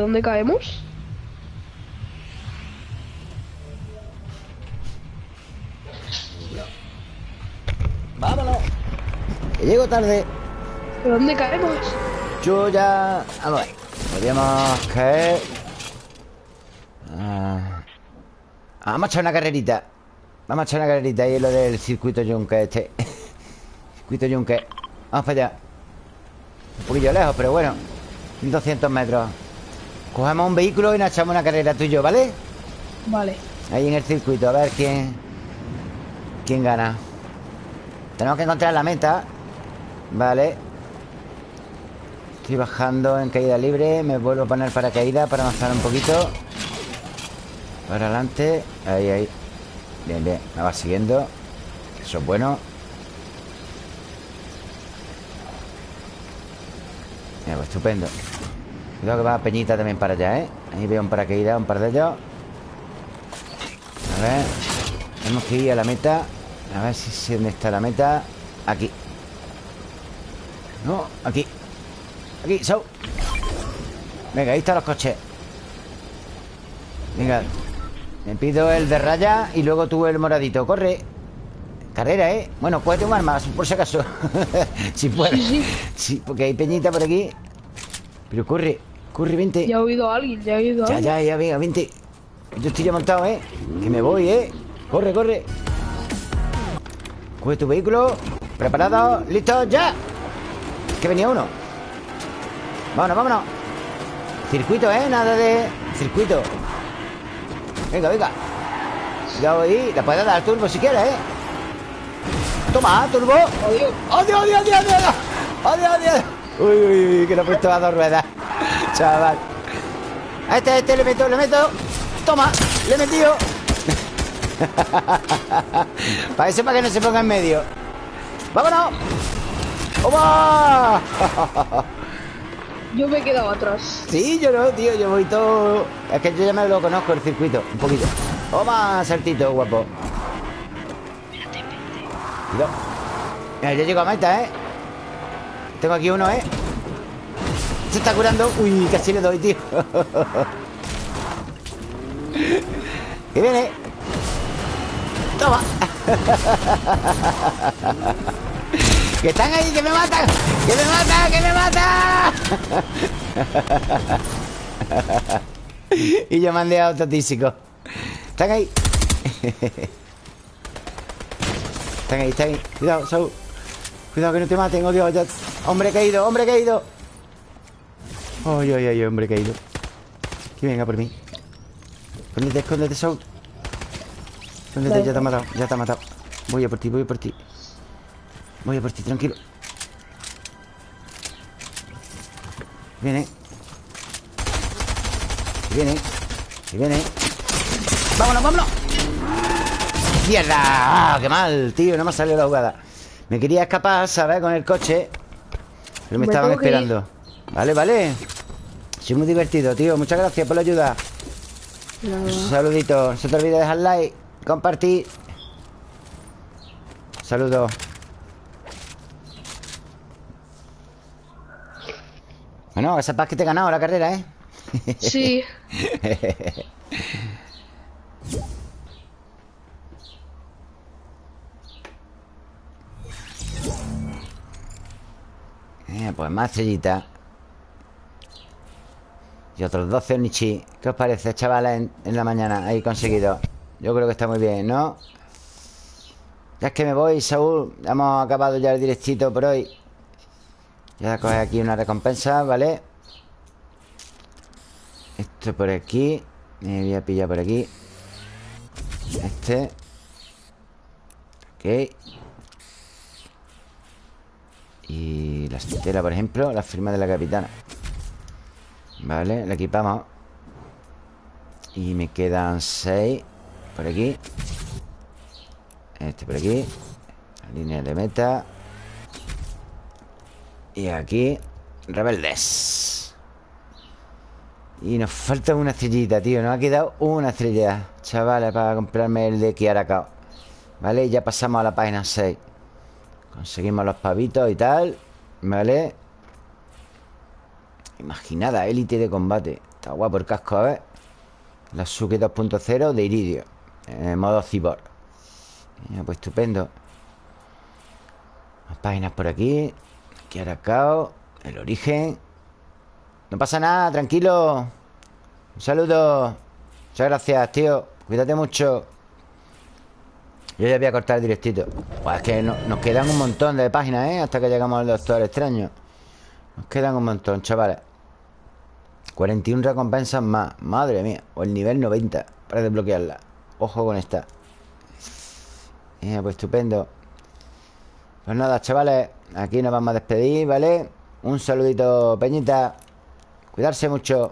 ¿Dónde caemos? ¡Vámonos! Que llego tarde. ¿De dónde caemos? Yo ya... Vamos a ver. Podríamos caer... Ah. Vamos a echar una carrerita. Vamos a echar una carrerita. Y es lo del circuito Juncker este. circuito Juncker. Vamos para allá. Un poquillo lejos, pero bueno. 1200 metros. Cogemos un vehículo y nos echamos una carrera tú y yo, ¿vale? Vale. Ahí en el circuito, a ver quién... ¿Quién gana? Tenemos que encontrar la meta Vale Estoy bajando en caída libre Me vuelvo a poner paracaídas para avanzar un poquito Para adelante Ahí, ahí Bien, bien, me va siguiendo Eso es bueno Mira, pues estupendo Cuidado que va Peñita también para allá, ¿eh? Ahí veo un paracaídas, un par de ellos. A ver. Tenemos que ir a la meta. A ver si sé dónde está la meta. Aquí. No, aquí. Aquí, so Venga, ahí están los coches. Venga. Me pido el de raya Y luego tú el moradito. Corre. Carrera, ¿eh? Bueno, cógete un arma Por si acaso. Si sí. Sí, porque hay peñita por aquí Pero corre Corre, vente Ya he oído a alguien, ya he oído a ya, alguien. ya, ya, venga, vente Yo estoy ya montado, ¿eh? Que me voy, ¿eh? Corre, corre Coge tu vehículo Preparado, listo, ya Que venía uno Vámonos, vámonos Circuito, ¿eh? Nada de circuito Venga, venga Cuidado ahí La puedes dar turbo si quieres, ¿eh? Toma, turbo Adiós. ¡Adiós, adiós, adiós, adiós! ¡Adiós, adiós! Uy, uy, uy, que lo he puesto a dos ruedas. Chaval. A este, a este le meto, le meto. Toma, le he metido. Para eso, para que no se ponga en medio. ¡Vámonos! ¡Toma! Yo me he quedado atrás. Sí, yo no, tío, yo voy todo. Es que yo ya me lo conozco el circuito Un poquito. Toma, saltito, guapo. Cuidado. Mira, ya llego a meta, ¿eh? Tengo aquí uno, ¿eh? Se está curando. Uy, casi le doy, tío. Que viene. Toma. Que están ahí, que me matan. Que me matan, que me matan. Y yo mandé a autotísico Están ahí. Están ahí, están ahí. Cuidado, Saúl. Cuidado que no te maten, oh ya- Hombre caído, hombre caído. Ay, ay, ay, hombre caído. Que venga por mí. Escóndete, escóndete, Saúl. Escóndete, ya te ha matado, ya te ha matado. Voy a por ti, voy a por ti. Voy a por ti, tranquilo. Viene. Viene. Viene. ¡Vámonos, vámonos! ¡Mierda! ¡Ah, ¡Qué mal, tío! No me ha salido la jugada. Me quería escapar, ¿sabes? Con el coche Pero me, Me estaban ir. esperando Vale, vale Soy muy divertido, tío Muchas gracias por la ayuda Nada. Un saludito. No se te olvide dejar like, compartir. Saludos. Bueno, esa paz que te he ganado la carrera, ¿eh? Sí. Eh, pues más estrellitas. Y otros 12 Onichi. ¿Qué os parece, chavales, en, la mañana? Ahí conseguido. Yo creo que está muy bien, ¿no? Ya es que me voy, Saúl. Hemos acabado ya el directito por hoy. Voy a coger aquí una recompensa, ¿vale? Esto por aquí. Me voy a pillar por aquí. Este. Ok. Y la estela, por ejemplo La firma de la capitana. Vale, la equipamos. Y me quedan seis Por aquí. Este por aquí. Línea de meta. Y aquí Rebeldes. Y nos falta una estrellita, tío. Nos ha quedado una estrella Chavales, para comprarme el de Kiarakao Vale, ya pasamos a la página 6 Conseguimos los pavitos y tal Vale Imaginada, élite de combate. Está guapo el casco, a ver. La Suki 2.0 de Iridio En modo cyborg. Ya, Pues estupendo. Más páginas por aquí. Aquí Aracao El origen. No pasa nada, tranquilo. Un saludo. Muchas gracias, tío. Cuídate mucho yo ya voy a cortar directito. Pues es que no- nos quedan un montón de páginas, ¿eh? Hasta que llegamos al Doctor Extraño. Nos quedan un montón, chavales. 41 recompensas más. Madre mía O el nivel 90 Para desbloquearla. Ojo con esta. Eh, Pues estupendo. Pues nada, chavales Aquí nos vamos a despedir, ¿vale? Un saludito, Peñita. Cuidarse mucho.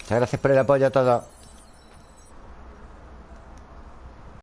Muchas gracias por el apoyo a todos